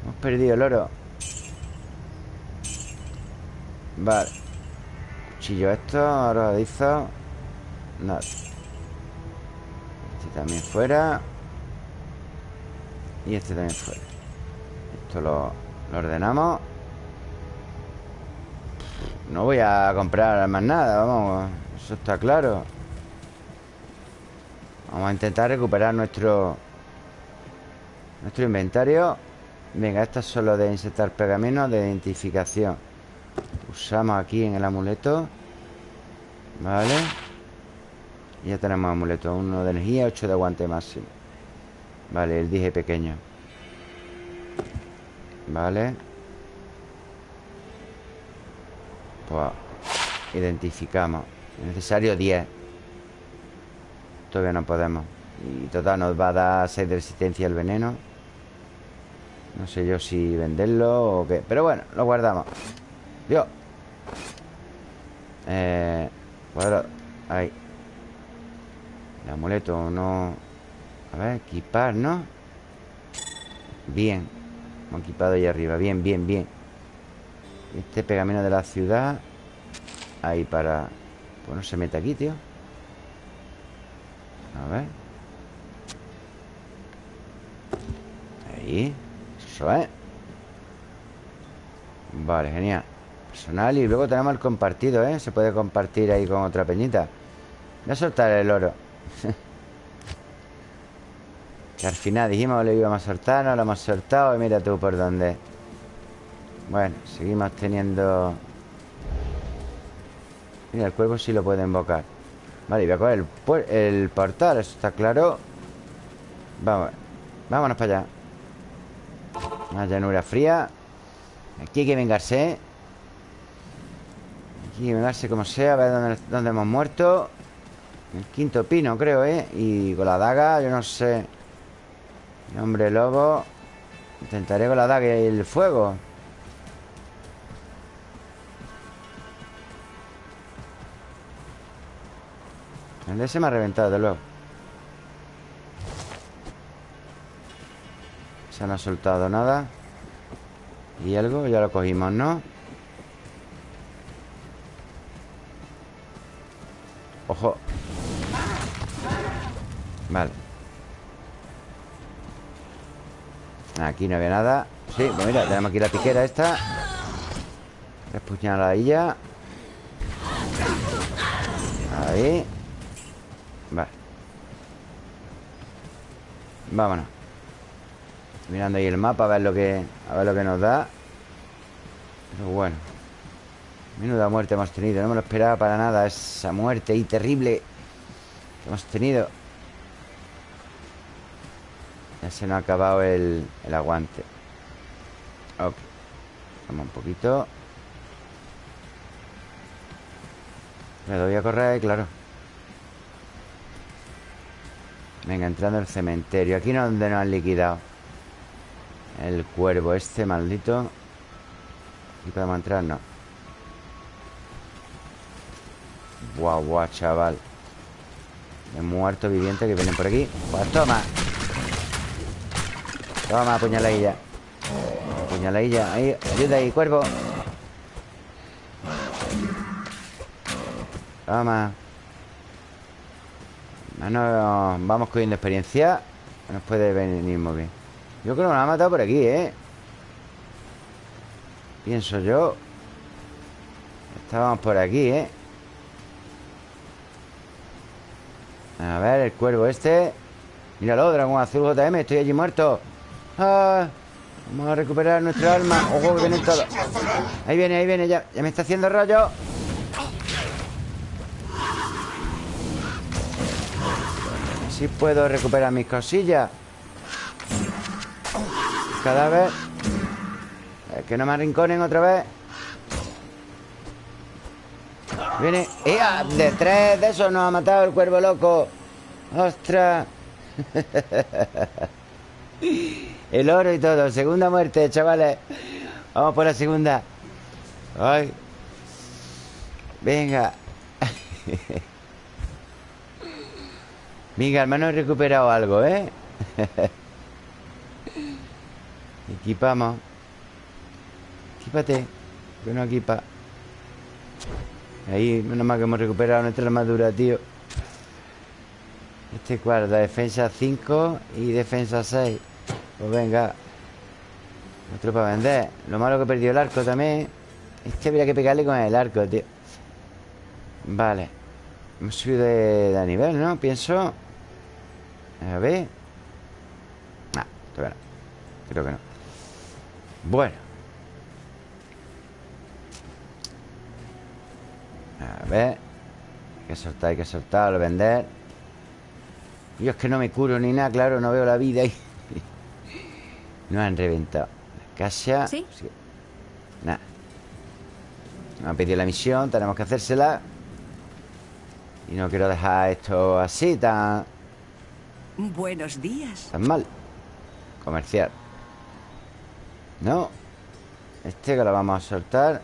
Hemos perdido el oro. Vale. Cuchillo esto Arrojadizo. Nada Este también fuera y este también fuera Esto lo, ordenamos. No voy a comprar más nada Vamos, eso está claro. Vamos a intentar recuperar nuestro Nuestro inventario. Venga, esto es solo de insertar pergaminos de identificación. Usamos aquí en el amuleto. Vale. Ya tenemos amuleto. Uno de energía, 8 de aguante máximo Vale, el dije pequeño. Vale. Pues Identificamos. Necesario 10 Todavía no podemos. Y total nos va a dar 6 de resistencia al veneno. No sé yo si venderlo o qué. Pero bueno, lo guardamos. Dios. Eh... Bueno, ahí. El amuleto no... A ver, equipar, ¿no? Bien. Hemos equipado ahí arriba. Bien, bien, bien. Este pegamento de la ciudad Ahí para... Pues no se mete aquí, tío. A ver. Ahí. Eso es. Vale, genial. Personal y luego tenemos el compartido, ¿eh? Se puede compartir ahí con otra peñita. Voy a soltar el oro Que al final dijimos que lo íbamos a soltar No lo hemos soltado y mira tú por dónde. Bueno, seguimos teniendo Mira, el cuervo sí lo puede invocar. Vale, y voy a coger el, portal Eso está claro. Vamos, vámonos para allá. Una llanura fría. Aquí hay que vengarse Aquí hay que vengarse como sea A ver dónde hemos muerto. El quinto pino, creo, ¿eh? Y con la daga, yo no sé Hombre lobo Intentaré con la daga y el fuego. El ese me ha reventado, de luego. Se no ha soltado nada. Y algo, ya lo cogimos, ¿no? Ojo. Vale Aquí no había nada. Sí, pues mira, tenemos aquí la piquera esta. Tres puñaladillas Ahí. Vale. Vámonos. Mirando ahí el mapa a ver lo que A ver lo que nos da. Pero bueno. Menuda muerte hemos tenido. No me lo esperaba para nada Esa muerte ahí terrible Que hemos tenido Ya se nos ha acabado el, el aguante. Ok. Vamos un poquito. Me doy a correr, claro. Venga, entrando al cementerio. Aquí no es donde nos han liquidado. El cuervo este maldito. Aquí podemos entrar, no. Guau, guau, chaval. De muerto viviente que vienen por aquí. Pues toma Toma, puñaladilla Puñaladilla Ahí, ayuda ahí, cuervo. Toma Bueno, vamos cogiendo experiencia. Nos puede venir muy bien. Yo creo que nos ha matado por aquí, ¿eh? Pienso yo. Estábamos por aquí, ¿eh? A ver, el cuervo este. Míralo, dragón azul JM Estoy allí muerto ah, Vamos a recuperar nuestra alma. Ojo que vienen todos Ahí viene, ahí viene Ya, ya me está haciendo rollo. Así puedo recuperar mis cosillas. Cadáver Es que no me arrinconen otra vez. Viene. ¡Ea! De tres de esos nos ha matado el cuervo loco. ¡Ostras! El oro y todo. Segunda muerte, chavales. Vamos por la segunda. ¡Ay! Venga. Venga, menos he recuperado algo, ¿eh? Equipamos. Equípate Que no equipa. Ahí, menos mal que hemos recuperado nuestra armadura, tío. Este cuarto, defensa 5 y defensa 6 Pues venga Otro para vender. Lo malo que perdió el arco también. Este habría que pegarle con el arco, tío. Vale. Hemos subido de, de nivel, ¿no? Pienso. A ver. Ah, todavía no. Creo que no. Bueno. A ver. Hay que soltar, hay que soltar, vender. Yo es que no me curo ni nada, claro, no veo la vida ahí No han reventado La casa. ¿Sí? Nada. Nos han pedido la misión, tenemos que hacérsela. Y no quiero dejar esto así tan... Buenos días. Tan mal. Comercial. No. Este que lo vamos a soltar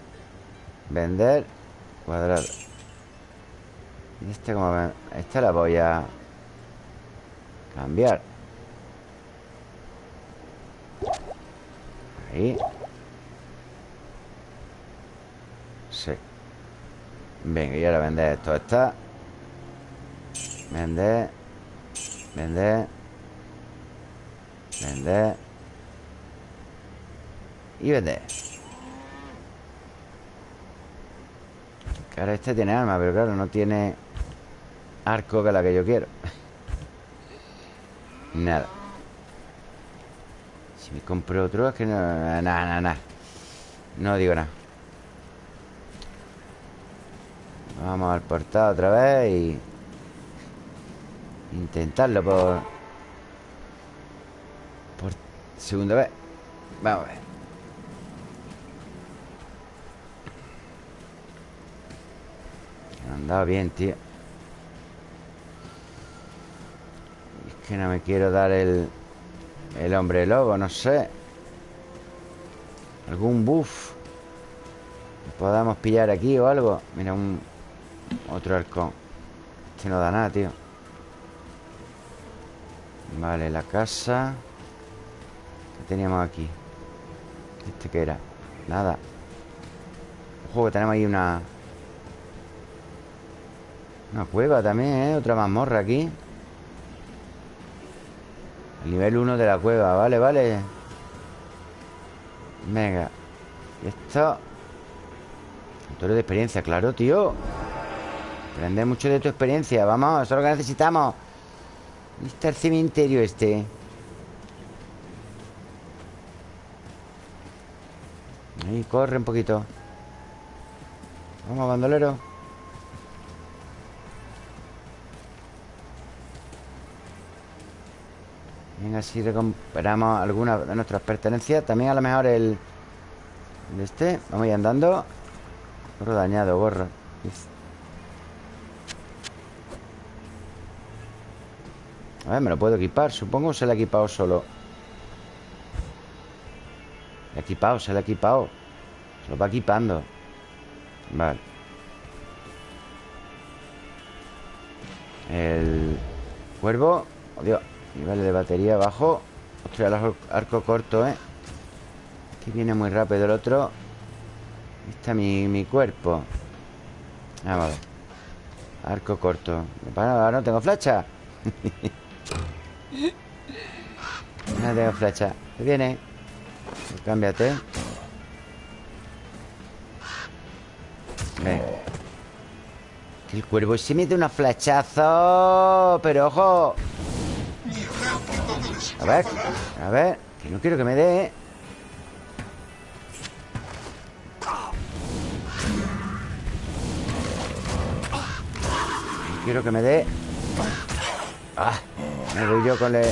Vender Cuadrado. Y este como ven Este la voy a Cambiar Sí Venga, y ahora vender esto Esta Vender Vender. Vender. Y vender. Ahora este tiene arma, pero claro, no tiene arco que la que yo quiero. Nada. Me compro otro, es que no. Nada, nada, nada. No digo nada. Vamos al portal otra vez y... Intentarlo por... Por segunda vez Vamos a ver dado bien, tío Es que no me quiero dar el... El hombre lobo, no sé. Algún buff. Podamos pillar aquí o algo. Mira, un... Otro halcón. Este no da nada, tío. Vale, la casa ¿Qué teníamos aquí? ¿Este qué era? Nada. Ojo, que tenemos ahí una... Una cueva también, ¿eh? Otra mazmorra aquí El nivel 1 de la cueva. Vale, vale. Venga. Y esto. Motor de experiencia, claro, tío. Aprende mucho de tu experiencia. Vamos, eso es lo que necesitamos. Está el cementerio este? Ahí, corre un poquito. Vamos, bandolero Venga, si recuperamos alguna de nuestras pertenencias. También a lo mejor el... el este Vamos a ir andando. Gorro dañado, gorro. A ver, me lo puedo equipar Supongo se lo ha equipado solo. Se ha equipado, se lo ha equipado. Se lo va equipando. Vale. El cuervo oh, Dios Nivel de batería bajo Ostras, el arco corto, ¿eh? Aquí viene muy rápido el otro. Ahí está mi, mi cuerpo. Vamos a ver. Arco corto. Ahora no tengo flecha No tengo flecha ¿Qué viene? Cámbiate. Que el cuervo se mete unos flechazos Pero ojo A ver A ver Que no quiero que me dé. Quiero que me dé. Ah me voy yo con el...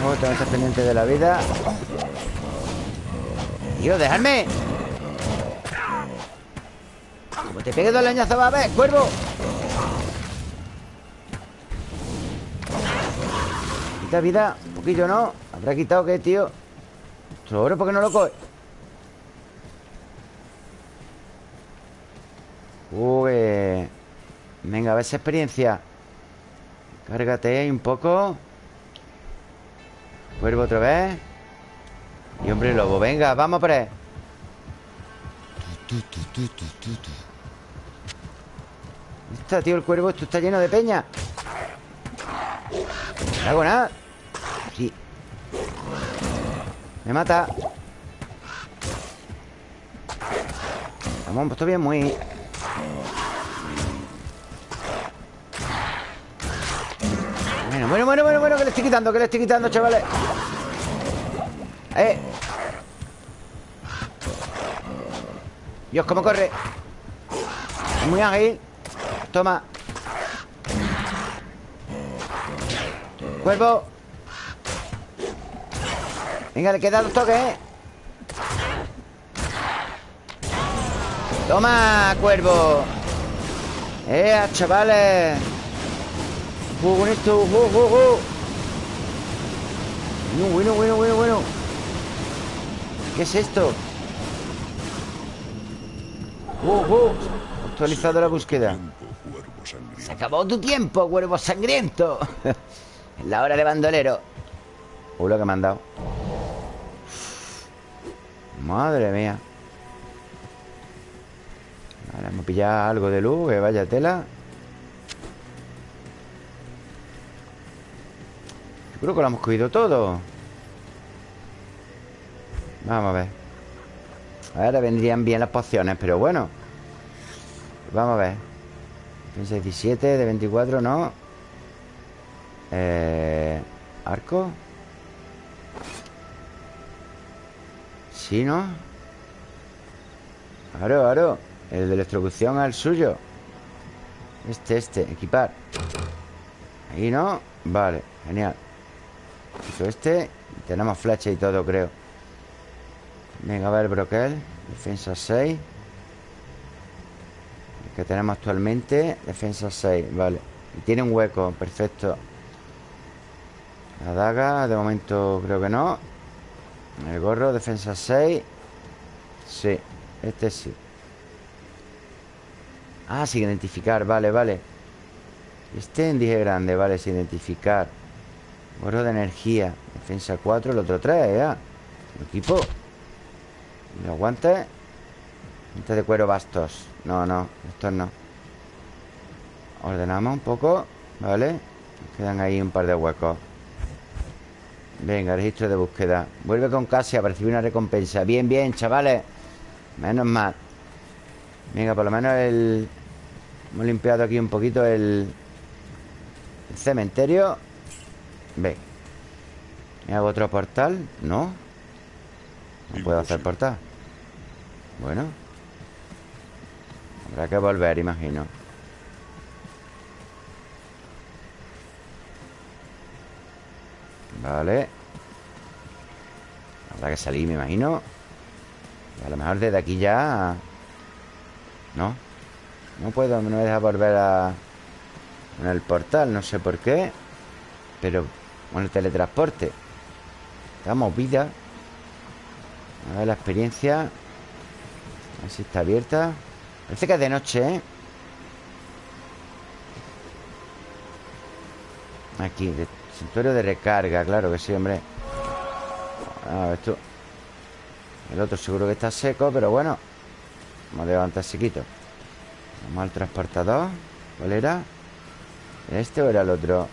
No, tengo que pendiente de la vida. Tío, dejadme Te pegue dos leñazos va a ver, cuervo. Quita vida, un poquillo no ¿Habrá quitado qué, tío? Otro oro, ¿por qué no lo coge? Uy Venga, a ver esa experiencia. Cárgate ahí un poco. Cuervo otra vez. Y hombre lobo, venga, vamos por Está, tío, el cuervo Esto está lleno de peña No hago nada Sí Me mata Vamos, pues bien muy Bueno, bueno, bueno, bueno, bueno, que le estoy quitando, que le estoy quitando, chavales. Eh. Dios, cómo corre. Muy ágil. Toma. Cuervo. Venga, le queda dos toques, ¿eh? Toma, cuervo. Eh, chavales. ¡Oh, con esto! ¡Oh, oh, oh! Bueno, bueno, bueno, bueno, bueno. ¿Qué es esto? ¡Oh, oh! Actualizado la búsqueda. Acabó tu tiempo, cuervo sangriento. en la hora de bandolero. Uh, lo que me han dado. Madre mía. Vale, Vamos a pillar algo de luz Que vaya tela Yo creo que lo hemos cogido todo Vamos a ver Ahora vendrían bien las pociones Pero bueno Vamos a ver Defensa 17 de 24, no eh, Arco. Sí, ¿no? Claro, claro El de electrocución al suyo. Este, este, equipar. Ahí, ¿no? Vale, genial. Quito este. Tenemos flecha y todo, creo. Venga, a ver, broquel. Defensa 6 El que tenemos actualmente Defensa 6, vale. Y tiene un hueco, perfecto. La daga, de momento creo que no. El gorro, defensa 6 Sí, este sí. Ah, sin identificar, vale, vale. Este en dije grande, vale, sin identificar. Gorro de energía Defensa 4, el otro 3, ya. Equipo. ¿Y los guantes? Guantes de cuero bastos. No, no, estos no. Ordenamos un poco Vale Quedan ahí un par de huecos. Venga, registro de búsqueda. Vuelve con Casia para recibir una recompensa. Bien, bien, chavales. Menos mal. Venga, por lo menos el... Hemos limpiado aquí un poquito el... El cementerio. Ven ¿Me hago otro portal? No. No puedo hacer portal. Bueno Habrá que volver, imagino. Vale. Habrá que salir, me imagino. A lo mejor desde aquí ya No No puedo, no me deja volver a En el portal, no sé por qué Pero Con el teletransporte. Está movida. A ver la experiencia. A ver si está abierta Parece que es de noche, ¿eh? Aquí, de Santuario de recarga, claro que sí, hombre. A ver, esto. El otro seguro que está seco, pero bueno. Vamos a levantar sequito. Vamos al transportador. ¿Cuál era? ¿Este o era el otro?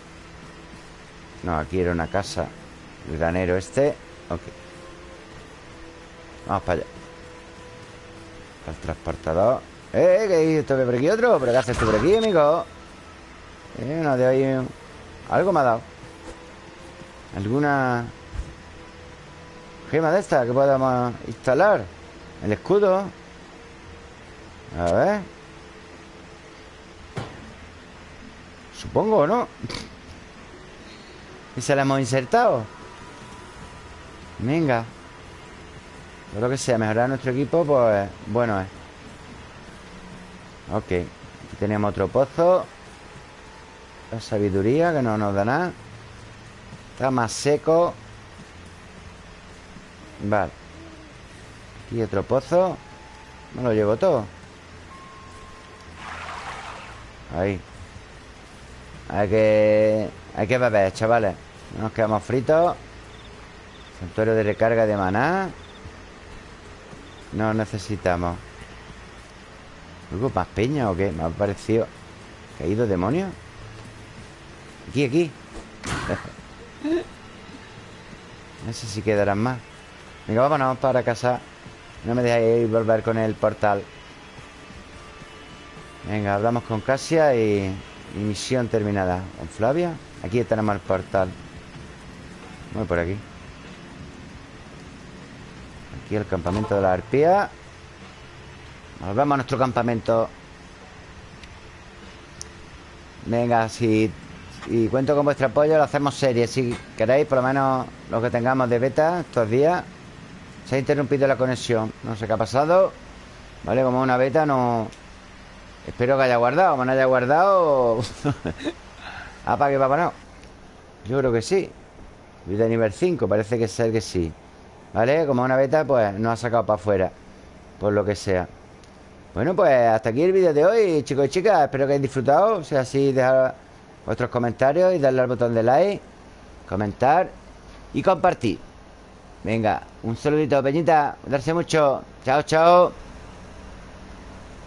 No, aquí era una casa. El granero este. Ok. Vamos para allá. Al transportador ¡Eh! ¿Qué hay esto por aquí otro? ¿Pero qué haces tú por aquí, amigo? Eh, uno de ahí Algo me ha dado ¿Alguna gema de esta que podamos instalar? El escudo A ver Supongo, ¿no? Y se la hemos insertado Venga Todo lo que sea mejorar nuestro equipo Pues bueno es Ok Aquí tenemos otro pozo. La sabiduría que no nos da nada. Está más seco. Vale. Aquí otro pozo. Me lo llevo todo. Ahí. Hay que... Hay que beber, chavales. No nos quedamos fritos. Santuario de recarga de maná. No necesitamos ¿Algo más peña o qué? Me ha parecido ¿Caído demonio? Aquí, aquí. No sé si quedarán más. Venga, vámonos para casa. No me dejáis volver con el portal. Venga, hablamos con Casia y, y misión terminada. Con Flavia Aquí tenemos el portal. Voy por aquí. Aquí el campamento de la arpía Volvemos a nuestro campamento. Venga, si y cuento con vuestro apoyo, lo hacemos serie. Si queréis, por lo menos lo que tengamos de beta estos días Se ha interrumpido la conexión. No sé qué ha pasado Vale, como una beta no... Espero que haya guardado. Como no haya guardado... Apague, ah, papá, no. Yo creo que sí. Vida nivel 5, parece que ser que sí ¿Vale? Como una beta, pues no ha sacado para afuera Por lo que sea Bueno, pues hasta aquí el vídeo de hoy, chicos y chicas Espero que hayáis disfrutado O sea, así dejar vuestros comentarios y darle al botón de like, comentar y compartir. Venga, un saludito, Peñita. Darse mucho. Chao, chao.